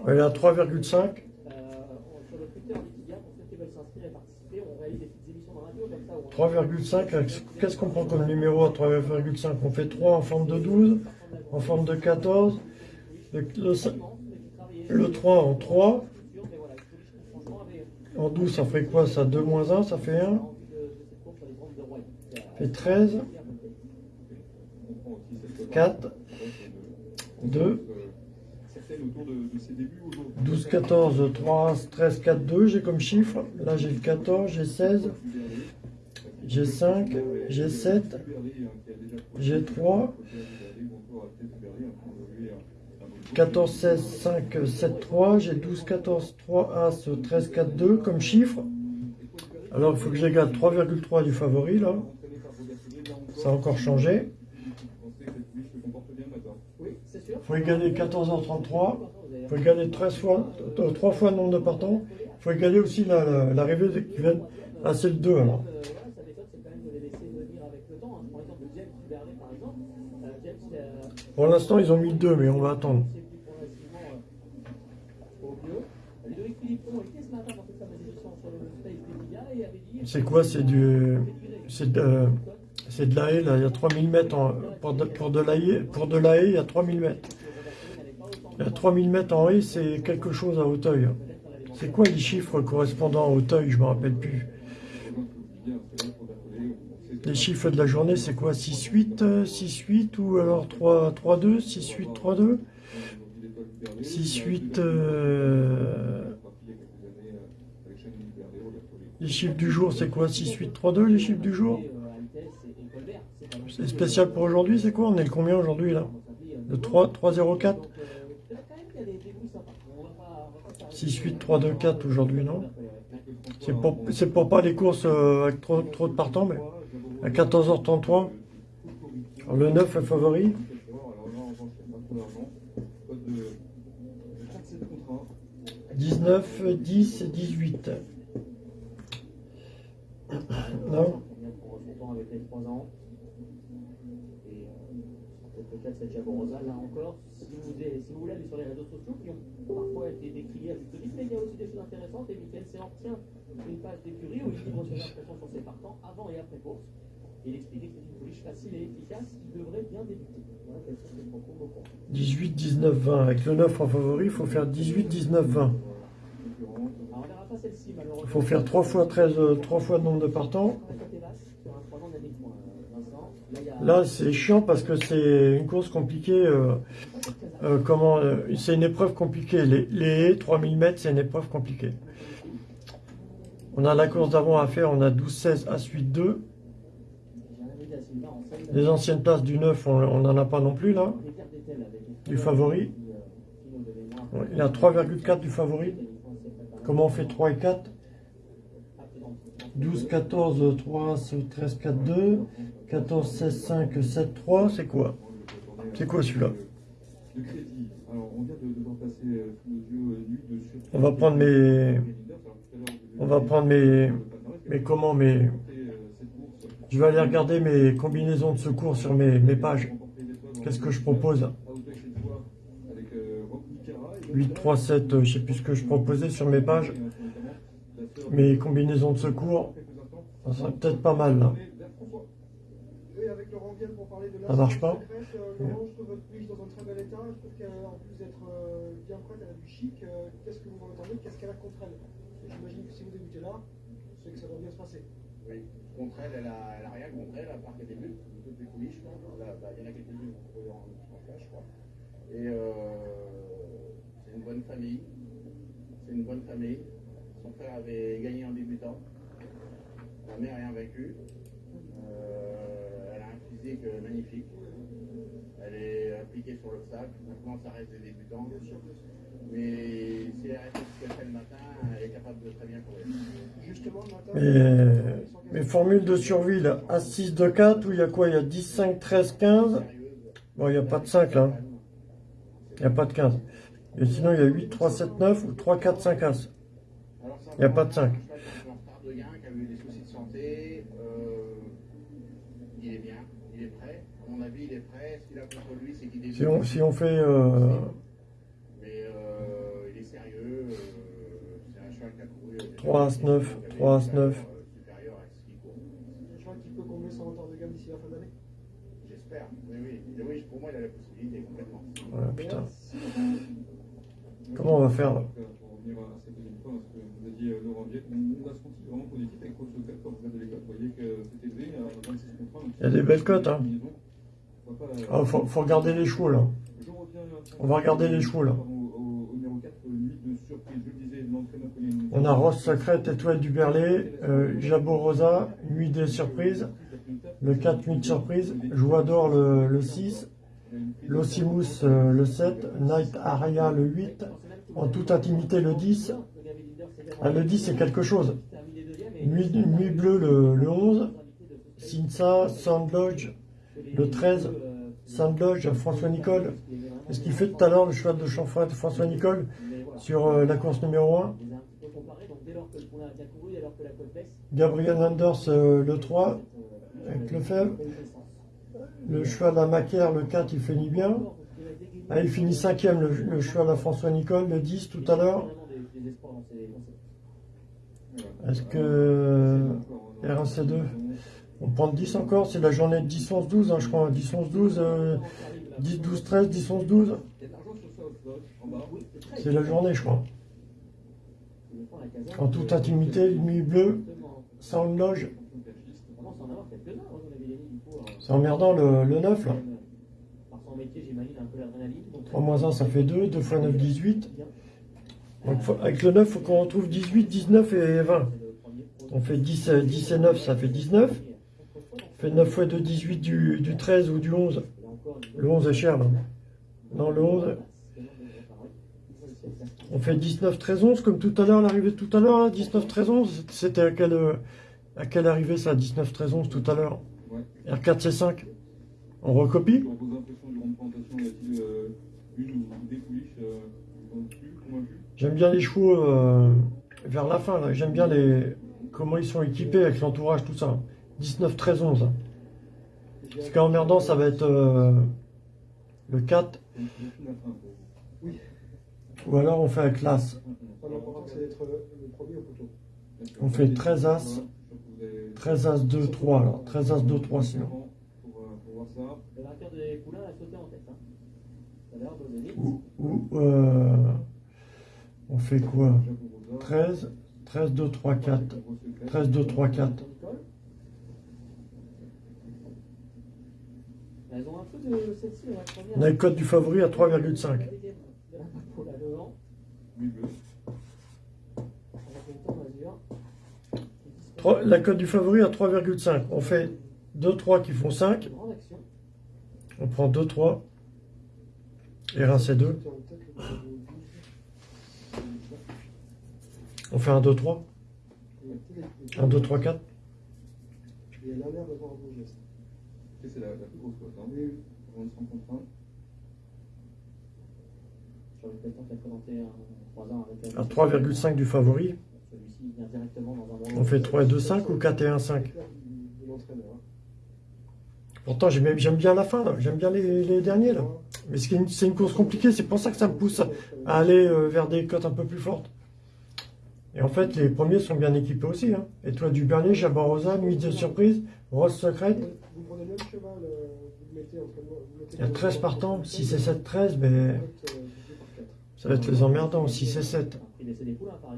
Speaker 3: Elle est à 3,5.
Speaker 7: Euh, on- sur le Twitter d'Equidia, pour ceux qui veulent s'inscrire et participer, on réalise des petites émissions dans la radio comme ça. où on-
Speaker 3: 3,5. avec- Qu'est-ce qu'on prend comme numéro à 3,5 On fait 3 en forme de 12, en forme de 14. Le, le, cin- le 3 en 3. En 12, ça fait quoi Ça 2 moins 1, ça fait 1. Ça fait 13. 4. 2.
Speaker 9: certaines autour de, de ses débuts aujourd'hui.
Speaker 3: 12, 14, 3, 13, 4, 2, j'ai comme chiffre. Là, j'ai le 14, j'ai 16, j'ai 5, j'ai 7, j'ai 3, 14, 16, 5, 7, 3, j'ai 12, 14, 3, As, 13, 4, 2 comme chiffre. Alors, il faut que j'égale 3,3 du favori, là. Ça a encore changé. Il faut égaler 14h33. Il faut égaler 13 fois, 3 fois le nombre de partants. Il faut égaler aussi la- la- l'arrivée qui viennent. Ah, c'est le 2 alors.
Speaker 7: Euh, voilà, sa méthode, c'est quand même de les laisser venir avec le temps. hein. Par exemple, James Bernet, par exemple. Euh, James, euh,
Speaker 3: Pour l'instant, ils ont mis le 2, mais on va attendre.
Speaker 7: c'est plus progressivement euh, au bio. Ludovic Philippon était ce matin dans cette fameuse émission sur le Space d'Emilia et avait dit.
Speaker 3: C'est quoi? C'est du. C'est de, de la haie, là. Il y a 3000 mètres. En, pour, de, pour, de la haie, il y a 3000 mètres. Il y a 3000 mètres en haie, c'est quelque chose à Hauteuil. C'est quoi les chiffres correspondant à Hauteuil? Je me rappelle plus. Les chiffres de la journée, c'est quoi? 6-8, euh, 6-8 ou alors 3 3-2, 6-8, 3-2 6-8. euh, Les chiffres du jour, c'est quoi? 6-8, 3-2 les chiffres du jour? C'est spécial pour aujourd'hui, c'est quoi? On est le combien aujourd'hui là? Le 3, 3-0-4 6-8, 3-2-4 aujourd'hui, non? C'est pour, pour pas les courses euh, avec trop, trop de partants, mais à 14h33. Alors, le 9 est favori. 19, 10 et 18. Non
Speaker 7: pour son temps avec les 3 ans. Et euh, peut-être cette Jaborosa, là encore, si vous, si vous sur les réseaux sociaux, qui ont parfois été décriés à juste titre, mais il y a aussi des choses intéressantes. Et Michael Séan tient une page d'écurie où il livre ses impressions sur ses partants avant et après course. Il expliquait que c'est une pouliche facile et efficace qui devrait bien débuter. Voilà quels sont ses propos beaucoup.
Speaker 3: 18, 19, 20. Avec le 9 en favori, il faut faire 18, 19, 20.
Speaker 7: Pas celle-ci malheureusement.
Speaker 3: Il faut faire 3 fois 13, euh, 3 fois le nombre de partants.
Speaker 7: Sur un 3 ans d'année de moins, euh. Là,
Speaker 3: c'est chiant parce que c'est une course compliquée. euh, euh, comment euh, C'est une épreuve compliquée. Les, les haies, 3000 mètres, c'est une épreuve compliquée. On a la course d'avant à faire. On a 12-16 à suite 2. Les anciennes places du 9, on n'en a pas non plus là. Du favori. Il a 3,4 du favori. Comment on fait 3 et 4 12, 14, 3, 13, 4, 2. 14, 16, 5, 7, 3. C'est quoi? C'est quoi celui-là?
Speaker 9: On
Speaker 3: va prendre mes- On va prendre mes... Mais comment mes... Je vais aller regarder mes combinaisons de secours sur mes, mes pages. Qu'est-ce que je propose? 8, 3, 7, euh, je sais plus ce que je proposais sur mes pages. Mes combinaisons de secours, ça serait peut-être pas mal là.
Speaker 8: De
Speaker 3: Ça marche pas
Speaker 8: je trouve. Je trouve qu'en plus d'être bien prête, elle a du chic. Qu'est-ce que vous en entendez Qu'est-ce qu'elle a contre elle J'imagine que si vous débutez là, c'est que ça va bien se passer.
Speaker 12: Oui, contre elle, elle a, a rien contre elle, à part qu'elle débute, les coulisses, je crois. Il y en a quelques-unes en, en flash, je crois. Et euh, bonne famille. C'est une bonne famille. Son frère avait gagné en débutant. La mère est invaincue. Euh, elle a un physique magnifique. Elle est appliquée sur l'obstacle. Maintenant, ça reste des débutants. Mais si elle reste ce qu'elle fait le matin, elle est capable de très bien courir.
Speaker 8: Justement, le matin,
Speaker 3: Mes, mes formules de survie là, A6 de 4, où il y a quoi? Il y a 10, 5, 13, 15. Bon, il n'y a pas de 5 là. Il n'y a pas de 15. Et sinon, il y a 8, 3, 7, 9 ou 3, 4, 5 As. Il n'y a pas de 5.
Speaker 12: Un retard de gain qui a eu des soucis de santé. euh, il est bien, il est prêt. À mon avis, il est prêt. Ce qu'il a contre lui, c'est qu'il débute.
Speaker 3: Si on, si on fait... euh,
Speaker 12: Mais euh, il est sérieux. euh, c'est un cheval qui a couru. euh,
Speaker 3: 3 As 9, 3 As 9.
Speaker 12: supérieur à ce qu'il court.
Speaker 8: je crois qu'il peut combler son retard de gamme d'ici la fin de l'année.
Speaker 12: J'espère. Oui, oui. Pour moi, il a la possibilité complètement.
Speaker 3: Voilà, putain. Comment on va faire là
Speaker 9: Pour revenir à cette deuxième fois, ce que vous a dit euh, Laurent Viette, on, on a senti vraiment positif avec Coach Sotel quand vous avez les cotes. Vous voyez que c'est élevé à 26 contrats. donc
Speaker 3: Il y a des belles cotes, hein.
Speaker 9: euh,
Speaker 3: Ah, faut, faut regarder les chevaux là.
Speaker 9: Reviens
Speaker 3: On va regarder les chevaux là.
Speaker 9: au, au- au numéro 4, nuit de surprise. Je le disais, l'entraîneur connaît une-
Speaker 3: On a Rose Sacrète, Étoile du Berlay, euh, Jabot Rosa, Nuit des surprises, le 4 Nuit de surprise, Joie d'or le, le 6, Losimus euh, le 7, Night Aria le 8, en toute intimité le 10. Ah, le 10 c'est quelque chose. Nuit, Nuit bleue le, le 11, Sinsa, Sandlodge le 13, Sandlodge François Nicole. C'est ce qu'il fait tout à l'heure le cheval de Chanfray de François Nicole sur euh, la course numéro 1. Gabriel Anders euh, le 3 avec Lefebvre. Le cheval à Macaire, le 4, il finit bien. Ah, il finit cinquième, le, le cheval à François Nicole, le 10 tout à l'heure. Est-ce que RAC2 On prend le 10 encore, c'est la journée de 10, 11, 12, hein, je crois. 10, 11, 12, euh, 10, 12, 13, 10, 11, 12. C'est la journée, je crois. En toute intimité, nuit bleue, sans loge. C'est emmerdant le, le 9 là. 3 moins 1 ça fait 2, 2 fois 9 18. Donc faut- avec le 9 il faut qu'on retrouve 18, 19 et 20. On fait 10, euh, 10 et 9 ça fait 19. On fait 9 fois 2 18 du, du 13 ou du 11. Le 11 est cher là. Non le 11. On fait 19, 13, 11 comme tout à l'heure, l'arrivée tout à l'heure là, 19, 13, 11. C'était à quelle, euh, à quelle arrivée ça, 19, 13, 11 tout à l'heure? R4, C5. On recopie
Speaker 9: présentation, y a-t-il euh, une ou des pouliches euh,
Speaker 3: J'aime bien les chevaux euh, vers la fin, là. J'aime bien les comment ils sont équipés avec l'entourage, tout ça. 19, 13, 11. Ce qui est emmerdant, ça va être euh, le 4.
Speaker 8: Oui.
Speaker 3: Ou alors on fait
Speaker 8: au poteau.
Speaker 3: On fait 13 As. 13 As 2, 3 alors. 13 As 2, 3 sinon.
Speaker 9: Pour, pour voir ça.
Speaker 7: Le vainqueur des poulains a sauté en tête. Ça a l'air donné vite.
Speaker 3: Ou, ou, euh, on fait quoi? 13, 13, 2, 3, 4. 13, 2, 3, 4.
Speaker 7: Elles ont un peu de celle-ci, la première.
Speaker 3: On a le code du favori à 3,5.
Speaker 7: 3, la
Speaker 3: cote du favori à 3,5. On fait 2, 3 qui font 5. On prend 2, 3 et rincez 2. On fait un 2, 3. 1, 2, 3, 4.
Speaker 9: C'est la, la plus grosse cote. Hein.
Speaker 8: Oui.
Speaker 7: Sur le 3 ans avec.
Speaker 3: À 3,5 du favori. On fait 3 et 2, 5 ou 4 et 1, 5
Speaker 8: De l'entraîneur. hein.
Speaker 3: Pourtant, j'aime bien la fin, j'aime bien les, les derniers. là. Mais c'est une, c'est une course compliquée, c'est pour ça que ça me pousse à, aller euh, vers des cotes un peu plus fortes. Et en fait, les premiers sont bien équipés aussi. Hein. Étoile du Bernier, Jabarosa, Nuit de Surprise, Rose Secrète.
Speaker 8: Vous prenez le même cheval, vous le mettez entre vous mettez
Speaker 3: Il y a
Speaker 8: le-
Speaker 3: 13 partants, 6 et 7, 13, mais
Speaker 8: euh,
Speaker 3: ça va être les emmerdants, 6 et 7.
Speaker 7: Ah,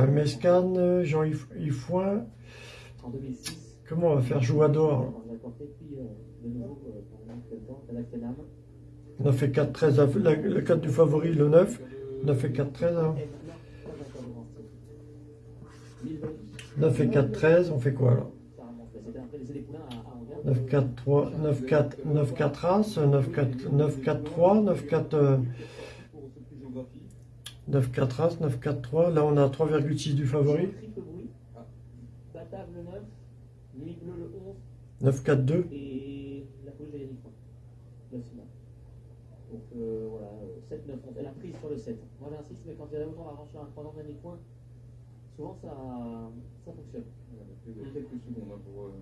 Speaker 7: euh,
Speaker 3: il Mescan, Jean-Yves Foin.
Speaker 7: En 2006.
Speaker 3: Comment on va faire
Speaker 7: jouer à hein. dehors
Speaker 3: On a fait 4-13, la, la 4 du favori, le 9. On a fait 4-13. Hein. On a fait 4-13, on fait quoi là 9-4-3, 9-4, 9-4 As, 9-4-3, 9-4... 9, 4 As, 9, 4, 3. Là, on a 3,6 du favori.
Speaker 7: Triple bruit. Batave le 9. Nuit bleue le 11.
Speaker 3: 9, 4, 2.
Speaker 7: Et la de. Le final. Donc euh, voilà, euh, 7, 9, 11. Elle a prise sur le 7. Moi j'insiste, mais quand il y a autant sur un chrono de Yannick Poin, souvent ça, ça fonctionne.
Speaker 9: Donc, Vous avez quelques secondes hein, pour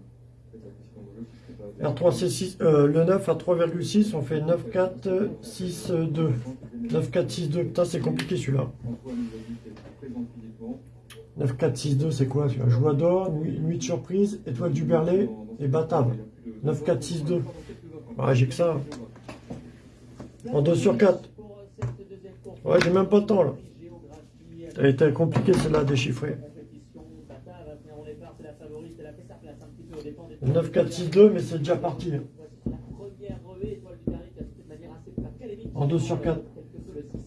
Speaker 3: R3, c'est 6. euh, le 9 à 3,6. On fait 9, 4, 6, 2. 9, 4, 6, 2. Putain, c'est compliqué celui-là.
Speaker 9: Antoine nous a dit qu'elle était présente physiquement.
Speaker 3: 9, 4, 6, 2, c'est quoi celui-là? Joie d'or, nuit, de surprise, étoile du Berlay et Batave. 9, 4, 6, 2. Ouais, j'ai que ça. En 2 sur 4.
Speaker 7: Pour euh, cette deuxième course,
Speaker 3: Ouais, j'ai même pas le temps là.
Speaker 7: géographie,
Speaker 3: Ça a été compliqué celle-là à déchiffrer.
Speaker 7: compétition, Batave va tenir au départ, c'est la favorite, elle a fait sa place un petit peu au dépend des
Speaker 3: 9, 4, 6, 2, mais c'est déjà parti. hein. En deux sur quatre.
Speaker 7: Quel que soit le 6.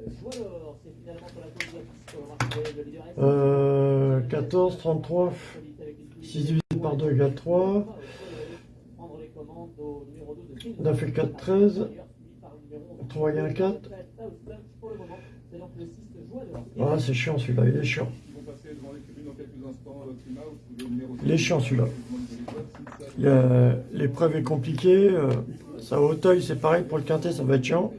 Speaker 7: Euh, Joie d'or, c'est finalement pour la course de pour le marqué de leader S.
Speaker 3: Euh, 14, 33, 6 divisé par 2 égale 3.
Speaker 7: Prendre les commandes au numéro 2 de Phil.
Speaker 3: 9 et 4, 13.
Speaker 7: Suivi par le numéro 11.
Speaker 3: 3 et 1, 4.
Speaker 7: Pour le moment, c'est donc le 6 de Joie d'or.
Speaker 3: Ah, c'est chiant celui-là, il est chiant. Il est chiant, celui-là. L'épreuve est compliquée. euh, Ça, au Auteuil, c'est pareil. Pour le quintet, ça va être chiant.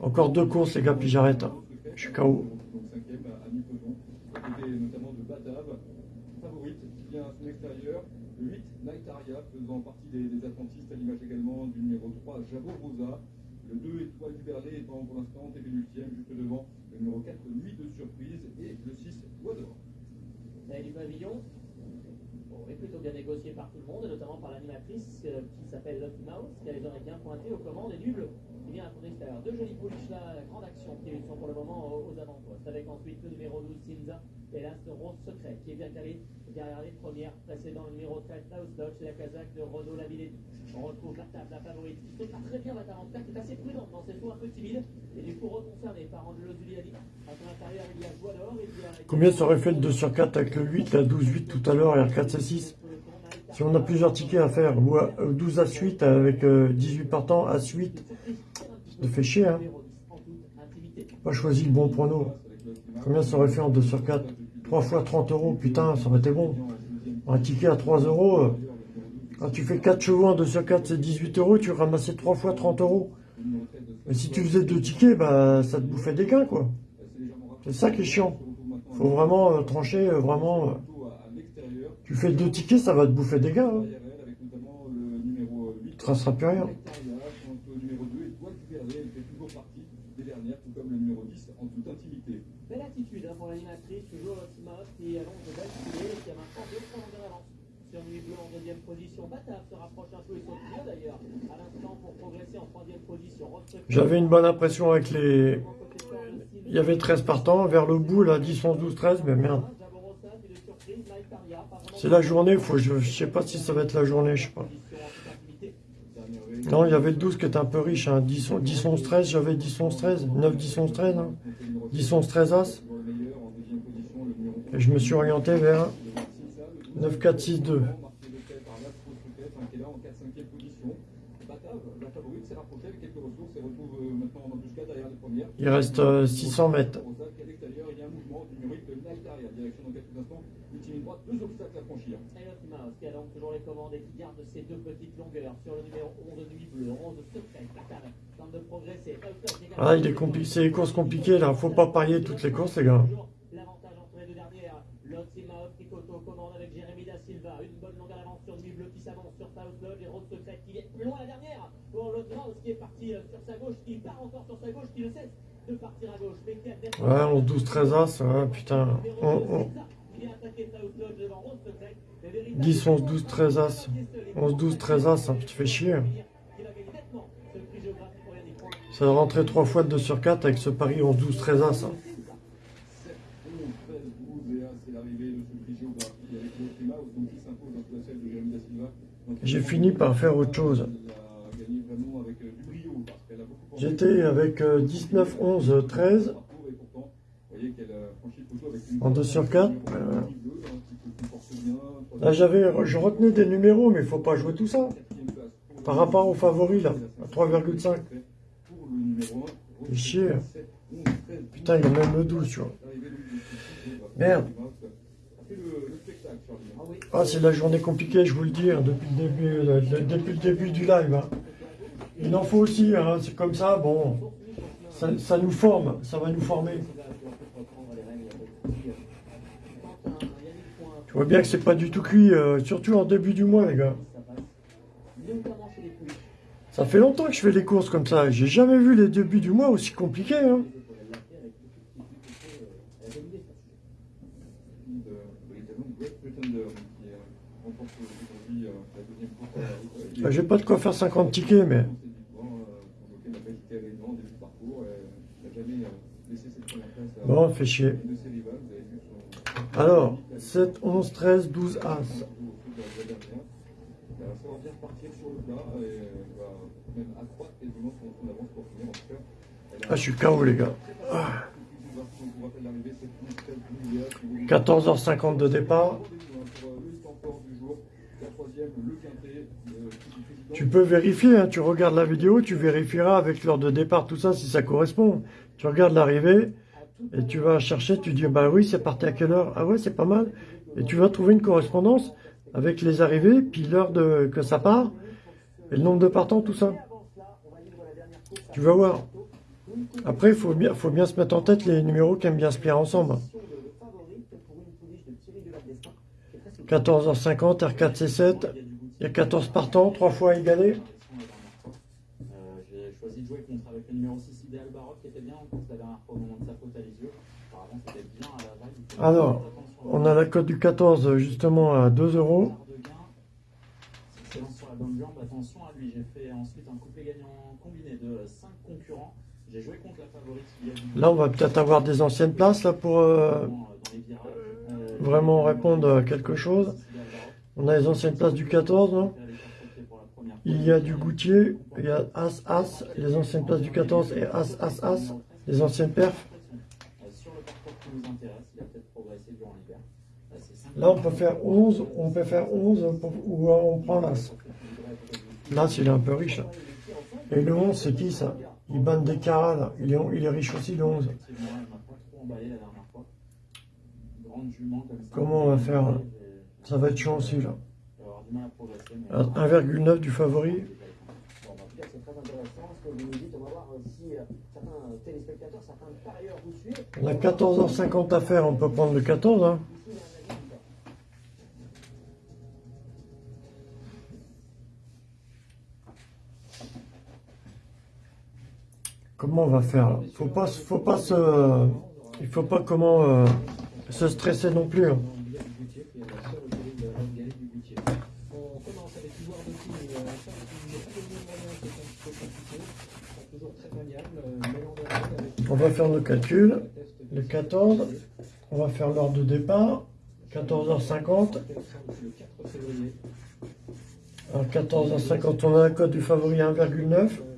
Speaker 3: Encore deux courses, les gars, puis j'arrête. hein. Je suis KO.
Speaker 9: Donc cinquième à mi-peloton, côté notamment de Batave, favorite qui vient à son extérieur, le 8 Night Aria faisant partie des, des à l'image également du numéro 3 Javo Rosa, le 2 Étoile du Berlay étant pour l'instant ultime juste devant le numéro 4 Nuit de Surprise et le 6 Doigt d'Or.
Speaker 7: Du pavillon. Est plutôt bien négocié par tout le monde, et notamment par l'animatrice euh, qui s'appelle Lucky Mouse, qui a les oreilles bien pointées aux commandes et nuble qui vient à son extérieur. Deux jolies pouliches là, la grande action qui sont pour le moment aux, aux avant-postes, avec ensuite le numéro 12 Silza et ce Rose Secret qui est bien calé derrière les premières, précédant le numéro 13 Klaus Dodge la casaque de Renaud Lavillet. On retrouve la table, la favorite, qui fait pas très bien la en qui est assez prudente dans ses sauts un peu timides, et du coup reconcerné par Angelo Giuliani. À son intérieur, il y a il y a...
Speaker 3: Combien ça aurait fait le 2 sur 4 avec le 8, la 12, 8 tout à l'heure, et R4, C6 Si on a plusieurs tickets à faire, ou euh, 12 à suite avec euh, 18 partants à suite, ça fait chier, hein. Pas choisi le bon prono. Combien ça aurait fait en 2 sur 4 3 fois 30 euros, putain, ça aurait été bon. Un ticket à 3 euros, euh, quand tu fais 4 chevaux en 2 sur 4, c'est 18 euros, tu ramassais 3 fois 30 euros. Mais si tu faisais deux tickets, bah, ça te bouffait des gains, quoi. C'est ça qui est chiant. Faut vraiment euh, trancher, euh, vraiment. euh, tu fais deux tickets, ça va te bouffer des gains. Hein.
Speaker 9: Derrière elle, avec notamment le numéro 8
Speaker 3: Tu traceras plus rien.
Speaker 9: Night Aria, contre le numéro 2 Étoile du Berlay, elle fait toujours partie des dernières, tout comme le numéro 10 en toute intimité.
Speaker 7: Belle attitude hein, pour l'animatrice, toujours Annonce de et qui maintenant deux points Bleue en deuxième position. Se rapproche un peu et d'ailleurs à l'instant pour progresser en troisième position.
Speaker 3: J'avais une bonne impression avec les. Il y avait 13 partants, vers le bout, là, 10, 11, 12, 13, mais merde. C'est la journée, je, je sais pas si ça va être la journée, je sais pas. Non, il y avait le 12 qui était un peu riche, hein. 10, 10 11, 13, j'avais 10, 11, 13, 9, 10, 11, 13, hein. 10, 11, 13 As,
Speaker 9: toujours le meilleur en deuxième position, le numéro
Speaker 3: et je me suis orienté vers 9, 4, 6, 2.
Speaker 9: marqué de tête par Las Rose Secret, hein, qui est là en 4-5e position. Batave, la favorite, s'est rapprochée avec quelques ressources et retrouve euh, maintenant en embuscade derrière les premières.
Speaker 3: Il reste euh, 600 mètres.
Speaker 9: Rosa, qui est à l'extérieur, il y a un mouvement du numéro de Night Aria, direction dans quelques instants franchir.
Speaker 7: Et Lotte Mouse qui a donc toujours les commandes et qui garde ses deux petites longueurs sur le numéro 11 Nuit Bleue, 11 Secret, Pacal, tente de progresser.
Speaker 3: Ah, il est compliqué, c'est les courses compliquées là, faut pas parier toutes les courses les gars.
Speaker 7: L'avantage entre les deux dernières. Lotte Mouse qui coto commande avec Jérémy Da Silva. Une bonne longueur d'avance sur Nuit Bleue qui s'avance sur South Lodge et Rose Secret qui est plus loin la dernière. Pour Lotte Mouse qui est parti euh, sur sa gauche, qui part encore sur sa gauche, qui ne cesse de partir à gauche. Mais qui a
Speaker 3: Ouais, 11, 12, 13 As, ouais, putain. On, on... 10, 11, 12, 13 As. 11, 12, 13 As, hein, tu fais chier. Ça va rentrer 3 fois de 2 sur 4 avec ce pari 11, 12, 13 As. hein.
Speaker 9: 7, 11, 13, 12 et 1, c'est l'arrivée de ce prix géographique avec le Mouse, donc qui s'impose entre celle de Jérémy Da Silva. Donc,
Speaker 3: J'ai fini par faire autre chose.
Speaker 9: Elle a gagné vraiment avec euh, du brio parce qu'elle a beaucoup pensé.
Speaker 3: J'étais avec euh, 19, 11, 13.
Speaker 9: Et pourtant, vous voyez qu'elle a franchi le poteau avec une
Speaker 3: En 2 sur 4.
Speaker 9: Nuit Bleue, hein, qui se comporte bien.
Speaker 3: Là, j'avais, je retenais des numéros, mais il faut pas jouer tout ça. Par rapport aux favoris, là, à 3,5.
Speaker 9: Pour le numéro 1,
Speaker 3: Fais chier.
Speaker 9: 7, 11, 13,
Speaker 3: Putain, il y a même le 12, tu vois. Merde.
Speaker 7: Ah
Speaker 3: c'est la journée compliquée, je vous le dis, hein, depuis, le début, euh, de- depuis le début du live. hein. Il en faut aussi, hein, c'est comme ça, bon, ça, nous forme, ça va nous former. Tu vois bien que c'est pas du tout cuit, euh, surtout en début du mois, les gars. Ça fait longtemps que je fais des courses comme ça, j'ai jamais vu les débuts du mois aussi compliqués. Hein. Bah, J'ai pas de quoi faire 50 tickets, mais
Speaker 9: son avance pour finir en tout cas. Elle a-
Speaker 3: Ah, je suis KO, les gars. Ah.
Speaker 9: On vous rappelle l'arrivée, c'est plus 13 milliards.
Speaker 3: 14h50 de départ. Tu peux vérifier, hein, tu regardes la vidéo, tu vérifieras avec l'heure de départ, tout ça, si ça correspond. Tu regardes l'arrivée et tu vas chercher, tu dis, bah oui, c'est parti à quelle heure? Ah ouais, c'est pas mal. Et tu vas trouver une correspondance avec les arrivées, puis l'heure que ça part, et le nombre de partants, tout ça. Tu vas voir. Après, il faut bien, faut bien se mettre en tête les numéros qui aiment bien se plier ensemble. 14h50, R4, C7, il y a 14 partants, 3 fois égalés.
Speaker 10: Euh, J'ai choisi de jouer contre avec le numéro 6 Idéal Baroque qui était bien en course la dernière fois au moment de sa faute à les yeux. Apparemment c'était bien à la vague. Il faut
Speaker 3: Alors, On a la cote du 14 justement à 2 euros.
Speaker 10: sur la bonne jambe, attention à lui. J'ai fait ensuite un couplet gagnant combiné de 5 concurrents. J'ai joué contre la favorite
Speaker 3: Là, on va peut-être avoir des anciennes places là pour. Euh, vraiment répondre à quelque chose. On a les anciennes places du 14, non? Il y a du Goutier, il y a As As, les anciennes places du 14 et As As As, les anciennes perfs.
Speaker 10: Euh, Sur le parcours qui nous intéresse, il a peut-être progressé durant l'hiver. Là,
Speaker 3: on peut faire 11, on peut faire 11 pour- ou on prend l'As. L'As, il est un peu riche. Et le 11, c'est qui ça? Il banne des caras, là. Il est, il est riche aussi, le 11.
Speaker 10: Effectivement, elle m'a pas trop emballé la dernière fois. Grande jument comme ça.
Speaker 3: Comment on va faire
Speaker 10: J'ai-
Speaker 3: Ça va être chiant aussi, là.
Speaker 10: je vais avoir du mal à progresser. mais-
Speaker 3: À 1,9 du favori.
Speaker 2: On
Speaker 3: a 14h50 à faire, on peut prendre le 14. Hein.
Speaker 2: Ici, il y a un avis ou pas
Speaker 3: Comment on va faire là Faut pas, faut pas se, il faut pas comment euh, se stresser non plus. hein.
Speaker 4: On un
Speaker 3: va faire nos calculs. Le 14, on va faire l'heure de départ. 14h50.
Speaker 4: Le 4 février.
Speaker 3: Alors 14h50, on a la cote du favori à 1,9.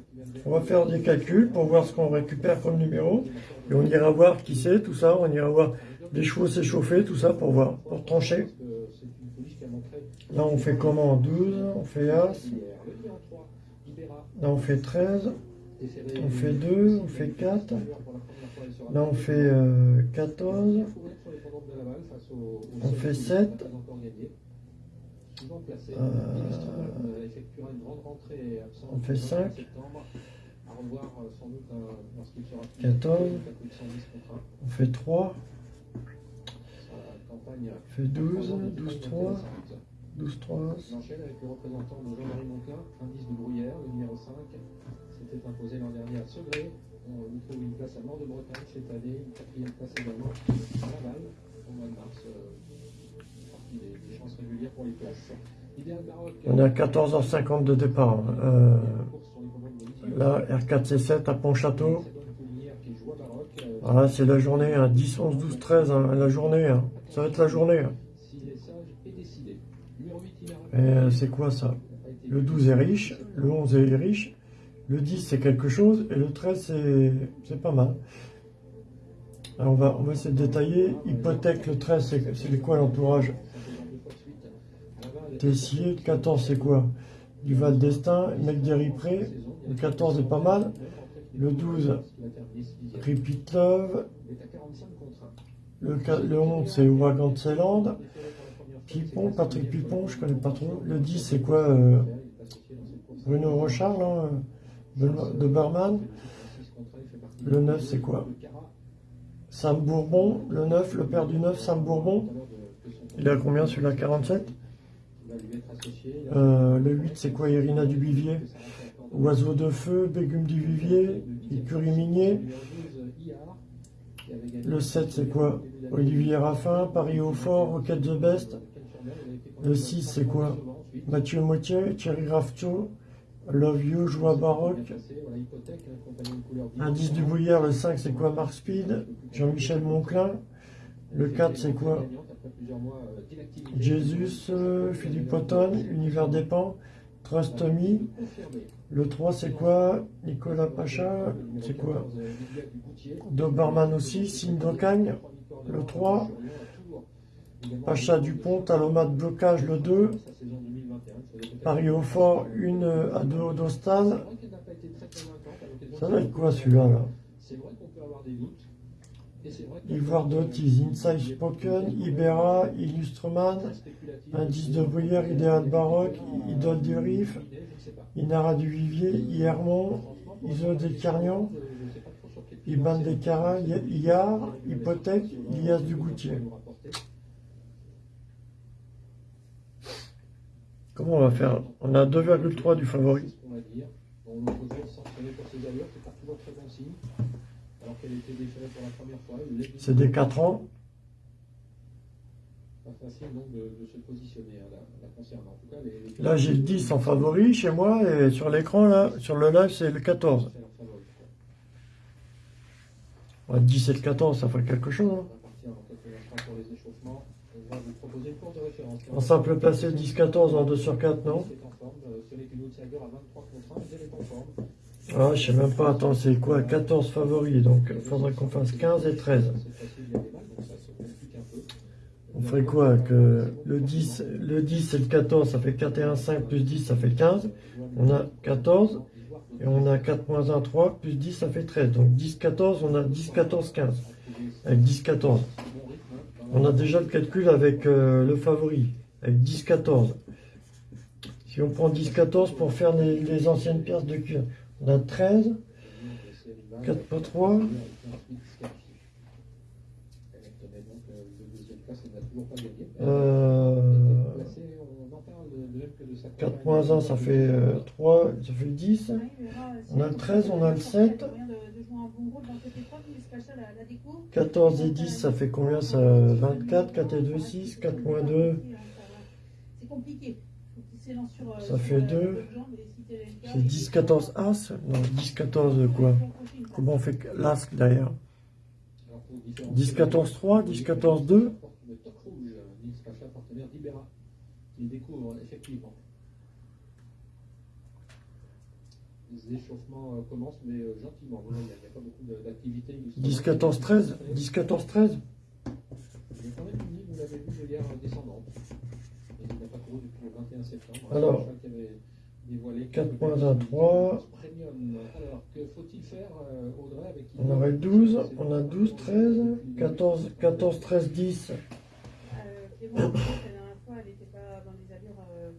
Speaker 3: On va faire des calculs pour voir ce qu'on récupère comme numéro. Et on ira voir qui c'est, tout ça. On ira voir les chevaux s'échauffer, tout ça pour voir, pour trancher. Là, on fait comment 12, on fait As.
Speaker 4: hier. Le pied en 3, Ibera,
Speaker 3: Là, on fait 13.
Speaker 4: déféré
Speaker 3: On fait 2, on fait 4.
Speaker 4: pour la première fois, elle sera
Speaker 3: Là, on fait euh, 14.
Speaker 4: Fourré sur les pendantes de Laval face au- au
Speaker 3: On fait
Speaker 4: pouliche
Speaker 3: sept.
Speaker 4: qui n'a pas encore gagné. souvent placé.
Speaker 3: Euh, on fait
Speaker 4: le
Speaker 3: 5.
Speaker 4: 21 septembre. À revoir euh, sans doute euh, lorsqu'il sera plus
Speaker 3: 14.
Speaker 4: à plus de 110 contrats.
Speaker 3: On fait 3.
Speaker 4: Sa campagne
Speaker 3: On fait 12.
Speaker 4: Trois ans de
Speaker 3: 12,
Speaker 4: campagne
Speaker 3: 3.
Speaker 4: intéressante.
Speaker 3: 12, 3.
Speaker 4: J'enchaîne avec le représentant de Jean-Marie indice de Bruyère, le numéro 5. S'était imposé l'an dernier à Segré. On lui trouve une place à Nord de Bretagne cette année, une quatrième place également à Laval au mois de mars. Euh, partie des, chances régulières pour les places.
Speaker 3: On est à 14h50 de départ. hein. Euh, là, R4C7 à Pontchâteau. Voilà, c'est la journée, hein. 10, 11, 12, 13, hein, la journée. hein. Ça va être la journée. hein.
Speaker 4: S'il est sage et décidé. Numéro 8, Inar
Speaker 3: Et euh, c'est quoi ça? Le 12 est riche, le 11 est riche, le 10 c'est quelque chose, et le 13 c'est, pas mal. Alors on va, on va essayer de détailler. Hypothèque, le 13 c'est, quoi l'entourage? Tessier, le 14 c'est quoi? Du Val d'Estaing, mec des Ripré, le 14 est pas mal. Le 12, Repeat Love, le, qua- le 11 c'est Ceyland, Pipon, Patrick Pipon, je connais pas trop. Le 10 c'est quoi euh, Bruno Rochard, là, euh, de Barman. Le 9 c'est quoi? Sam Bourbon, le 9, le père du 9, Sam Bourbon. Il a combien celui-là? 47 Euh, Le 8 c'est quoi Irina Dubivier? Oiseau de feu, Bégum du Vivier, Écurie Minier. Le 7 c'est quoi? Olivier Raffin, Paris au fort, Rocket the Best. Le 6 c'est quoi? Mathieu Motier, Thierry Rafto, Love You, Joie Baroque. Indice du Bouillard, le 5 c'est quoi? Mark Speed, Jean-Michel Monclin. Le 4 c'est quoi? Jesus, euh, Philippe Otton, Univers des Pans, Trust Me. Le 3 c'est quoi? Nicolas Pacha, c'est quoi? Doberman aussi, Signe d'Ocagne. Le 3, Pacha Dupont, Talomat de blocage le 2. Paris au fort, une à 2 d'Ostal. Ça va être quoi celui-là là?
Speaker 4: C'est vrai qu'on peut avoir des doutes.
Speaker 3: Ivoire d'Otis, Inside Spoken, Ibera, Illustrman, Indice de Bruyère, Idéal Baroque, Idole du Rif, Inara du Vivier, Iermont, Iso des Carnions, Iban des Caras, Iar, Hypothèque, Ilias du Goutier. Comment on va faire? On a 2,3 du favori.
Speaker 4: on va dire. Bon, l'autre jour, sanctionné pour ses allures, c'est pas toujours très bon signe. Pour la première fois.
Speaker 3: C'est des 4 ans.
Speaker 4: Pas facile donc de, de se positionner hein, la, la concernant. En tout cas, les, les-
Speaker 3: Là j'ai le 10 en favori chez moi et sur l'écran là, sur le live c'est le 14.
Speaker 4: c'est leur favori.
Speaker 3: Ouais, 10 et le 14 ça ferait quelque chose. hein.
Speaker 4: En
Speaker 3: simple placé 10-14 en 2 sur 4 non?
Speaker 4: C'est en forme. Euh, Ce n'est qu'une outsider à 23 contre 1, mais elle est en forme.
Speaker 3: Ah, je sais même pas, attends, c'est quoi 14 favoris, donc il faudrait qu'on fasse 15 et 13.
Speaker 4: C'est facile, il y a des balles, donc ça se complique un peu.
Speaker 3: On ferait quoi le 10, le 10 et le 14, ça fait 4 et 1, 5, plus 10, ça fait 15. On a 14, et on a 4 moins 1, 3, plus 10, ça fait 13. Donc 10, 14, on a 10, 14, 15. Avec 10, 14. On a déjà le calcul avec euh, le favori, avec 10, 14. Si on prend 10, 14 pour faire les anciennes pièces de cuir, on a 13, 4 pas 3,
Speaker 4: Elle obtenait donc euh, le deuxième place, elle n'a toujours pas gagné.
Speaker 3: Euh,
Speaker 4: Placée, on en parle de, de même que de sa
Speaker 3: 4 moins 1, ça fait euh, 3, ça fait 10. On a le 13, on a le 7. 14 et 10, ça fait combien ça 24, 4 et 2, 6, 4 moins 2,
Speaker 5: C'est compliqué. Faut qu'il s'élance sur, euh,
Speaker 3: ça fait
Speaker 5: la-
Speaker 3: 2. C'est 10, 14 As Non, 10, 14 quoi Comment on fait l'As derrière 10, 14, 3, 10, 14, 2.
Speaker 4: Le top rouge, Nils Pacha, partenaire d'Ibera, qui découvre. Les échauffements commencent, mais gentiment. Il n'y a, il pas beaucoup d'activité.
Speaker 3: 10, 14, 13 10, 14, 13
Speaker 4: Il y a quand même une ligne, vous l'avez vu, hier descendante. Et il n'a pas couru depuis le 21 septembre.
Speaker 3: Alors,
Speaker 4: Pacha qui avait dévoilé
Speaker 3: 4
Speaker 4: quelques
Speaker 3: points
Speaker 4: belles
Speaker 3: à 3.
Speaker 4: Premium. Alors, que faut-il faire, euh, Audrey, avec qui
Speaker 3: On aurait 12, on a 12, 13, 14, 14, 13, 10.
Speaker 5: Euh, Clément, la dernière fois, elle n'était pas dans des allures euh,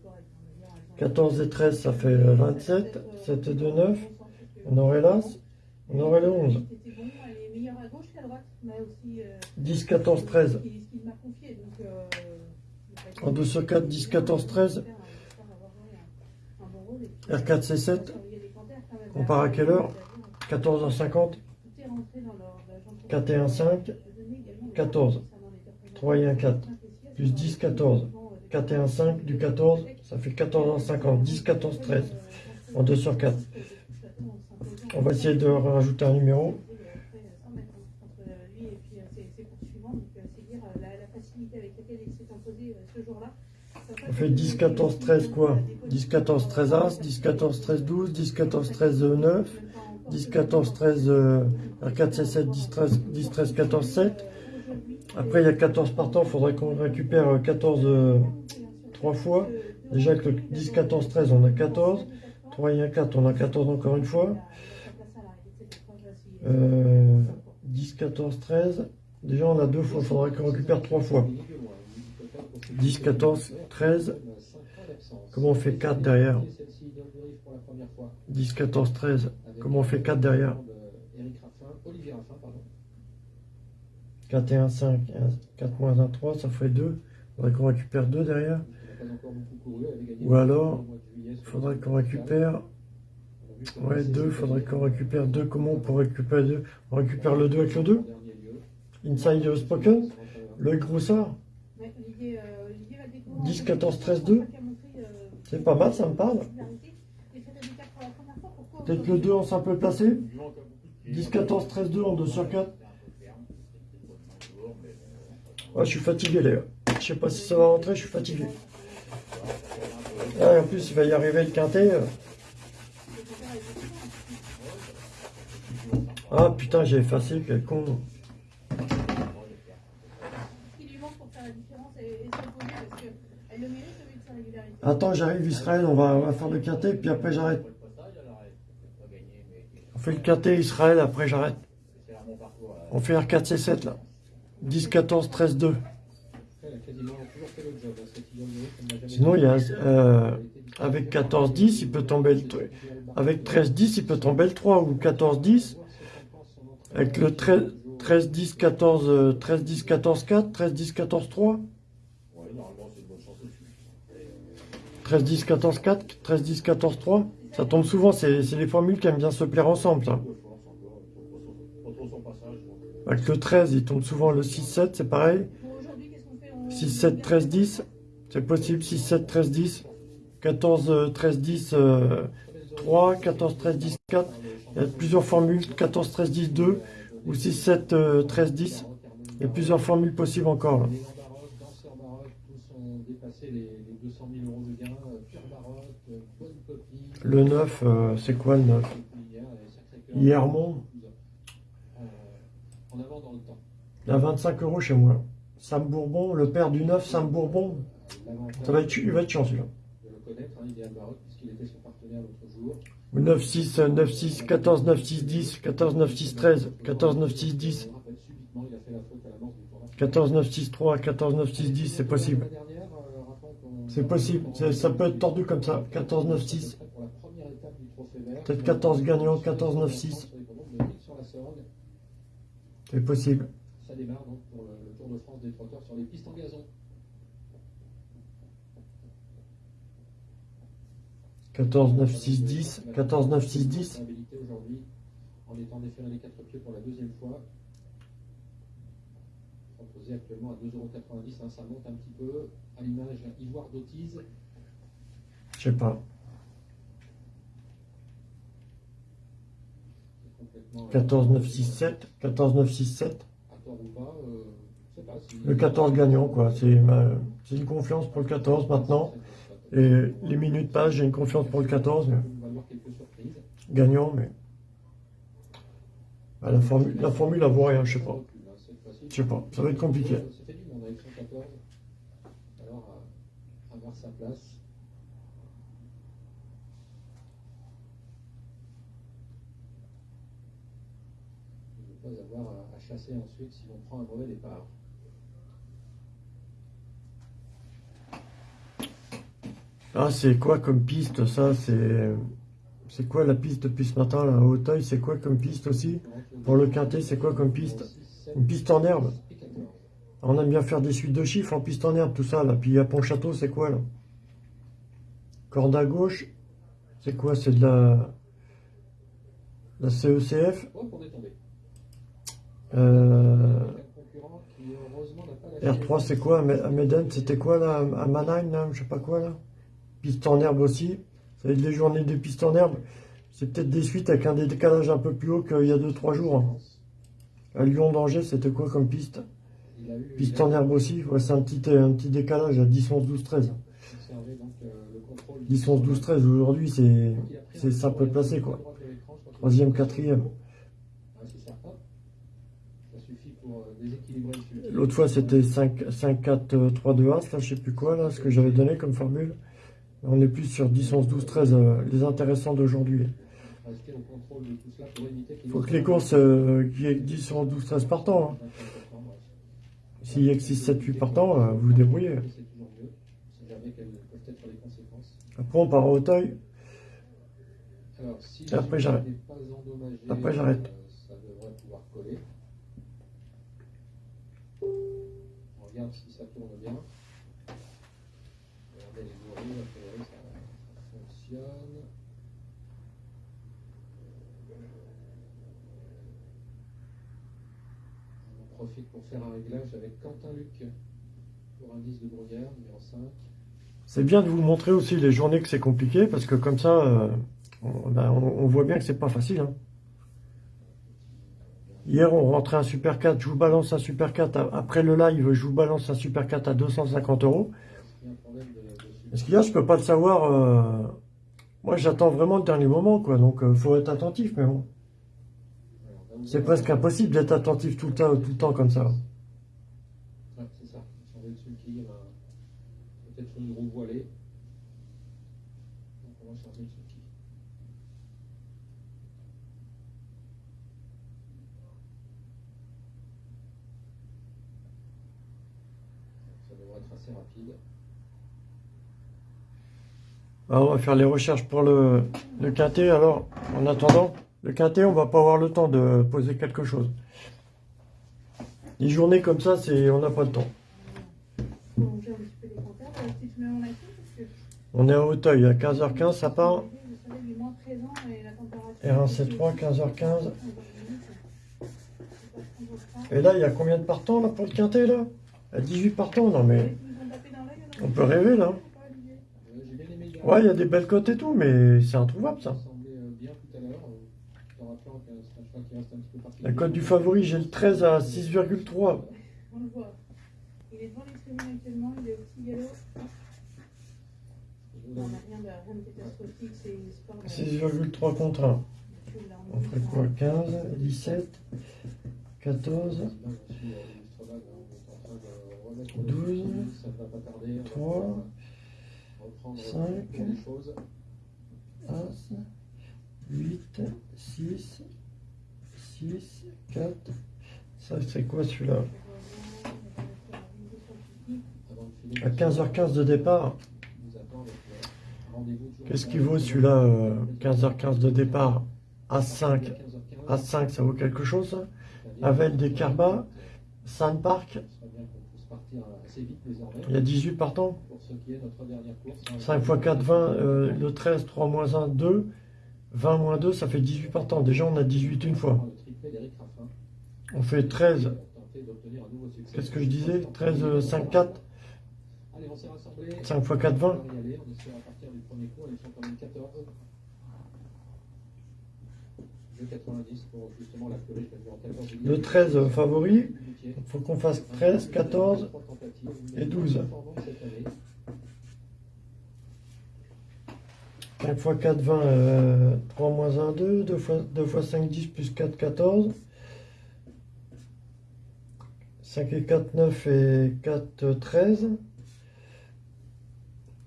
Speaker 3: 14 et 13, ça fait euh, 27. 7 et 2, 9. On aurait l'As. On aurait le 11.
Speaker 5: C'était bon, elle est meilleure à gauche qu'à droite, mais aussi. euh,
Speaker 3: 10, 14, 13.
Speaker 5: Ce qu'il ce qu'il m'a confié, donc. euh, il a pas été-
Speaker 3: En 2 sur 4, 10, 14, 13.
Speaker 5: R4C7,
Speaker 3: on part à quelle heure? 14h50 4 et 1, 5, 14, 3 et 1, 4, plus 10, 14, 4 et 1, 5, du 14, ça fait 14 h 50, 10, 14, 13, en 2 sur 4. On va essayer de rajouter un numéro, On fait 10, 14, 13 quoi? 10, 14, 13 As. 10, 14, 13, 12. 10, 14, 13, 9. 10, 14, 13 euh, R4, C7. 10, 13, 10, 13, 14, 7. Après, il y a 14 partants. Il faudrait qu'on récupère euh, 14 euh, 3 fois. Déjà avec le 10, 14, 13, on a 14. 3 et 1, 4, on a 14 encore une fois. Euh, 10, 14, 13. Déjà, on a deux fois. Il faudrait qu'on récupère trois fois. 10, 14, 13. Comment on fait 4 derrière? 10, 14, 13. Comment on fait 4 derrière?
Speaker 4: Eric Raffin, Olivier Raffin, pardon.
Speaker 3: 4 et 1, 5. 4 moins 1, 3. Ça fait 2. Il faudrait qu'on récupère 2 derrière. Ou alors, il faudrait
Speaker 4: le
Speaker 3: qu'on récupère. Ouais,
Speaker 4: c'est
Speaker 3: 2. Il faudrait qu'on récupère 2. Comment on peut récupérer 2 On récupère le 2 avec le 2
Speaker 4: En dernier lieu.
Speaker 3: Inside Spoken. Roussard.
Speaker 5: Ouais,
Speaker 3: 10, 14, 13, 2. C'est pas mal, ça me parle. Peut-être le 2 en simple placé 10, 14, 13, 2 en 2 sur 4. Ouais, je suis fatigué, les gars. Je sais pas si ça va rentrer, je suis fatigué. Ah, en plus, il va y arriver le quintet. euh. Ah putain, j'ai effacé, quel con.
Speaker 5: Ce qui lui manque pour faire la différence et, et s'imposer parce qu'elle le mérite au vu de sa régularité.
Speaker 3: Attends, j'arrive, Israël, on va, faire le quintet, puis après j'arrête. On fait le quintet Israël, après j'arrête. On fait R4, C7 là. 10, 14, 13, 2.
Speaker 4: Elle a quasiment toujours fait le job, hein, cette Igor Yuri, comme n'a jamais
Speaker 3: Sinon, il y a, euh, avec 14, 10, il peut tomber le. Avec 13, 10, il peut tomber le 3 ou 14, 10. Avec le 13, 13, 10, 14, euh, 13, 10, 14, 4, 13, 10, 14, 3.
Speaker 12: Ouais, normalement, c'est une bonne chance dessus.
Speaker 3: 13, 10, 14, 4, 13, 10, 14, 3. Ça tombe souvent, c'est les formules qui aiment bien se plaire ensemble. Avec le 13, il tombe souvent le 6, 7, c'est pareil.
Speaker 5: Pour aujourd'hui, qu'est-ce qu'on fait On-
Speaker 3: 6, 7, 13, 10. C'est possible, 6, 7, 13, 10. 14, euh, 13, 10, euh, 3. 14, 13, 10, 4. Il y a plusieurs formules. 14, 13, 10, 2. Ou 6, 7, euh, 13, 10. Il y a plusieurs formules possibles encore.
Speaker 4: Les gens baroques, danseurs baroques, tous ont dépassé les, les 200 000 euros de gains. Euh, Pure baroque, euh, bonne copie.
Speaker 3: Le 9, euh, c'est quoi le 9
Speaker 4: Et puis hier, euh, Sacré-Cœur.
Speaker 3: Hiermont. A 25 euros chez moi. Sam Bourbon, le père du 9, Sam Bourbon. Il va être
Speaker 4: connaître, hein, Idéal Baroque, puisqu'il était son partenaire l'autre jour.
Speaker 3: 9, 6, 9, 6, 14, 9, 6, 10, 14, 9, 6, 13, 14, 9, 6, 10,
Speaker 4: On rappelle subitement, il a fait la faute à l'amorce du tournoi.
Speaker 3: 14, 9, 6, 3, 14, 9, 6, 10, c'est possible. C'est possible, ça peut être tordu comme ça. 14, 9, 6.
Speaker 4: Pour la première étape du trophée vert.
Speaker 3: Peut-être 14 gagnants, 14, 9, 6.
Speaker 4: Sur l'hippodrome de Ville sur la Sorgue.
Speaker 3: C'est possible.
Speaker 4: Ça démarre donc pour le Tour de France des trotteurs sur les pistes en gazon.
Speaker 3: 14, 9, 6, 10, 14, 9, 6, 10.
Speaker 4: Habilité aujourd'hui en étant déféré les quatre pieds pour la deuxième fois. Proposé actuellement à 2,90€, hein, ça monte un petit peu. À l'image Ivoire d'Autise.
Speaker 3: Je sais pas.
Speaker 4: c'est complètement, euh,
Speaker 3: 14, 9, 6, 7. 14, 9, 6, 7.
Speaker 4: À tort ou pas, euh, je sais pas si.
Speaker 3: Le 14 gagnant, quoi. C'est une confiance pour le 14 maintenant. Et les minutes passent, j'ai une confiance pour le 14. mais- gagnant, mais. Ah, la, formule, la formule, elle vaut rien, je sais pas. Je sais pas, ça va être compliqué.
Speaker 4: C'était du monde avec 114. Alors, à, à voir sa place. Il ne pas avoir à, à chasser ensuite si l'on prend un mauvais départ.
Speaker 3: Ah, c'est quoi comme piste, ça? C'est c'est quoi la piste depuis ce matin, là, à Hauteuil? C'est quoi comme piste aussi? Pour le quintet, c'est quoi comme piste? Une piste en herbe? On aime bien faire des suites de chiffres en piste en herbe, tout ça, là. Puis à Pont-Château, c'est quoi, là? Corde à gauche, c'est quoi? C'est de la... La CECF euh... R3, c'est quoi? À Meden, c'était quoi, là? À Mannheim, Je sais pas quoi, là? Piste en herbe aussi. Ça va être les journées de piste en herbe? C'est peut-être des suites avec un décalage un peu plus haut qu'il y a 2-3 jours. hein. À Lyon d'Angers, c'était quoi comme piste? Piste en herbe aussi? Ouais, c'est un petit, un petit décalage à 10, 11, 12, 13. 10, 11, 12, 13. Aujourd'hui, c'est c'est simple placé, quoi. Troisième, quatrième. L'autre fois, c'était 5, 5, 4, 3, 2, As. Là, je sais plus quoi, là, ce que j'avais donné comme formule. On est plus sur 10, 11, 12, 13, euh, les intéressants d'aujourd'hui. Il faut que les courses, euh, qu'il y ait 10, 11, 12, 13 partants. Hein. S'il y a que 6, 7, 8 partants, euh, vous vous débrouillez. Après, on part à Hauteuil. Et après, j'arrête. Après, j'arrête.
Speaker 4: Regarde si ça tourne bien. Regardez les gorilles, a priori ça, ça fonctionne. On en profite pour faire un réglage avec Quentin Luc pour indice de Bruyère, numéro 5.
Speaker 3: C'est bien de vous montrer aussi les journées que c'est compliqué, parce que comme ça, euh, on, ben, on- on voit bien que c'est pas facile. hein. Hier, on rentrait un Super 4, je vous balance un Super 4. a- Après le live, je vous balance un Super 4 à 250 euros. Parce qu'il y a, je peux pas le savoir. euh, Moi, j'attends vraiment le dernier moment, quoi. Donc, il faut être attentif, mais bon. C'est presque impossible d'être attentif tout le temps, tout le temps comme ça.
Speaker 4: C'est ça. Euh, peut-être une roue voilée. Donc on va changer de sulky. Ça devrait être assez rapide.
Speaker 3: Alors, on va faire les recherches pour le, quintet. Alors, en attendant, le quintet, on va pas avoir le temps de poser quelque chose. Les journées comme ça, c'est, on n'a pas le temps. On est à Hauteuil, à 15h15, ça part.
Speaker 5: le soleil est moins présent et la température.
Speaker 3: R1C3, 15h15. Et là, il y a combien de partants pour le quintet là? À 18 partants, non mais on peut rêver là. Ouais, il y a des belles cotes et tout, mais c'est introuvable ça. La cote du favori, j'ai le 13 à 6,3.
Speaker 5: On le voit. Il est devant actuellement, il est au petit galop. Non, on n'a rien de, rien de catastrophique, c'est sport. de-
Speaker 3: 6,3 contre 1. On ferait quoi? 15, 17, 14, 12, 3, 5, As, 8, 6, 6, 4. Ça, c'est quoi celui-là À 15h15 de départ. Qu'est-ce qui vaut celui-là euh, 15h15 de départ A5. A5, ça vaut quelque chose Avel des Carba, Sandpark,
Speaker 4: partir assez vite désormais.
Speaker 3: il y a 18 partants.
Speaker 4: Pour ce qui est notre dernière course.
Speaker 3: 5 x 4, 20, euh, le 13, 3 moins 1, 2. 20 moins 2, ça fait 18 partants. Déjà, on a 18 une fois. On fait 13.
Speaker 4: Tenter d'obtenir un nouveau succès.
Speaker 3: Qu'est-ce que je disais 13, euh, 5, 4.
Speaker 4: Allez, on s'est rassemblés.
Speaker 3: 5 x 4, 20.
Speaker 4: On va y aller. On est sur à partir du premier coup. Ils sont quand même 14. Jeu 90 pour justement la fleurie. Je vais en 14.
Speaker 3: Le 13 euh, favori. Il faut qu'on fasse 13, 14 et 12. 5 x 4, 20, euh, 3 moins 1, 2. 2 fois, 2 fois 5, 10, plus 4, 14. 5 et 4, 9 et 4, 13.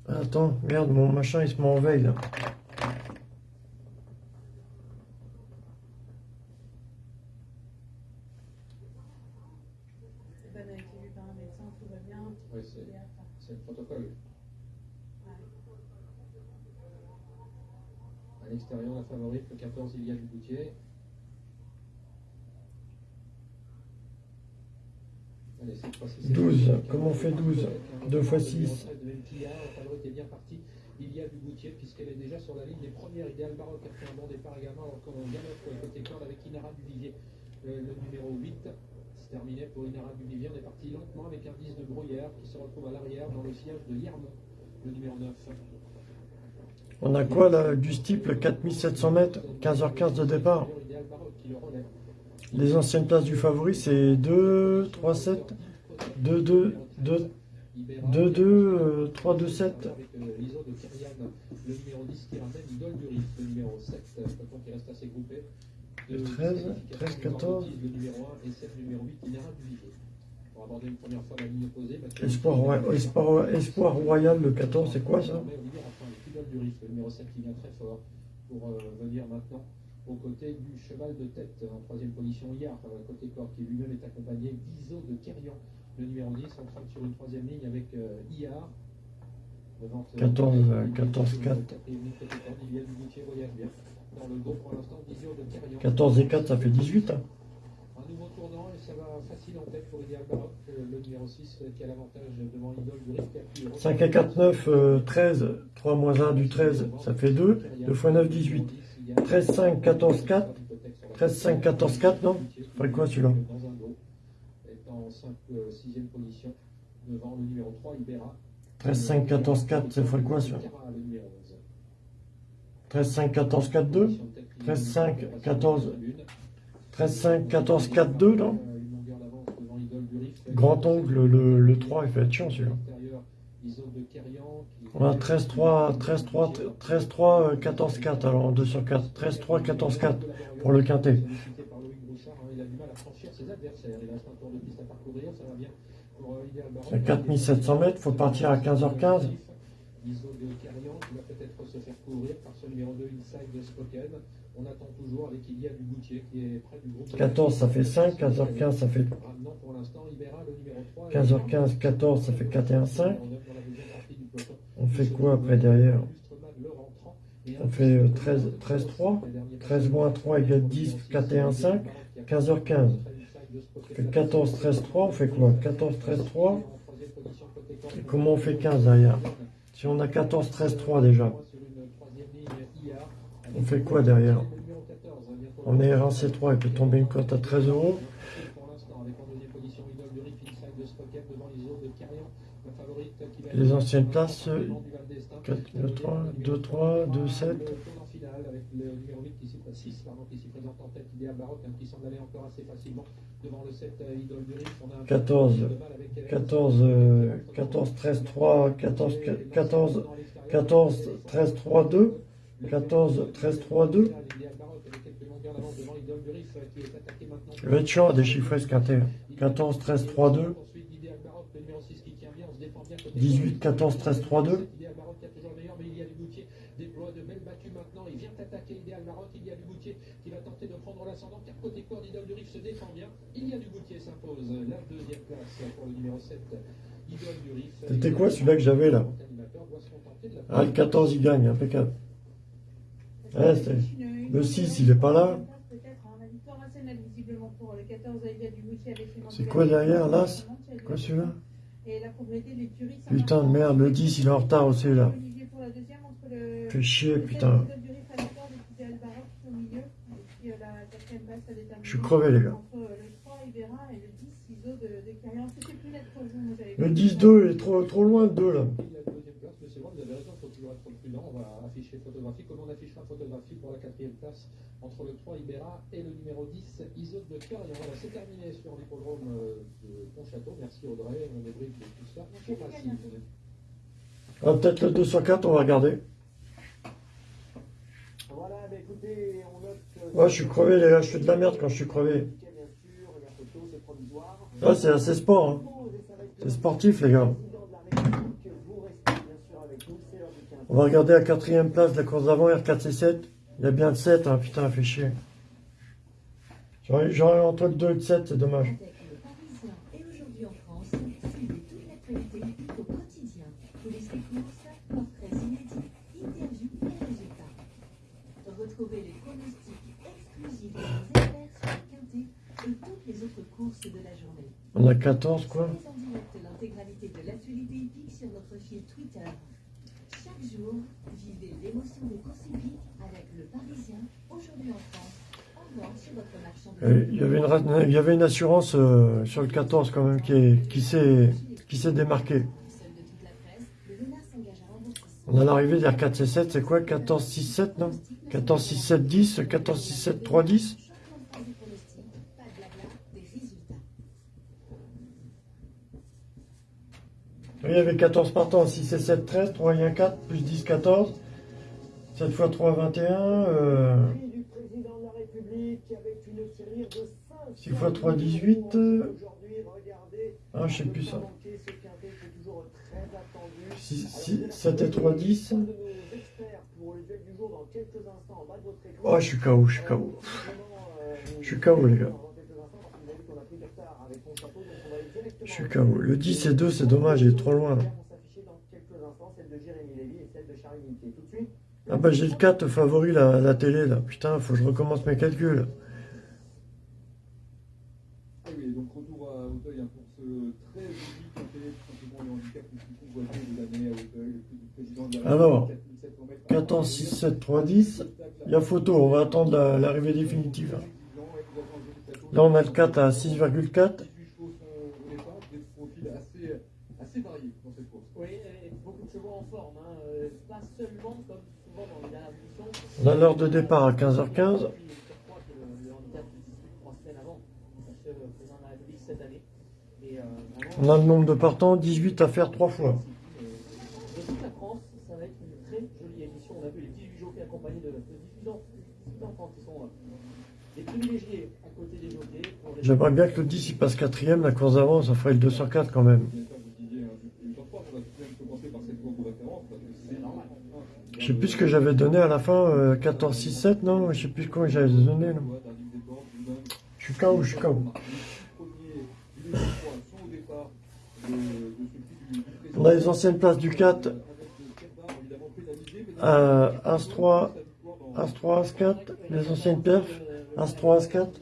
Speaker 3: Attends, merde, mon machin il se met en veille là.
Speaker 5: C'est pas été vu par un médecin, tout va bien.
Speaker 4: Oui, c'est c'est le protocole. l'extérieur, la favorite, le 14, Ilia Dugoutier. Allez, cette fois-ci, c'est
Speaker 3: 12.
Speaker 4: le
Speaker 3: Comment on fait 12 2 fois 6.
Speaker 4: numéro 13 de Ventia, la favorite est bien partie. Ilia Dugoutier, puisqu'elle est déjà sur la ligne des premières. Idéal Baroque a fait un bon départ également, alors qu'on vient pour le côté corde avec Inara Duvivier, le, le numéro 8. C'est terminé pour Inara Duvivier. On est parti lentement avec un 10 de Bruyère qui se retrouve à l'arrière dans le sillage de Yermont, le numéro 9.
Speaker 3: On a quoi là Du steeple 4700 mètres, 15h15 de départ. Les anciennes places du favori, c'est 2, 3, 7, 2, 2, 2, 2, 2, 3, 2, 7.
Speaker 4: Avec euh, l'ISO de Kyrian, le numéro 10 qui ramène Idole du Rif, le numéro 7, euh, peloton qui reste assez groupé. De
Speaker 3: 13, 13, 14.
Speaker 4: Le numéro 1 et 7, le numéro 8, Inera du Vivier. Pour aborder une première fois la ligne opposée. Mathieu
Speaker 3: Espoir, Espoir, Espoir Royal, le 14, c'est quoi ça?
Speaker 4: Du Rif, le numéro 7 qui vient très fort pour euh, venir maintenant aux côtés du cheval de tête en troisième position hier, euh, côté corps, qui lui-même est accompagné d'Iso de Kerian, le numéro 10, en train sur une troisième ligne avec euh, IAR. Devant, euh,
Speaker 3: 14, euh,
Speaker 4: Olivier
Speaker 3: 14,
Speaker 4: Dugoutier,
Speaker 3: 4.
Speaker 4: quatrième ligne, côté corps, Olivier Dugoutier voyage bien. Dans le dos pour l'instant, Dizio de Kerian.
Speaker 3: 14 et 4, ça fait 18. hein.
Speaker 4: Un nouveau tournant et ça va facile en tête pour euh, le numéro 6 euh, qui a l'avantage devant du pu
Speaker 3: 5 et 4, 9, euh, 13, 3 moins 1 du 13, ça fait 2. 2 fois 9, 18. 13, 5, 14, 4. 13, 5, 14, 4, non Ferait quoi celui-là
Speaker 4: en 5, 6e position devant le numéro 3, Ibera.
Speaker 3: 13, 5, 14, 4, ça ferait quoi celui-là
Speaker 4: Cara, le numéro 11.
Speaker 3: 13, 5, 14, 4, 2. 13, 5, 14, 13, 5, 14, 4, 2, non
Speaker 4: Une longueur d'avance devant Idole du Rif.
Speaker 3: Grand ongle, le, le 3, il fait être chiant celui-là.
Speaker 4: Intérieur, Iso de Kerian, qui-
Speaker 3: On a 13, 3, 13, 3, 13, 3, euh, 14, 4, alors en 2 sur 4. 13, 3, 14, 4 pour le quintet.
Speaker 4: Il. Il.
Speaker 3: C'est 4700 mètres, faut partir à 15h15.
Speaker 4: Iso de Carrion qui va peut-être se faire couvrir par ce numéro 2 Inside de Spoken. On attend toujours avec qui est près du groupe.
Speaker 3: 14, ça fait 5. 15h15, ça fait
Speaker 4: Ramenant pour l'instant Ibera, le numéro 3.
Speaker 3: 15h15, 14, ça fait 4 et 1, 5.
Speaker 4: Numéro 9 dans la deuxième partie du peloton.
Speaker 3: On fait quoi après derrière? On fait euh, 13, 13, 3. 13 moins 3 égale 10, 4 et 1, 5. 15h15. On fait 14, 13, 3. On fait quoi? 14, 13, 3. Et comment on fait 15 derrière? Si on a 14, 13, 3 déjà. On fait quoi derrière? On est RNC3, il peut tomber une cote à 13 euros.
Speaker 4: Pour l'instant, avec en deuxième position Idole de Rif, Inside de Spoken devant les autres de Carrion. La favorite qui va
Speaker 3: Les anciennes places, euh,
Speaker 4: devant du Val d'Estaing.
Speaker 3: 4, 2, 3, 2, 3, 2, 7.
Speaker 4: Le tournant final avec le numéro 8 qui s'y présente, 6, pardon, qui s'y présente en tête, Idéal Baroque, hein, qui semble aller encore assez facilement devant le 7 euh, Idole du Rif. On a un
Speaker 3: 14,
Speaker 4: peu de mal avec, euh,
Speaker 3: 14, euh, 14, 13, 3, 14, 14, 14, 13, 3, 2. 14, 13, 3, 2.
Speaker 4: Idéal Baroque avec quelques longueurs d'avance devant Idole du Rif euh, qui est attaqué maintenant.
Speaker 3: Il va être chiant à déchiffrer ce quintet. 14, 13, 3, 2.
Speaker 4: Ensuite, Idéal Baroque, le numéro 6 qui tient bien, on se défend bien côté
Speaker 3: 18, 14, 13, 3, 2.
Speaker 4: Idéal Baroque qui a toujours le meilleur, mais il y a du Goutier. Déploie de belles battues maintenant. Il vient attaquer Idéal Baroque. Il y a du Goutier qui va tenter de prendre l'ascendant. Car côté corps, Idole du Rif se défend bien. Il y a du Goutier s'impose. La deuxième place pour le numéro 7. Idole du Rif.
Speaker 3: C'était quoi celui-là que j'avais là Ah, le 14, il gagne, impeccable. Ouais, c'est- le 6, il est pas là.
Speaker 5: Hein, la victoire assez nette visiblement pour le 14 Aïda du Goutier avec les
Speaker 3: C'est quoi derrière, l'As? Quoi celui-là?
Speaker 5: La.
Speaker 3: Putain de merde, le 10, il est en retard aussi là.
Speaker 5: La.
Speaker 3: Fait chier, putain.
Speaker 5: 7 du Rif à l'accord et Idéal Baroque au milieu. Et puis la quatrième place à déterminer.
Speaker 3: Je suis crevé, les gars.
Speaker 5: Entre euh, le 3 Ibera et le 10 Iso de, de Carrion. C'était plus net pour vous. moi, j'avais
Speaker 3: Le
Speaker 5: pas-
Speaker 3: 10-2 est trop, trop loin, le 2 là.
Speaker 4: la vous avez raison, il faut toujours être prudent. On va afficher photographie, comme on affichera photographie pour la quatrième place entre le 3 Ibera et le numéro 10 Iso de Cœur. Et voilà, c'est terminé sur l'hippodrome euh, de Pontchâteau. Merci Audrey, on débriefe de tout ça.
Speaker 3: Ah, Peut-être le 2 sur 4, on va regarder.
Speaker 2: Voilà, bah écoutez, on note. que-
Speaker 3: Ouais, je suis crevé, les gars, je fais de la merde quand je suis crevé.
Speaker 2: Bien sûr, la photo, c'est provisoire.
Speaker 3: Ouais, c'est assez sport, hein. C'est sportif, les gars. On va regarder la quatrième place de la course d'avant, R4C7. Il y a bien de 7, hein, putain, fait chier. J'aurais entre 2 et 7, c'est dommage.
Speaker 13: On
Speaker 3: a 14 quoi Il y avait une, il y avait une assurance euh, sur le 14 quand même qui, est- qui s'est qui s'est démarquée. On a l'arrivée vers 4 et 7, c'est quoi? 14, 6, 7 non? 14, 6, 7, 10, 14, 6, 7, 3, 10
Speaker 13: Champion de France des pronostics, pas de blabla, des résultats.
Speaker 3: Oui, il y avait 14 partants, 6 et 7, 13, 3 et 1, 4, plus 10, 14. 7 fois 3, 21. Euh, 6 fois 3, 18. euh,
Speaker 2: Aujourd'hui, regardez,
Speaker 3: Ah, je sais plus ça.
Speaker 2: manquer ce quintet qui est toujours très attendu.
Speaker 3: 6, 6, 7 et 3, 10.
Speaker 2: Un de nos experts pour le duel du jour dans quelques instants en bas de votre écran.
Speaker 3: Oh, je suis KO, je suis KO. Je suis KO, les gars. Je suis KO. Le 10 et 2, c'est dommage, il est trop loin. Ah bah j'ai le 4 favori à la télé là. Putain, faut que je recommence mes calculs.
Speaker 9: Ah oui, donc retour à Auteuil hein, pour ce très joli quintet, tout simplement le handicap le plus convoité de l'année à Auteuil, le prix du président de la
Speaker 3: Alors,
Speaker 9: République, 4700 mètres.
Speaker 3: 14, 6, 7, 3, 10. Il y a photo, on va attendre la- l'arrivée définitive. Là, on a le 4 à 6,4.
Speaker 9: 18 chevaux sont au départ, des profils assez, assez variés dans cette course.
Speaker 7: Oui, et beaucoup de chevaux en forme, hein. euh, pas seulement comme souvent dans les dernières émissions.
Speaker 3: On a l'heure de départ à 15h15.
Speaker 7: Je crois que le, le handicap se dispute trois semaines avant, parce que le président de la République cette année. Et, euh, vraiment,
Speaker 3: On a le nombre de partants, 18 à faire 3 fois.
Speaker 7: De toute la France, ça va être une très jolie émission. On a vu les 18 jockeys accompagnés de, de 18 ans, 18 enfants qui sont euh,
Speaker 3: J'aimerais bien que le 10 il passe 4ème, la course d'avant, ça ferait le 2 sur 4 quand même. Je sais plus ce que j'avais donné à la fin, euh, 14, 6, 7, non? Je sais plus combien j'avais donné. Je suis KO, je suis KO. On a les anciennes places du 4. Euh, As 3, As 3, As 4, les anciennes perfs, As 3, As 4.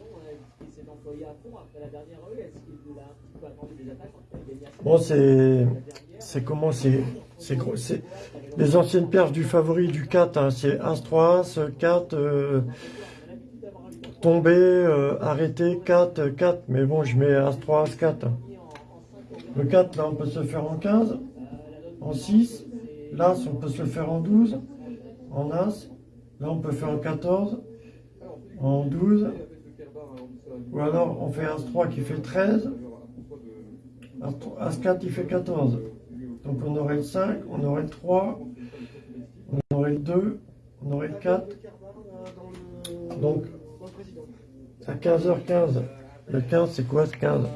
Speaker 7: Il s'est employé à fond après la dernière rue. Est-ce qu'il a un petit peu attendu des attaques quand il a gagné assez
Speaker 3: Bon, c'est. Comment C'est. C'est. Les anciennes perfs du favori du 4, hein, c'est As 3, As 4, euh, tombé, euh, arrêté, 4, 4. Mais bon, je mets As 3, As 4. Le 4, là, on peut se le faire en 15, en 6. L'As, on peut se le faire en 12, en As. Là, on peut faire en 14, en 12. Ou alors, on fait As 3 qui fait 13. As, As 4 il fait 14. Donc on aurait le 5, on aurait le 3, on aurait le 2, on aurait le 4. Donc à 15h15, le 15 c'est quoi ce 15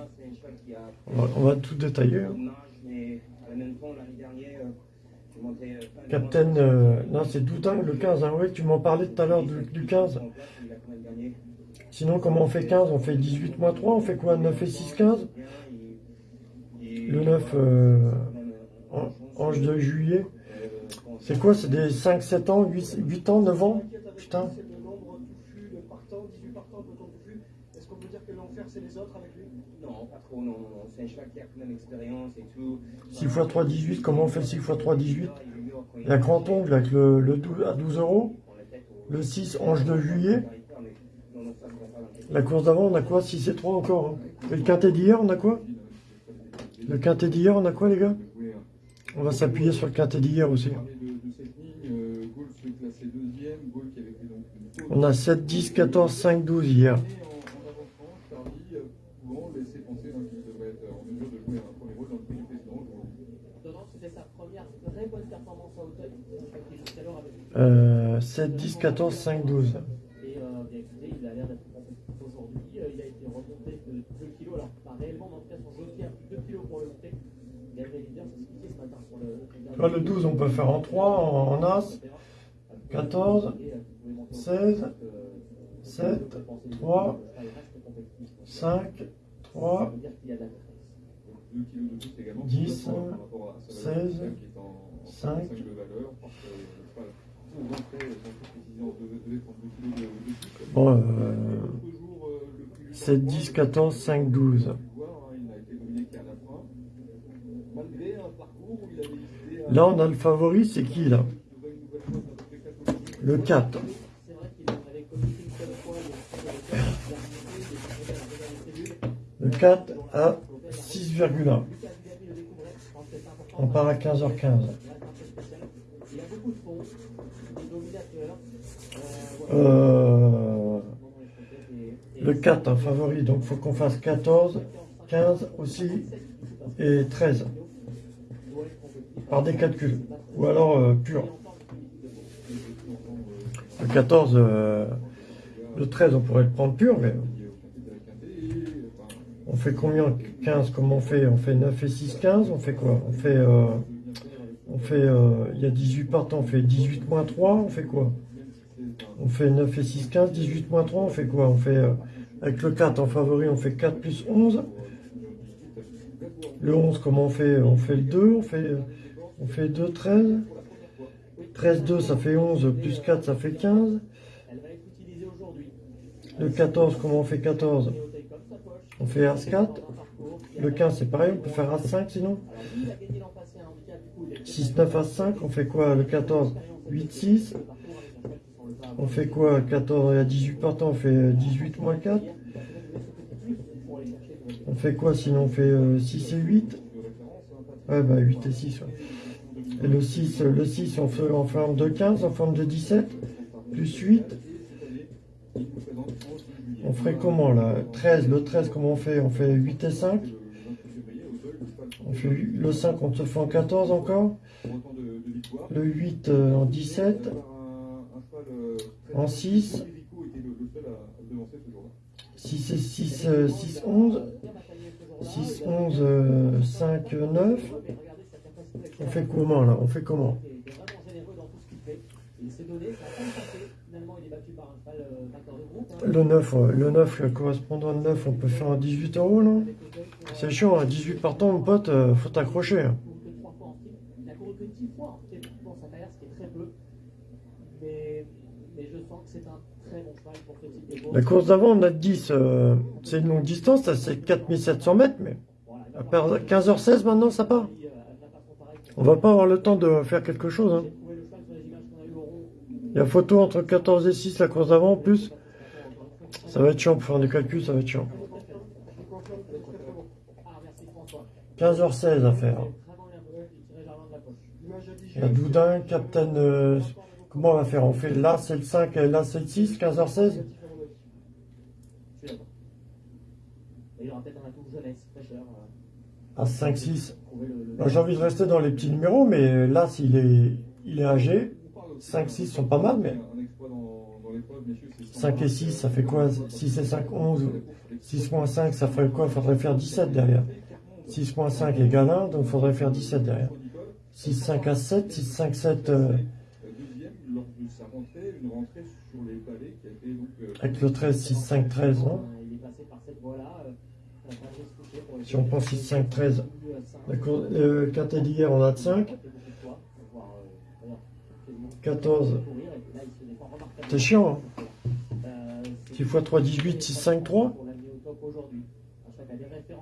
Speaker 3: on va, tout détailler. hein. Captain, euh, non c'est Doutin le 15, hein, oui tu m'en parlais tout à l'heure du 15. Sinon comment on fait 15 On fait 18 moins 3, on fait quoi? 9 et 6, 15 Le 9, euh, An- Ange de juillet. C'est quoi? C'est des 5, 7 ans, 8, 8 ans, 9 ans? Putain.
Speaker 2: C'est le nombre touffu de partants, 18 partants, peloton touffu. Est-ce qu'on peut dire que l'enfer c'est les autres avec lui
Speaker 12: Non, pas non, même expérience et tout.
Speaker 3: 6 x 3, 18. Comment on fait 6 x 3, 18 La grand ongle avec le, le 12 à 12 euros. Le 6, Ange de juillet. La course d'avant, on a quoi 6 et 3 encore. Hein. Et le quintet d'hier, on a quoi Le quintet d'hier, on a quoi, les gars On va s'appuyer sur le quintet d'hier aussi. On a 7, 10, 14, 5, 12 hier.
Speaker 9: Euh,
Speaker 3: 7, 10, 14, 5, 12.
Speaker 7: Réellement, cas, son jockey a pris 2 kilos pour le monter. Gabriel Leader s'expliquait ce matin sur le.
Speaker 3: Le 12, on peut faire en 3, en, en As. 14, 16, 7, 3,
Speaker 9: 2
Speaker 3: 5, 3,
Speaker 9: kilos de plus également.
Speaker 3: 10,
Speaker 9: par rapport à sa valeur
Speaker 3: 16,
Speaker 9: qui est en, en
Speaker 3: 5.
Speaker 9: 5 de valeur. Parce que le cheval, pour rentrer, sans toute précision, devait, devait prendre 2 kilos de, de plus.
Speaker 3: Bon, euh,
Speaker 9: L'autre jour, euh, le plus
Speaker 3: 7, 10, 14, 5, 12.
Speaker 9: voir, hein, il a été
Speaker 3: Là, on a le favori, c'est qui là? Le 4.
Speaker 7: C'est vrai qu'il en avait communiqué une seule fois, il y a une seule
Speaker 3: Le 4 à 6,1. On part à 15h15.
Speaker 7: Il y a beaucoup de fonds, des dominateurs.
Speaker 3: Euh, le 4 en favori, donc il faut qu'on fasse 14, 15 aussi et 13 par des calculs. Ou alors euh, pur. Le 14, euh, le 13 on pourrait le prendre pur, mais on fait combien 15 Comment on fait? On fait 9 et 6, 15 On fait quoi? On fait, euh, il y a 18 partants, on fait 18 moins 3, on fait quoi? On fait 9 et 6, 15, 18 moins 3, on fait quoi? On fait, avec le 4 en favori, on fait 4 plus 11. Le 11, comment on fait? On fait le 2, on fait, on fait 2, 13. 13, 2, ça fait 11, plus 4, ça fait 15. Le 14, comment on fait 14 On fait As4. Le 15, c'est pareil, on peut faire As5 sinon. 6, 9, As5, on fait quoi? Le 14, 8, 6. On fait quoi? 14, il y a 18 partants, on fait 18 moins 4. On fait quoi sinon? On fait 6 et 8. Ouais, bah 8 et 6. Ouais. Le 6, le 6 on fait en forme de 15, en forme de 17, plus 8. On ferait comment là? 13, le 13 comment on fait? On fait 8 et 5. On fait le 5, on se fait en 14 encore. Le 8 euh, en 17. En 6. 6 et 6, euh, 6, 11. 6, 11, euh, 5, 9. On fait comment là? On fait comment? Le 9, ouais. le 9, le correspondant de 9, on peut faire un 18 euros, non? C'est chiant, un 18 partant, mon pote, euh, faut t'accrocher. hein.
Speaker 7: Il a couru que 10 fois dans sa carrière, ce qui est très peu. Mais, mais je sens que c'est un très bon cheval pour.
Speaker 3: La course d'avant, on a 10, euh, c'est une longue distance, ça c'est 4700 mètres, mais à 15h16 maintenant, ça part? On va pas avoir le temps de faire quelque chose. Hein. Il y a photo entre 14 et 6, la course d'avant en plus. Ça va être chiant pour faire des calculs, ça va être chiant. 15h16 à faire. Il y a Doudin, Captain. euh, comment on va faire? On fait là c'est le 5 et là c'est le 6, 15h16
Speaker 7: Il y aura peut-être un atout jeunesse, fraîcheur.
Speaker 3: À 5-6. Moi, J'ai envie de rester dans les petits numéros, mais là s'il est, il est âgé. 5-6 sont pas mal, mais 5 et 6, ça fait quoi? 6 et 5, 11. 6 moins 5, ça ferait quoi? Il faudrait faire 17 derrière. 6 moins 5 égale 1, donc il faudrait faire 17 derrière. 6, 5 à 7, 6, 5, 7. euh,
Speaker 9: Deuxième, lors de sa rentrée, une rentrée sur les palais qui a été donc. euh,
Speaker 3: avec le 13, 6, 5, 13, non Si on prend 6, 5, 13. Le quintet d'hier, on a de 5. 14. C'est chiant, hein 6 x 3, 18, 6, 5, 3.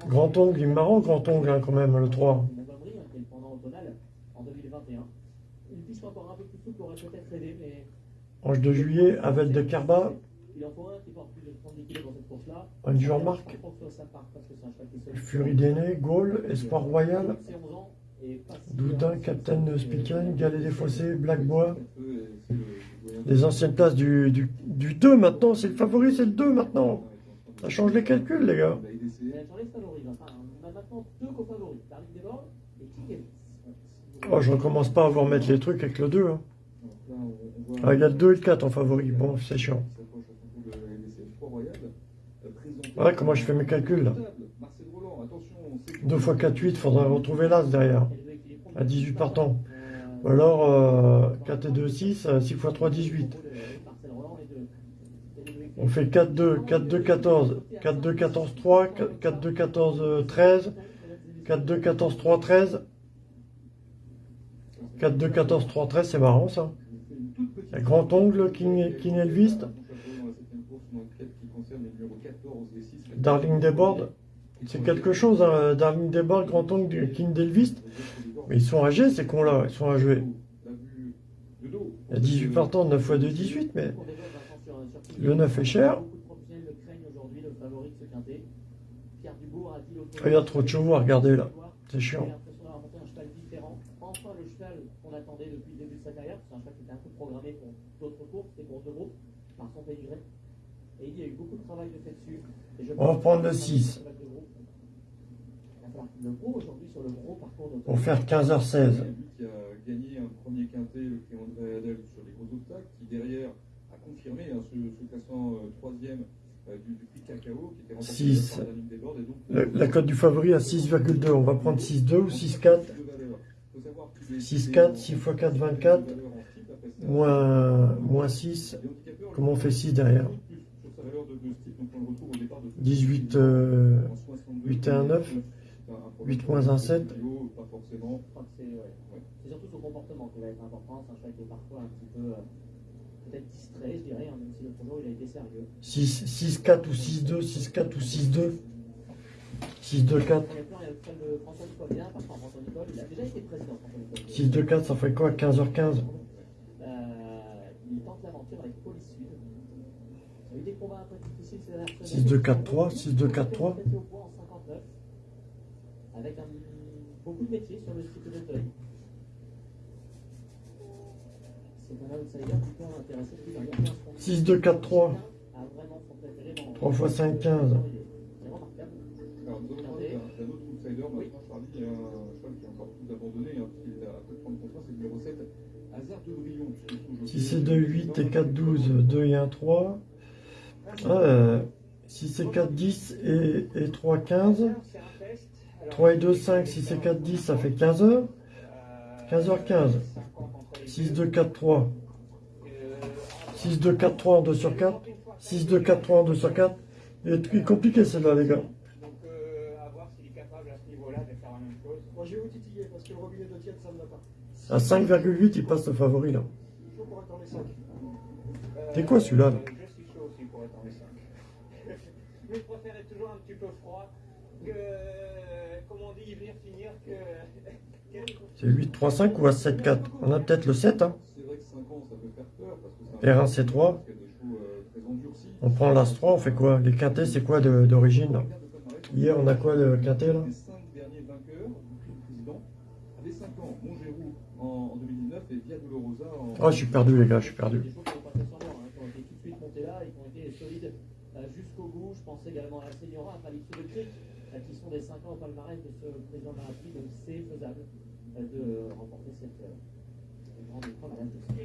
Speaker 3: Grand ongle, il est marrant, grand ongle, hein, quand même, le 3.
Speaker 7: Montgomery, hein, qui est le pendant au tonal en 2021. Une piste encore un peu plus souple aurait peut-être aidé, mais
Speaker 3: Ange de juillet, Avel de Carba,
Speaker 7: il en faut un qui porte plus de 70 kg dans cette course-là.
Speaker 3: Un jour
Speaker 7: Je
Speaker 3: marque.
Speaker 7: pense pas que ça parte parce que c'est un cheval qui est solide.
Speaker 3: Fury d'aîné, Gaulle, Espoir Royal,
Speaker 7: C'est 11 ans et pas si-
Speaker 3: Doudin, Captain Spiken, Galet des Fossés, Blackbois. Les anciennes places du, du, du 2 maintenant, c'est le favori, c'est le 2 maintenant. Ça change les calculs, les gars. Oh, je recommence pas à vous remettre les trucs avec le 2. Hein. Ah, il y a le 2 et le 4 en favori. Bon, c'est chiant. Ouais, comment je fais mes calculs là 2 x 4, 8, faudra retrouver l'As derrière. À 18 partants. Ou alors euh, 4 et 2, 6, euh, 6 x 3, 18. On fait 4, 2, 4, 2, 14, 4, 2, 14, 3, 4, 2, 14, euh, 13, 4, 2, 14, 3, 13. 4, 2, 14, 3, 13, c'est marrant ça. A Grand Ongle, King, King Elvis, Darling Desbordes. C'est quelque chose, hein, Darling Desbordes, Grand Ongle, King Elvis. Mais ils sont âgés, ces cons-là. Ils sont âgés. Il y a 18 partants, 9 x 2, 18, mais
Speaker 7: Kiki.
Speaker 3: le 9 est cher. Ah, Il y a trop de chevaux à regarder là. C'est chiant.
Speaker 7: Enfin, le cheval qu'on attendait depuis le début de sa carrière, c'est un cheval qui était un peu programmé pour d'autres courses et pour deux groupes, par son. Et il y a eu beaucoup de travail de fait dessus. Et je
Speaker 3: On va prendre le
Speaker 7: c'est un
Speaker 3: six.
Speaker 7: cheval de groupe. Il va falloir qu'il le prouve aujourd'hui sur le gros parcours.
Speaker 3: Pour faire 15h16.
Speaker 9: Lui qui a gagné un premier quintet, le clé André Adel, sur les gros obstacles, qui derrière a confirmé hein, ce, ce classement euh, troisième euh, du, du prix Cacao, qui était remporté
Speaker 3: Six.
Speaker 9: par Daniel Desbordes. Et donc,
Speaker 3: Le- La cote du favori à 6,2. On va prendre 6,2 ou 6,4.
Speaker 9: de valeur. Faut savoir qu'il est-
Speaker 3: 6,4, 6 x 4, 24.
Speaker 9: de valeur en type, après ça.
Speaker 3: Moins, moins 6.
Speaker 9: Les handicapeurs,
Speaker 3: Comment on fait 6 derrière
Speaker 9: plus sur sa valeur de, de ce type, donc on le retrouve au départ de
Speaker 3: 18, euh,
Speaker 9: en 62,
Speaker 3: 8 et un 9.
Speaker 9: c'est un- un problème
Speaker 3: 8 moins un 7.
Speaker 9: Pas forcément.
Speaker 7: Je crois que c'est surtout son comportement qui va être important. C'est un cheval qui est parfois un petit peu euh, peut-être distrait, je dirais, hein, même si l'autre jour il a été sérieux.
Speaker 3: 6, 6, 4 ou 6, 2, 6, 4 ou 6, 2. 6, 2, 4.
Speaker 7: Premier plan, il y a le cheval de François Nicole. Bien, par contre, François Nicole, il a déjà été président, François Nicole.
Speaker 3: 6, 2, 4, ça fait quoi 15h15
Speaker 7: 6-2-4-3, 6-2-4-3. Avec un, beaucoup de métiers sur le cycle d'automne. C'est un outsider qui peut intéresser
Speaker 3: 6-2-4-3. 3 x 5, 15.
Speaker 9: Alors, d'un outsider, maintenant, Charlie, il y a encore plus abandonné, hein, qui est à peu près prendre contrat, c'est le numéro 7, Hazard de Brillon.
Speaker 3: 6 et 2, 8 et 4, 12, 2 et 1, 3. Ah, euh, 6 et 4, 10 et, et 3, 15. 3 et 2, 5, 6 et 4, 10, ça fait 15 heures. 15h15. 6, 2, 4, 3. 6, 2, 4, 3 en 2 sur 4. 6, 2, 4, 3 en 2 sur 4. Il est compliqué celle-là, les gars.
Speaker 8: Moi, je vais vous titiller parce que le robinet de tiède, ça ne va pas.
Speaker 3: À 5,8, il passe le favori, là.
Speaker 8: Il faut pour être dans les 5.
Speaker 3: C'est quoi celui-là là?
Speaker 14: Être 5. Mais je préférais toujours un petit peu froid que, comme on dit, venir finir que. [LAUGHS]
Speaker 3: C'est 8, 3, 5 ou à 7, 4 On a peut-être le 7, hein.
Speaker 9: C'est vrai que 5 ans, ça peut faire peur, parce que c'est un
Speaker 3: R1, C3.
Speaker 9: parce qu'il y a des chevaux euh.
Speaker 3: On prend l'As 3, on fait quoi? Les quintés, c'est quoi de- d'origine? Hier, on a quoi le quintet là?
Speaker 9: Les 5 derniers vainqueurs du prix du président avaient 5 ans. Montgérou en, en 2019 et Via Dolorosa en.
Speaker 3: Oh, je suis perdu, les gars, je suis perdu.
Speaker 7: Des choses qui n'ont pas fait semblant, hein, qui ont été tout de suite montées là et qui ont été solides euh, jusqu'au bout. Je pense également à la Seniora, à Félix Le Cric, qui sont des 5 ans au palmarès de ce président de la République. Donc c'est faisable euh, de remporter cette euh, grande épreuve à l'âge de 5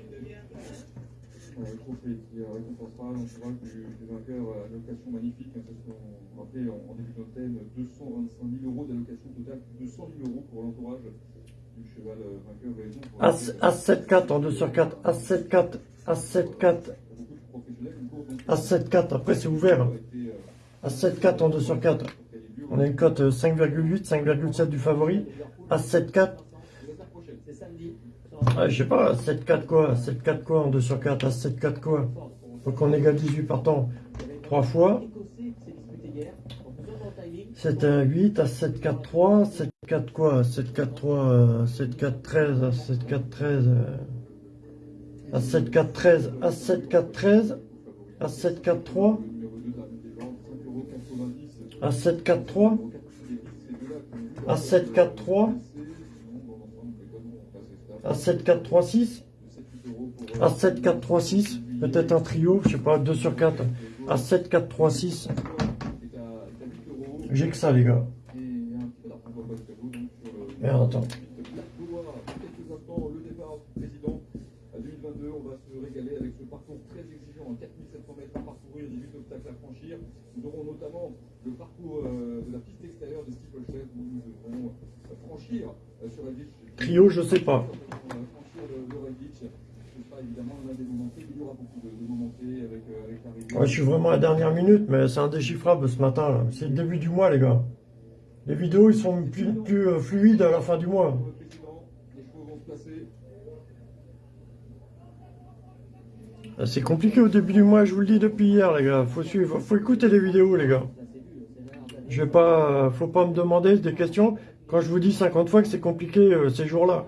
Speaker 9: Euh, le trophée qui récompensera l'entourage du, du vainqueur à allocation magnifique. Hein, c'est ce qu'on rappelait en, en début d'antenne 225 000 euros d'allocation totale, 200 000 euros pour l'entourage du cheval vainqueur raison. Pour
Speaker 3: As, As 7, 4 en 2 sur 4. As 7, 4. As 7, 4.
Speaker 9: beaucoup de professionnels, une course donc,
Speaker 3: As 7, 4. Après, c'est ouvert. hein.
Speaker 9: Euh,
Speaker 3: As 7, 4 en 2 sur 4. On a une cote euh, 5,8, 5,7 du favori. As 7, 4.
Speaker 7: C'est samedi.
Speaker 3: Ah, je sais pas, 7, 4 quoi 7, 4 quoi en 2 sur 4 As 7, 4 quoi Faut qu'on égale 18 partants 3 fois.
Speaker 7: Écossais qui s'est disputé hier. Donc nous sommes en timing.
Speaker 3: 7, 1, 8. As 7, 4, 3. 7, 4 quoi 7, 4, 3. euh, 7, 4, 13. As 7, 4, 13. euh, As 7, 4, 13. As 7, 4, 13. As 7, 4, 3. As 7, 4, 3. As 7, 4, 3. As 7, 4, 3, 6. As 7, 4, 3, 6. Peut-être un trio, je sais pas, 2 sur 4. As 7, 4, 3, 6. J'ai que ça, les gars. Attends.
Speaker 9: quelques instants le départ du président à 2022. On va se régaler avec ce parcours très exigeant, 4700 mètres à parcourir, 18 obstacles à franchir. Nous aurons notamment le parcours euh, de la piste extérieure de Steeplechase où nous devrons euh, franchir euh, sur la ville.
Speaker 3: Trio, je sais pas.
Speaker 9: Franchir le, le Red Beach. Ce sera évidemment l'un des moments clés. Il y aura beaucoup de, euh, avec l'arrivée.
Speaker 3: Ouais, je suis vraiment à la dernière minute, mais c'est indéchiffrable ce matin. C'est le début du mois, les gars. Les vidéos, ils sont plus, plus, euh, fluides à la fin du mois. Euh, C'est compliqué au début du mois, je vous le dis depuis hier, les gars. Faut suivre, faut écouter les vidéos, les gars. Je vais pas, faut pas me demander des questions. Quand je vous dis 50 fois que c'est compliqué euh, ces jours-là.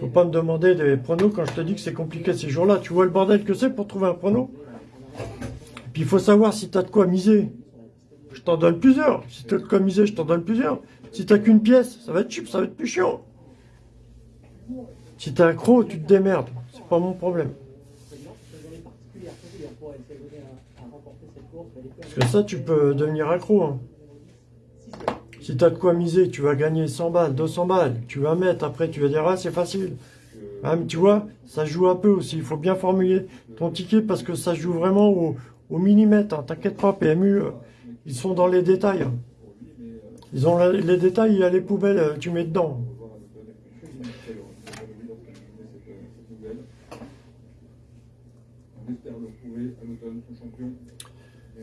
Speaker 3: Faut pas me demander des pronos quand je te dis que c'est compliqué ces jours-là. Tu vois le bordel que c'est pour trouver un prono? Puis il faut savoir si tu as de quoi miser. Je t'en donne plusieurs. Si tu as de quoi miser, je t'en donne plusieurs. Si tu qu'une pièce, ça va être cheap, ça va être plus chiant. Si t'es accro, tu te démerdes. C'est pas mon problème. Parce que ça, tu peux devenir accro. hein. Si tu as de quoi miser, tu vas gagner 100 balles, 200 balles. Tu vas mettre, après tu vas dire, ah, c'est facile. Ah, tu vois, ça joue un peu aussi. Il faut bien formuler ton ticket parce que ça joue vraiment au, millimètre. hein. T'inquiète pas, PMU, euh, ils sont dans les détails. Ils ont les détails, il y a les poubelles, euh, tu mets dedans.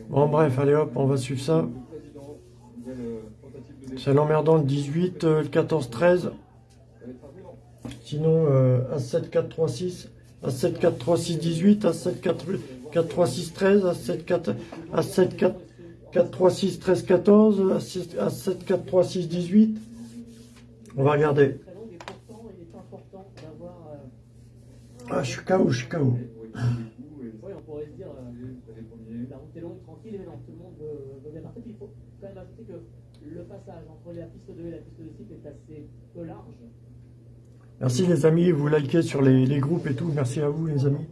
Speaker 3: Bon, bref, allez hop, on va suivre ça.
Speaker 9: Le président, nouvelle, euh, tentative de
Speaker 3: C'est l'emmerdant le 18, euh, le 14-13.
Speaker 9: Ça va être avenant.
Speaker 3: Sinon, euh, As7 4 3 6, As7 4 3 6 18, As7 4 4 3 6 13, As7 4 As7 4 4 3 6 13 14, As7 As7 4 3 6 18. On va regarder.
Speaker 7: Euh,
Speaker 3: Ah, je suis KO, je suis KO.
Speaker 7: On pourrait se dire, euh, la route est longue, tranquille, tout le monde veut, veut bien partir. Il faut quand même ajouter que le passage entre la piste 2 et la piste de cycle est assez peu large.
Speaker 3: Merci les amis, vous likez sur les, les groupes et tout. Merci à vous les amis.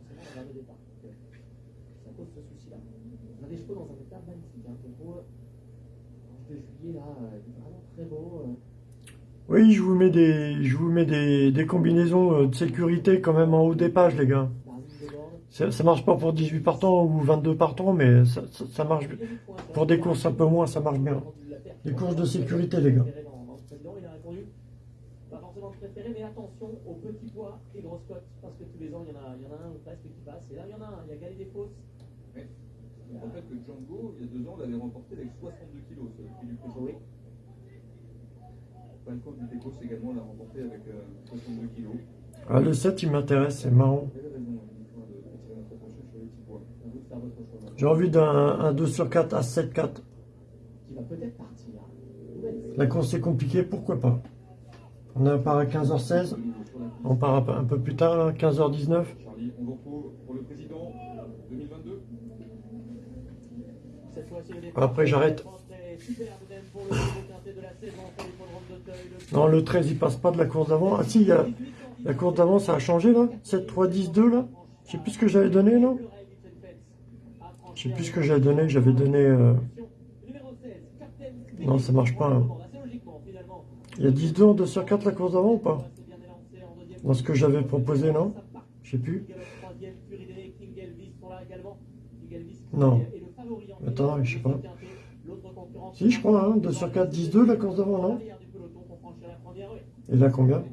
Speaker 7: Euh,
Speaker 3: Oui, je vous mets des, je vous mets des, des combinaisons euh, de sécurité quand même en haut des pages, les gars.
Speaker 7: bord.
Speaker 3: Ça, ça marche pas pour 18 partants ou 22 partants, mais ça, ça, ça marche. Pour des courses un peu moins, ça marche bien. Des courses de sécurité, les gars.
Speaker 7: Il a répondu pas forcément préféré, mais attention aux petits poids et grosses cotes, parce que tous les ans, il y en a, il y en a un ou presque qui passe. Et là, il y en a un, il y a Galet des Fausses.
Speaker 9: Mais je me rappelle que Django, il y a deux ans, l'avait remporté avec 62 kilos, ce prix du prix. Falcon du Tecos également l'a remporté avec euh, 62 kilos.
Speaker 3: Ah, le 7, il m'intéresse, c'est marrant.
Speaker 9: Les.
Speaker 3: J'ai envie d'un un 2 sur 4 à 7 4.
Speaker 7: Qui va peut-être
Speaker 3: La course est compliquée, pourquoi pas On a un part à 15h16, on part un peu- plus tard, là, 15h19.
Speaker 9: Charlie, on vous retrouve pour le président 2022.
Speaker 7: Cette fois-ci, le départ.
Speaker 3: Après, j'arrête. Non, le 13, il passe pas de la course d'avant. Ah si, il y a, la course d'avant, ça a changé, là 7, 3, 10, 2, là Je sais plus ce que j'avais donné, non Je sais plus ce que j'avais donné, j'avais donné... euh,
Speaker 7: Numéro 16, Captain
Speaker 3: Non, ça marche pas. hein. Il y a 10 2 en 2 sur 4 la course d'avant ou pas Dans ce que j'avais proposé, non Je sais plus. Non. Attends, je sais pas. Si, je crois, hein, 2 sur 4, 10 2 la course d'avant, non. Et là, combien.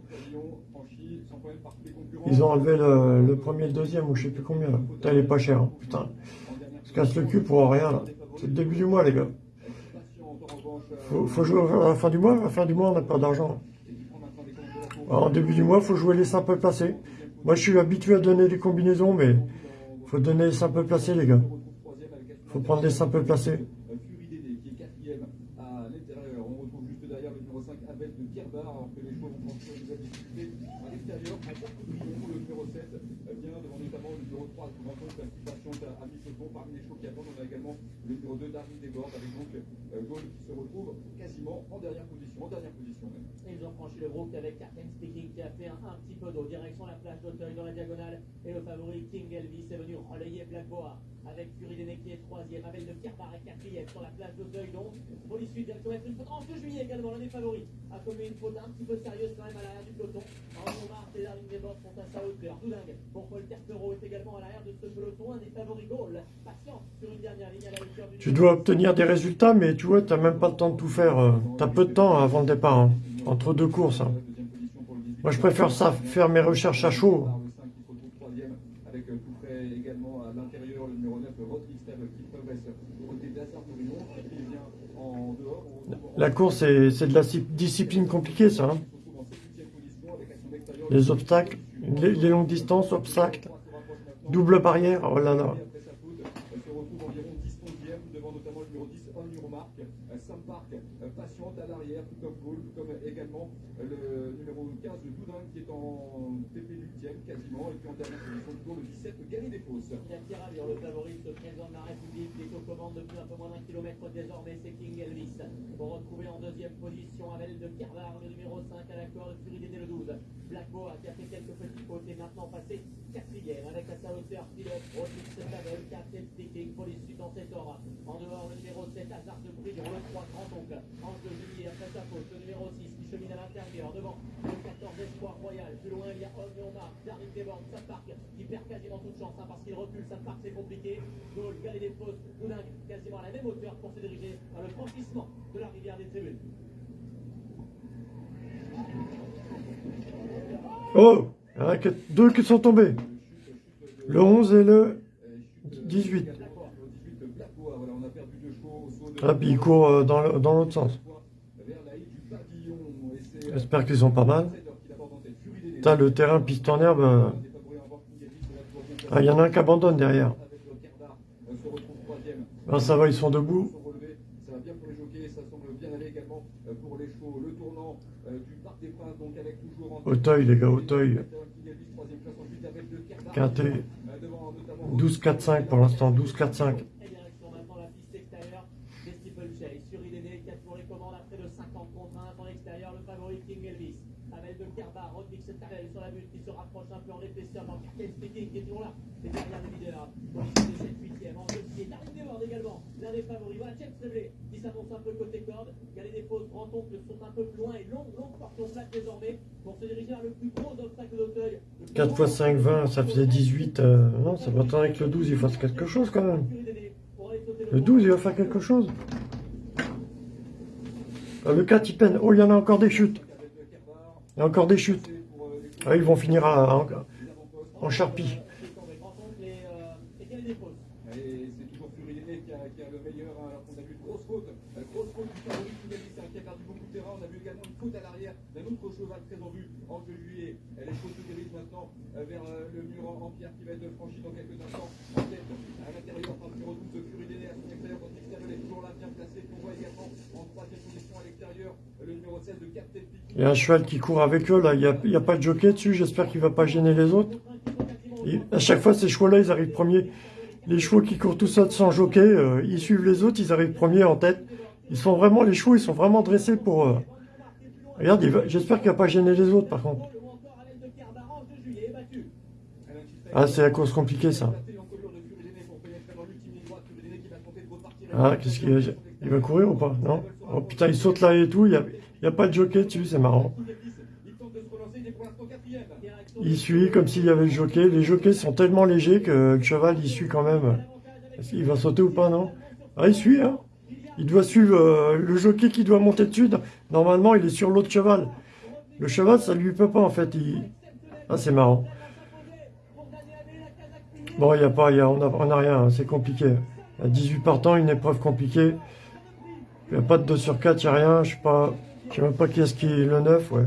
Speaker 3: Ils ont enlevé le, premier et le deuxième, ou je sais plus combien, là. Putain, elle est pas chère, hein, putain. On se casse le cul pour rien, là. C'est le début du mois, les gars. Faut, jouer à la fin du mois. À la fin du mois, on n'a pas d'argent. En début du mois, faut jouer les simples placés. Moi, je suis habitué à donner des combinaisons, mais faut donner les simples placés, les gars. Faut prendre les simples placés.
Speaker 9: Furidé qui est quatrième à l'intérieur. On retrouve juste derrière le numéro 5 Abel de Pierre-Bar, alors que les chevaux vont franchir une nouvelle difficulté à l'extérieur. À Courtouillon, le numéro 7 vient devant notamment le numéro 3 qui rencontre qui patiente à mi-peloton. Parmi les chevaux qui attendent, on a également le numéro 2 Darwin Desbordes avec donc se retrouve quasiment en dernière position, dernière position
Speaker 7: ils ont franchi le groupe avec Captain Speaking qui a fait un, un petit peu d'eau. Direction la plage d'Auteuil dans la diagonale. Et le favori King Elvis est venu relayer Black Boa avec Déné qui est troisième. Avec le Pierre est quatrième sur la plage d'Auteuil. Donc, pour l'issue être une faute. En 2 juillet également, l'un des favoris a commis une faute un petit peu sérieuse quand même à l'arrière du peloton. En Mars et Darling Desbordes sont à sa hauteur. Doudingue pour Paul Terpereau est également à l'arrière de ce peloton. Un des favoris Gaulle. Patient sur une dernière ligne à la hauteur du.
Speaker 3: Tu dois obtenir des résultats, mais tu vois, t'as même pas le temps de tout faire. euh, T'as peu de temps avant le départ, hein, entre deux courses. hein. Moi, je préfère ça, faire mes recherches à chaud.
Speaker 9: Le 5 qui se retrouve troisième avec euh, tout près également à l'intérieur le numéro 9 Rodri Steb qui progresse côté d'Assar Tourillon qui vient en dehors. On retrouve en
Speaker 3: La course, c'est de la discipline compliquée, ça. hein. Les obstacles, les, les longues distances, obstacles, double barrière, oh là là.
Speaker 9: après sa faute, elle se retrouve environ 10 11e devant notamment le numéro 10 On Euromark, Sam Park patiente à l'arrière, tout comme Gaulle, tout comme également le numéro 15 de Doudin qui est en TP 8ème quasiment, et dernière position toujours le 17 Gary Desfosses.
Speaker 7: Jacques Ravir, le de la République, commandes depuis un peu moins d'un kilomètre désormais, King Elvis. Pour retrouver en deuxième position Amel de Carvar, le numéro 5 à l'accord de Furidéné le 12. Black Boa qui a fait quelques petits est maintenant passé quatrième avec hauteur pilote en dehors, numéro 7, Hazard de le 3 Grand Oncle. Ange de Juillet après sa faute, le numéro 6 qui chemine à l'intérieur devant le 14 Espoir Royal. Plus loin, il y a Omion Marc, Darin Desbordes, ça parc qui perd quasiment toute chance hein, parce qu'il recule, ça parc c'est compliqué. Gaulle, Galet quasiment à la même hauteur pour se diriger vers le franchissement de la rivière des tribunes.
Speaker 3: Oh deux qui sont tombés. Le 11 et le 18. Ah, puis ils courent euh, dans l'autre sens. J'espère qu'ils sont pas mal. Putain, le terrain piste en herbe. euh. Ah, il y en a un qui abandonne derrière. Ah, ça va, ils sont debout.
Speaker 9: Ça va bien pour les jockeys, ça semble bien aller également euh, pour les chevaux. Le tournant euh, du Parc des Princes, donc avec toujours
Speaker 3: Auteuil, les gars, Auteuil. Quintet.
Speaker 9: Euh, devant notamment
Speaker 3: 12-4-5 pour l'instant, 12-4-5.
Speaker 7: Et direction maintenant la piste extérieure des Steeplechase. Sur Irénée, qui a pour les commandes à près de 50 contre 1 en extérieur, le favori King Elvis. Amel de Kerbar, Rodnix Tarel sur la butte qui se rapproche un peu en épaisseur dans Captain Speaking qui est toujours là. Et derrière les leaders, Police de 7 8 en jeu qui est Darin Desbordes également, l'un des favoris. Voilà James Tremblay qui s'annonce un peu côté corde. Galet des Fausses, Grand Oncle sont un peu plus loin et longue, longue porte en plaque désormais pour se diriger vers le plus gros obstacle d'Auteuil.
Speaker 3: 4 x 5, 20, ça faisait 18. euh, non, ça va attendre que le 12, il fasse quelque chose quand même. Le 12, il va faire quelque chose. Ah, le 4, il peine. Oh, il y en a encore des chutes. Il y a encore des chutes. Ah, ils vont finir à- en, en charpie.
Speaker 9: Et c'est toujours Furiné qui a, qui a le meilleur, hein, alors qu'on a vu une grosse faute. La grosse faute du favori King Elvis, hein, qui a perdu beaucoup de terrain. On a vu également une faute à l'arrière d'un autre cheval très en vue, en de juillet. Elle est faute se dirige maintenant euh, vers euh, le mur en, en pierre qui va être franchi dans quelques instants. En tête, à l'intérieur, par le numéro 12, Furiné à son extérieur. Quand l'extérieur est toujours là, bien placé. On voit également en troisième position à l'extérieur le numéro 16 de Captain Picky.
Speaker 3: Il y a un cheval qui court avec eux, là. Il n'y a, y a pas de jockey dessus. J'espère qu'il va pas gêner les autres. Et à chaque fois, ces chevaux-là, ils arrivent premiers. Les chevaux qui courent tout seuls sans jockey, euh, ils suivent les autres, ils arrivent premiers en tête. Ils sont vraiment, les chevaux, ils sont vraiment dressés pour... euh, Regarde, j'espère qu'il va pas gêner les autres, par contre. Ah, c'est la course compliquée, ça. Ah, qu'est-ce qu'il va... Il va courir ou pas? Non? Oh putain, il saute là et tout, il n'y a, il y a pas de jockey dessus, c'est marrant. Il suit comme s'il y avait le jockey. Les jockeys sont tellement légers que le cheval, il suit quand même. Est-ce qu'il va sauter ou pas, non? Ah, il suit, hein Il doit suivre euh, le jockey qui doit monter dessus. Normalement, il est sur l'autre cheval. Le cheval, ça lui peut pas, en fait. Ah, c'est marrant. Bon, il y a pas, y a, on n'a rien, hein, c'est compliqué. À 18 partants, une épreuve compliquée. Il n'y a pas de 2 sur 4, il n'y a rien. Je sais pas, je sais même pas qui est-ce qui est le 9, ouais.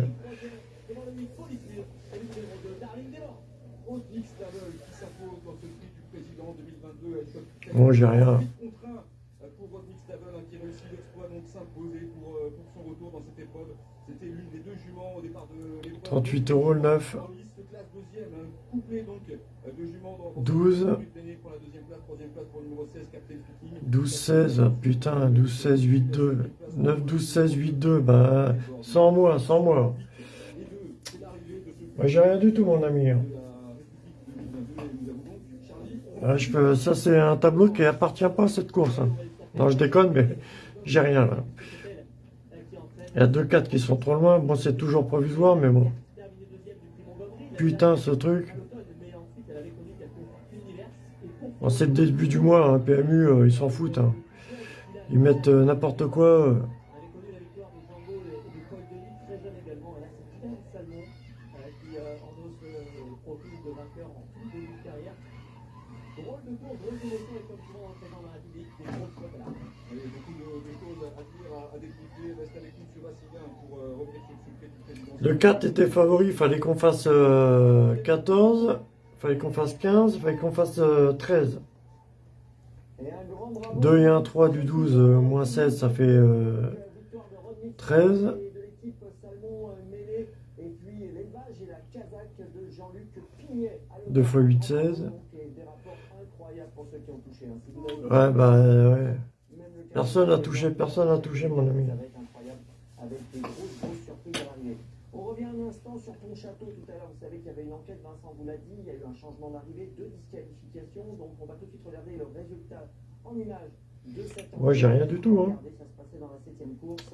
Speaker 3: Bon, j'ai rien.
Speaker 9: C'était l'une des deux juments au départ de l'épreuve.
Speaker 3: 38 euros le 9.
Speaker 9: En liste classe deuxième, hein, couplé donc euh, de juments dans
Speaker 3: 12.
Speaker 9: Pour la deuxième place, troisième place pour le numéro 16, Captain Speaking.
Speaker 3: 12, 16, putain, 12, 16, 8, 2. 9, 12, 16, 8, 2, bah, sans moi, sans moi. Moi, j'ai rien du tout, mon ami. hein. Ah, je peux, ça, c'est un tableau qui appartient pas à cette course. hein. Non, je déconne, mais j'ai rien, là. Il y a deux 4 qui sont trop loin. Bon, c'est toujours provisoire, mais bon. Putain, ce truc. C'est le début du mois, hein, PMU, euh, ils s'en foutent. hein. Ils mettent euh, n'importe quoi. euh.
Speaker 9: Le secret du président.
Speaker 3: Le 4 était favori, il fallait qu'on fasse euh, 14, il fallait qu'on fasse 15, il fallait qu'on fasse euh, 13. 2 et 1, 3 du 12, euh, moins 16, ça fait euh, 13.
Speaker 2: de l'équipe Salmon euh, mêlée. Et puis l'élevage et la casaque de Jean-Luc Pignet.
Speaker 3: 2 x 8, 16.
Speaker 2: Donc, et des rapports incroyables pour ceux qui ont touché. hein. Si vous avez-
Speaker 3: Ouais, bah ouais. Personne n'a touché, personne n'a touché, mon ami.
Speaker 2: Un instant sur ton château tout à l'heure. Vous savez qu'il y avait une enquête, Vincent vous l'a dit. Il y a eu un changement d'arrivée, deux disqualifications. Donc on va tout de suite regarder le résultat en images de cette
Speaker 3: Moi, j'ai rien du tout, hein.
Speaker 2: Regardez, ça se passait dans la septième course.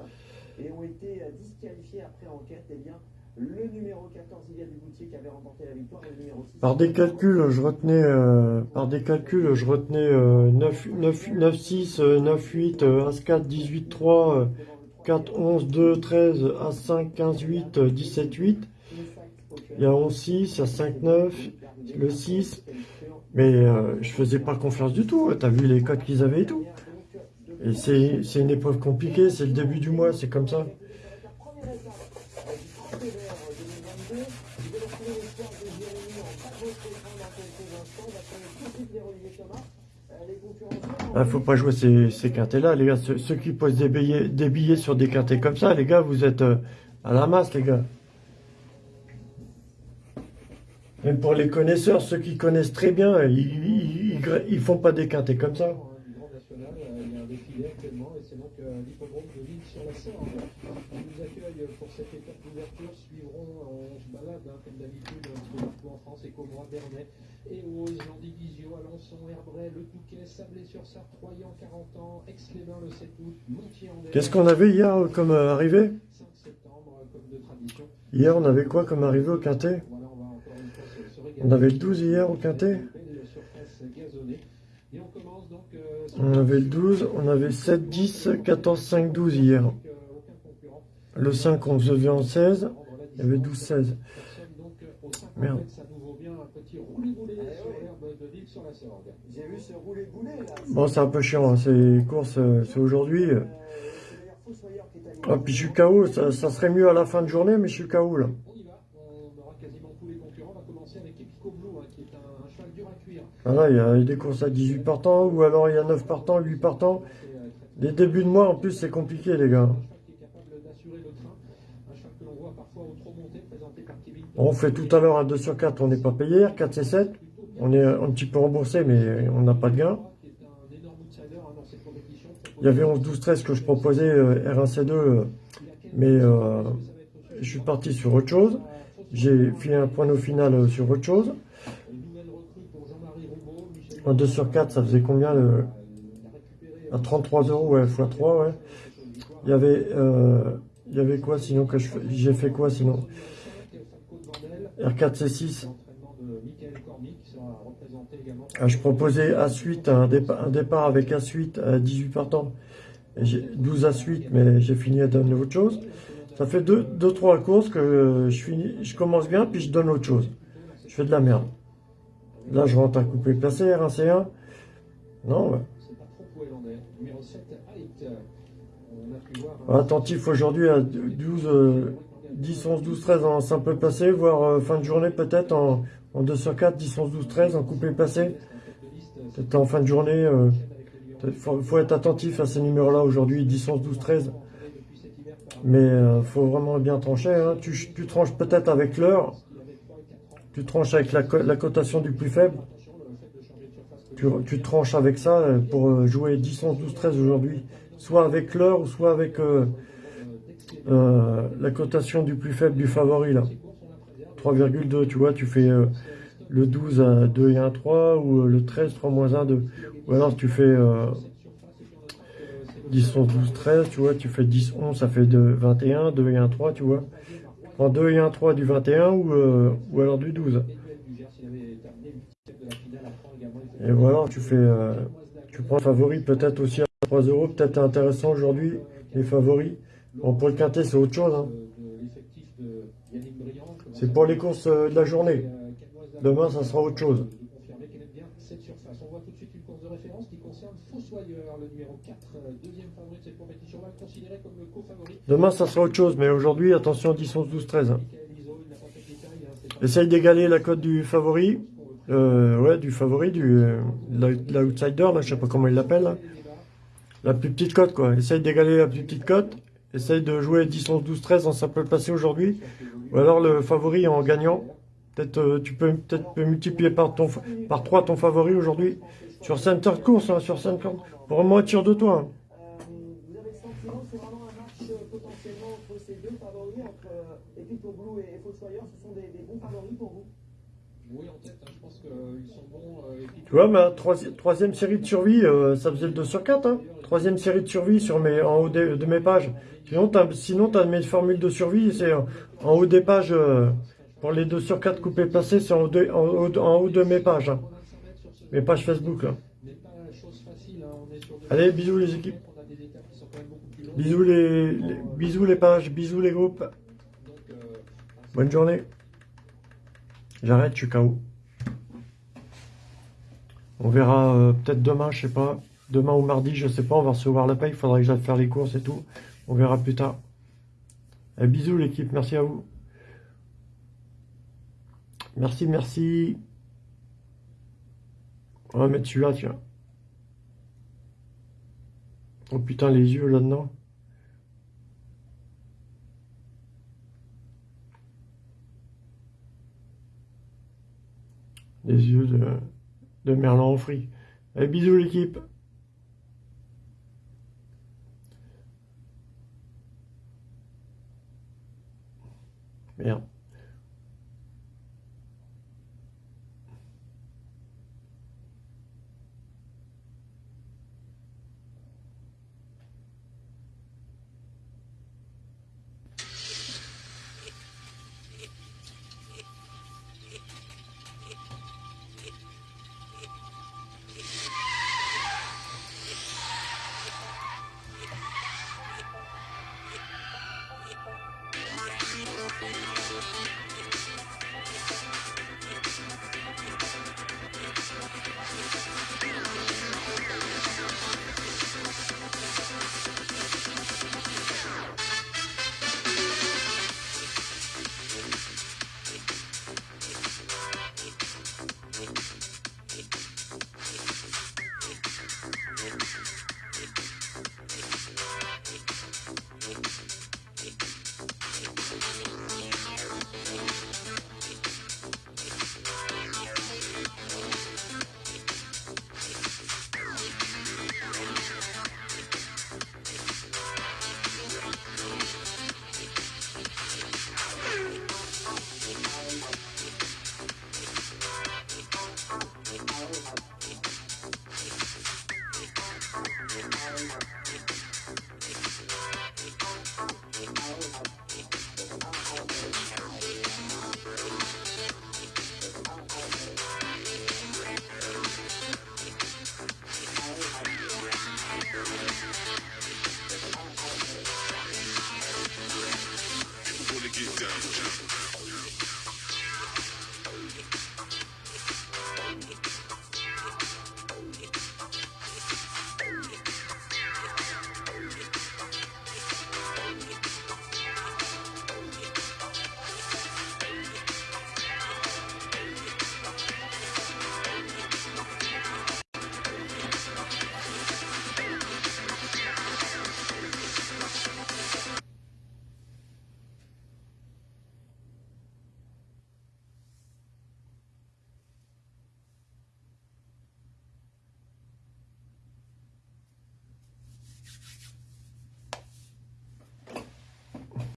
Speaker 2: Et ont été euh, disqualifiés après enquête. Eh bien, le numéro 14, Ilia Duboutier, qui avait remporté la victoire. Et le numéro 6,
Speaker 3: Par des calculs, je retenais, euh, par des calculs, je retenais euh, 9, 9, 9, 6, euh, 9, 8, euh, As 4, 18, 3, euh, 4, 11, 2, 13, As 5, 15, 8, euh, 17, 8. Il y a 11, 6, il y a 5, 9, le 6. Mais euh, je faisais pas confiance du tout. T'as vu les codes qu'ils avaient et tout. Et c'est une épreuve compliquée, c'est le début du mois, c'est comme ça.
Speaker 2: la première étape euh, du Tracé Vert 2022. Vous allez retrouver l'histoire de Jérémy en bas de votre écran dans quelques instants. On va connaître tout de suite les Olivier Thomas. Euh, les concurrents.
Speaker 3: Ah, faut pas jouer ces, ces quintés-là, les gars. Ceux, qui posent des billets, des billets sur des quintés comme ça, les gars, vous êtes euh, à la masse, les gars. Même pour les connaisseurs, ceux qui connaissent très bien, ils, ils, ils font pas des quintés comme ça.
Speaker 4: Euh, il et euh, euh, Alençon, Le Touquet, Sablé-sur-Sarthe, Troyan, 40 ans, Aix-les-Bains le 7 août, Montier-en-Der.
Speaker 3: Qu'est-ce qu'on avait hier comme euh, arrivée
Speaker 4: 5 septembre, euh.
Speaker 3: Hier, on avait quoi comme arrivée au quintet
Speaker 4: on se, se
Speaker 3: avait le 12 hier au quintet
Speaker 4: on euh,
Speaker 3: On avait le 12, on avait 7, 10, 14, 5, 12 hier. Le 5, on faisait en 16. Il y avait 12, 16.
Speaker 4: Personne donc euh, au 5
Speaker 3: Merde.
Speaker 4: ça nous vaut bien un petit roulé-roulé sur l'herbe de l'île sur la Sorgue.
Speaker 2: Là.
Speaker 3: Bon, c'est un peu chiant, hein, ces courses, euh, c'est aujourd'hui. euh. Ah, puis je suis KO, ça, ça serait mieux à la fin de journée, mais je suis KO là.
Speaker 4: On y va, on aura quasiment tous les concurrents. On va commencer avec Epico Blue, qui est un, un cheval dur à cuire.
Speaker 3: Voilà, il y a des courses à 18 partants, ou alors il y a 9 partants, 8 partants.
Speaker 4: Euh,
Speaker 3: Les débuts de mois, en plus, c'est compliqué, les gars. On fait tout à l'heure un 2 sur 4, on n'est pas payé, 4 et 7. On est un petit peu remboursé, mais on n'a pas de gain. Il y avait 11, 12, 13 que je proposais, euh, R1C2, euh, mais euh, je suis parti sur autre chose. J'ai fait un point au final sur autre chose. Un 2 sur 4, ça faisait combien. À 33 euros, ouais, x 3, ouais. Il y avait, il y avait quoi sinon que j'ai fait quoi sinon? R4 C6.
Speaker 4: L'entraînement de Michael Cormier qui sera représenté également.
Speaker 3: Ah, je proposais à suite un, dépa- un départ avec à suite à 18 partants. Et j'ai 12 à suite, mais j'ai fini à donner autre chose. Ça fait 2 deux, trois courses que je commence bien, puis je donne autre chose. Je fais de la merde. Là, je rentre un coupé placé, R1 C1. Non, ouais.
Speaker 4: C'est pas trop poélandais. Numéro 7, Height. On a pu voir. un-
Speaker 3: Attentif aujourd'hui à 12, euh, 10, 11, 12, 13 en simple placé, voire euh, fin de journée peut-être en, en 2 sur 4, 10, 11, 12, 13 en coupé placé. Peut-être en fin de journée. euh, Il faut, faut être attentif à ces numéros-là aujourd'hui, 10, 11, 12, 13. Mais il faut vraiment bien trancher. hein. Tu, tu tranches peut-être avec l'heure. Tu tranches avec la, la cotation du plus faible. Tu, tu tranches avec ça euh, pour euh, jouer 10, 11, 12, 13 aujourd'hui. Soit avec l'heure, ou soit avec euh, euh, la cotation du plus faible du favori. là. 3,2, tu vois, tu fais euh, le 12 à 2 et 1, 3, ou euh, le 13, 3 moins 1, 2. Ou alors tu fais euh, 10, 11, 12, 13, tu vois, tu fais 10, 11, ça fait de 21, 2 et 1, 3, tu vois. Tu prends 2 et 1, 3 du 21 ou, euh, ou alors du 12. Et voilà, tu fais, tu prends favori peut-être aussi à 3 euros, peut-être intéressant aujourd'hui, les favoris. Bon, pour le quintet, c'est autre chose. hein.
Speaker 4: de l'effectif de Yannick Briand.
Speaker 3: C'est pour les courses euh, de la journée. Demain, ça sera autre chose.
Speaker 4: Cette surface. On voit tout de suite une course de référence qui concerne Fossoyeur, le numéro 4, euh, deuxième favori de cette compétition. On va comme le co-favori.
Speaker 3: Demain, ça sera autre chose, mais aujourd'hui, attention, 10, 11, 12, 13. hein.
Speaker 4: Michael Iso, il n'a pas fait de détails. hein, c'est pas
Speaker 3: Essaye d'égaler la cote du favori. Euh, ouais, du favori, du euh, l'outsider, là, je sais pas comment il l'appelle. La plus petite cote, quoi. Essaye d'égaler la plus petite cote. Essaye de jouer 10, 11, 12, 13 en simple placé aujourd'hui. Ou alors le favori en gagnant. Peut-être euh, tu peux peut-être multiplier par, ton, par 3 ton favori aujourd'hui. Sur center de course, hein, sur center. Pour moi, tire de toi. hein.
Speaker 2: Euh, vous avez le sentiment que c'est vraiment un match euh, potentiellement entre ces deux favoris, entre euh, Epito Blue et, et Fossoyeur, ce sont des, des bons favoris pour vous
Speaker 4: Oui, en tête, hein, je pense qu'ils sont bons. euh, et puis-
Speaker 3: Tu vois, ma troisi- troisième série de survie, euh, ça faisait le 2 sur 4. Hein. Troisième série de survie sur mes, en haut de, mes pages. Sinon, tu as, as mes formules de survie, c'est en, en haut des pages. euh, pour les 2 sur 4 coupés placés, c'est en, haut de- en, haut- de mes pages. hein. Mes pages Facebook. Allez, bisous les équipes. Bisous les, les- bisous les pages, bisous les groupes.
Speaker 4: Euh,
Speaker 3: Bonne journée. J'arrête, je suis KO. On verra euh, peut-être demain, je sais pas. Demain ou mardi, je sais pas. On va recevoir la paye. Il faudra que j'aille faire les courses et tout. On verra plus tard. Eh, bisous l'équipe, merci à vous. Merci, merci. On va mettre celui-là, tiens. Oh putain, les yeux là-dedans. Les yeux de, de Merlan en. Allez, bisous l'équipe. Merde.